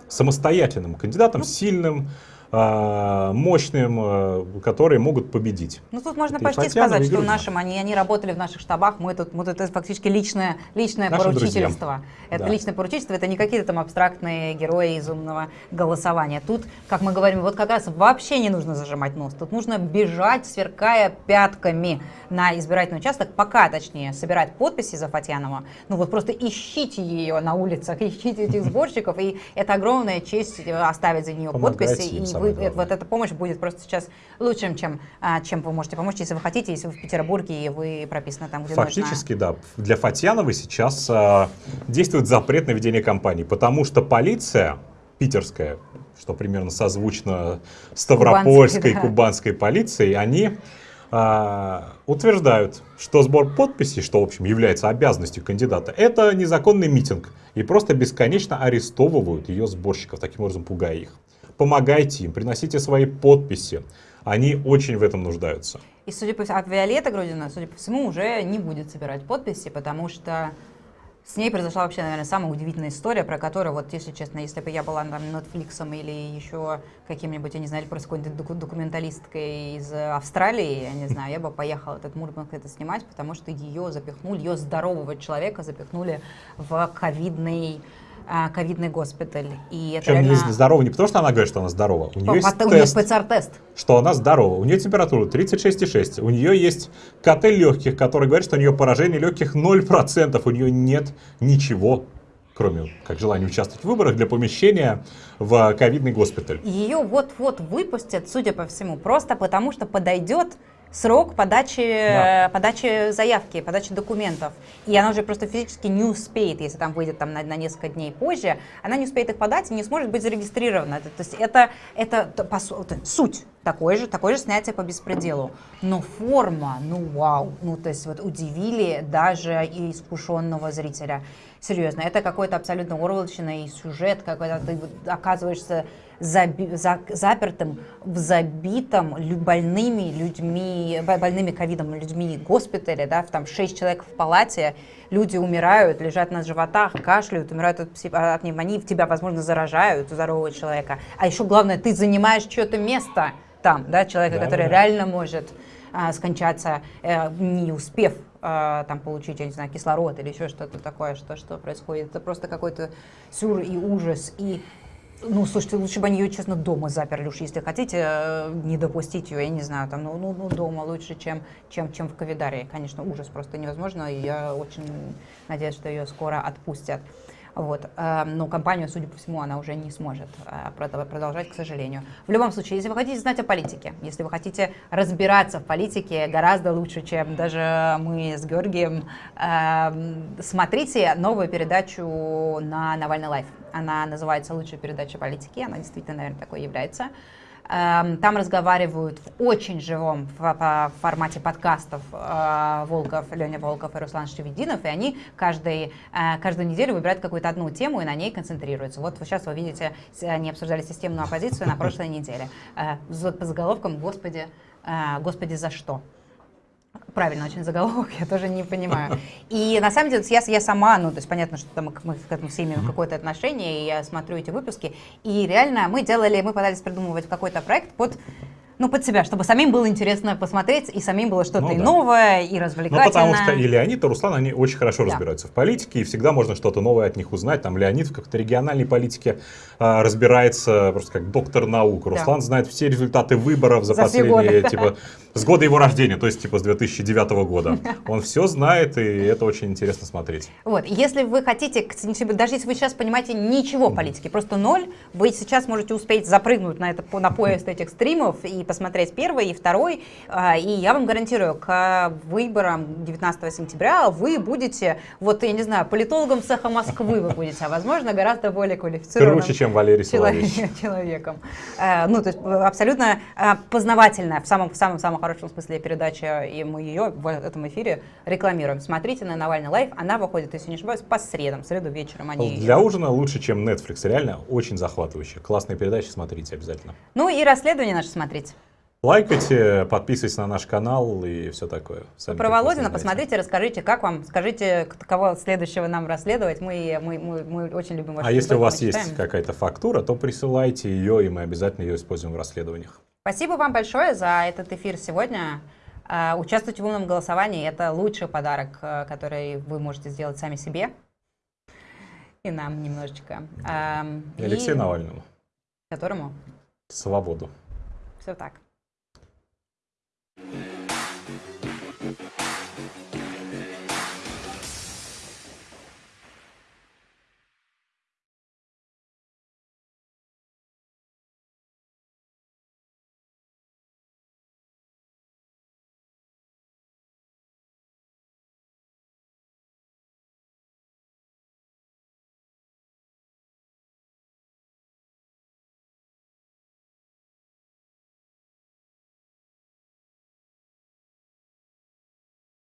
Самостоятельным кандидатам, сильным, а, мощным, а, которые могут победить. Ну тут можно Это почти Фатьянова, сказать, что нашим, они, они работали в наших штабах, мы тут, мы тут это фактически личное, личное Наши поручительство. Это Да. личное поручительство, это не какие-то там абстрактные герои из умного голосования. Тут, как мы говорим, вот как раз вообще не нужно зажимать нос, тут нужно бежать, сверкая пятками на избирательный участок, пока, точнее, собирать подписи за Фатьянова. Ну вот просто ищите ее на улицах, ищите этих сборщиков, и это огромная честь э, оставить за нее подписи, и вы, это- вот эта помощь будет просто сейчас лучшим, чем, а, чем вы можете помочь, если вы хотите, если вы в Петербурге и вы прописаны там, где Фактически, да. Для Фатьяновой сейчас а, действует запрет на ведение кампании, потому что полиция питерская, что примерно созвучно Ставропольской, Кубанской, да. кубанской полицией, они а, утверждают, что сбор подписей, что, в общем, является обязанностью кандидата, это незаконный митинг. И просто бесконечно арестовывают ее сборщиков, таким образом пугая их. Помогайте им, приносите свои подписи. Они очень в этом нуждаются. И, судя по всему, а Виолетта Грудина, судя по всему, уже не будет собирать подписи, потому что с ней произошла вообще, наверное, самая удивительная история, про которую, вот, если честно, если бы я была там Netflix или еще каким-нибудь, я не знаю, просто какой-нибудь доку- документалисткой из Австралии, я не знаю, я бы поехала этот Мурманск это снимать, потому что ее запихнули, ее здорового человека запихнули в ковидный а, ковидный госпиталь. И это Причем реально... не здорова не потому, что она говорит, что она здорова. У нее есть Потом у нее тест, ПЦР-тест. что она здорова. У нее температура 36,6. У нее есть КТ легких, который говорит, что у нее поражение легких 0%. У нее нет ничего, кроме как желания участвовать в выборах, для помещения в ковидный госпиталь. Ее вот-вот выпустят, судя по всему, просто потому что подойдет срок подачи, Да. подачи заявки, подачи документов. И она уже просто физически не успеет, если там выйдет там, на, на несколько дней позже, она не успеет их подать и не сможет быть зарегистрирована. Это- то есть это, это, по суть. Такое же, такое же снятие по беспределу. Но форма, ну вау, ну то есть вот удивили даже и искушенного зрителя. Серьезно, это какой-то абсолютно и сюжет, какой-то ты оказываешься заби- за- запертым в забитом больными людьми, бо- больными ковидом людьми госпитале, да, в там 6 человек в палате, люди умирают, лежат на животах, кашляют, умирают от, от пневмонии, тебя, возможно, заражают здорового человека. А еще главное, ты занимаешь чье-то место там, да, человека, Да, который да. реально может а, скончаться, э, не успев а, там получить, я не знаю, кислород или еще что-то такое, что, что происходит. Это просто какой-то сюр и ужас. И, ну, слушайте, лучше бы они ее, честно, дома заперли уж, если хотите э, не допустить ее, я не знаю, там, ну, ну, ну, дома лучше, чем, чем, чем в Ковидарии. Конечно, ужас просто невозможно, и я очень надеюсь, что ее скоро отпустят. Вот. э, Но компанию, судя по всему, она уже не сможет э, продо- продолжать, к сожалению. В любом случае, если вы хотите знать о политике, если вы хотите разбираться в политике гораздо лучше, чем даже мы с Георгием, э, смотрите новую передачу на Навальный Live. Она называется «Лучшая передача политики». Она действительно, наверное, такой является. Эм, Там разговаривают в очень живом формате подкастов э, Волков, Леня Волков и Руслан Шаведдинов, и они каждый, э, каждую неделю выбирают какую-то одну тему и на ней концентрируются. Вот сейчас вы видите, они обсуждали системную оппозицию на прошлой неделе. Э, за- По заголовкам «Господи, Господи, за что?» Правильно, очень заголовок, я тоже не понимаю. И на самом деле я, я сама, ну, то есть понятно, что там мы к этому все имеем какое-то отношение, и я смотрю эти выпуски, и реально мы делали, мы пытались придумывать какой-то проект под ну, под себя, чтобы самим было интересно посмотреть, и самим было что-то Ну и да. новое, и Ну, развлекательное. потому что и Леонид, и Руслан, они очень хорошо Да. разбираются в политике, и всегда можно что-то новое от них узнать. Там Леонид в какой-то региональной политике а, разбирается просто как доктор наук. Да. Руслан знает все результаты выборов за, За последние, типа, с года его рождения, то есть, типа, с 2009 года. Он все знает, и это очень интересно смотреть. Вот, если вы хотите, даже если вы сейчас понимаете ничего в политике, просто ноль, вы сейчас можете успеть запрыгнуть на, это, на поезд этих стримов и посмотреть первый и второй, а, и я вам гарантирую, к выборам 19 сентября вы будете, вот, я не знаю, политологом цеха Москвы вы будете, а возможно, гораздо более квалифицированным Круче, чем Валерий Соловейчик. человеком. Э, Ну, то есть э, абсолютно э, познавательная, в самом, в самом, самом хорошем смысле передача, и мы ее в этом эфире рекламируем. Смотрите на Навальный лайф, она выходит, если не ошибаюсь, по средам, среду вечером они... Для ужина лучше, чем Netflix. Реально очень захватывающе. Классные передачи, смотрите обязательно. Ну и расследование наше смотрите. Лайкайте, подписывайтесь на наш канал и все такое. Сами Про прекрасно Володина посмотрите, расскажите, как вам, скажите, кого следующего нам расследовать. Мы, мы, мы, мы очень любим ваши А если у вас есть какая-то фактура, то присылайте ее, и мы обязательно ее используем в расследованиях. Спасибо вам большое за этот эфир сегодня. А, Участвуйте в умном голосовании. Это лучший подарок, э, который вы можете сделать сами себе. И нам немножечко. Ам, И Алексею и Навальному. Которому Свободу. все так. Mm-hmm.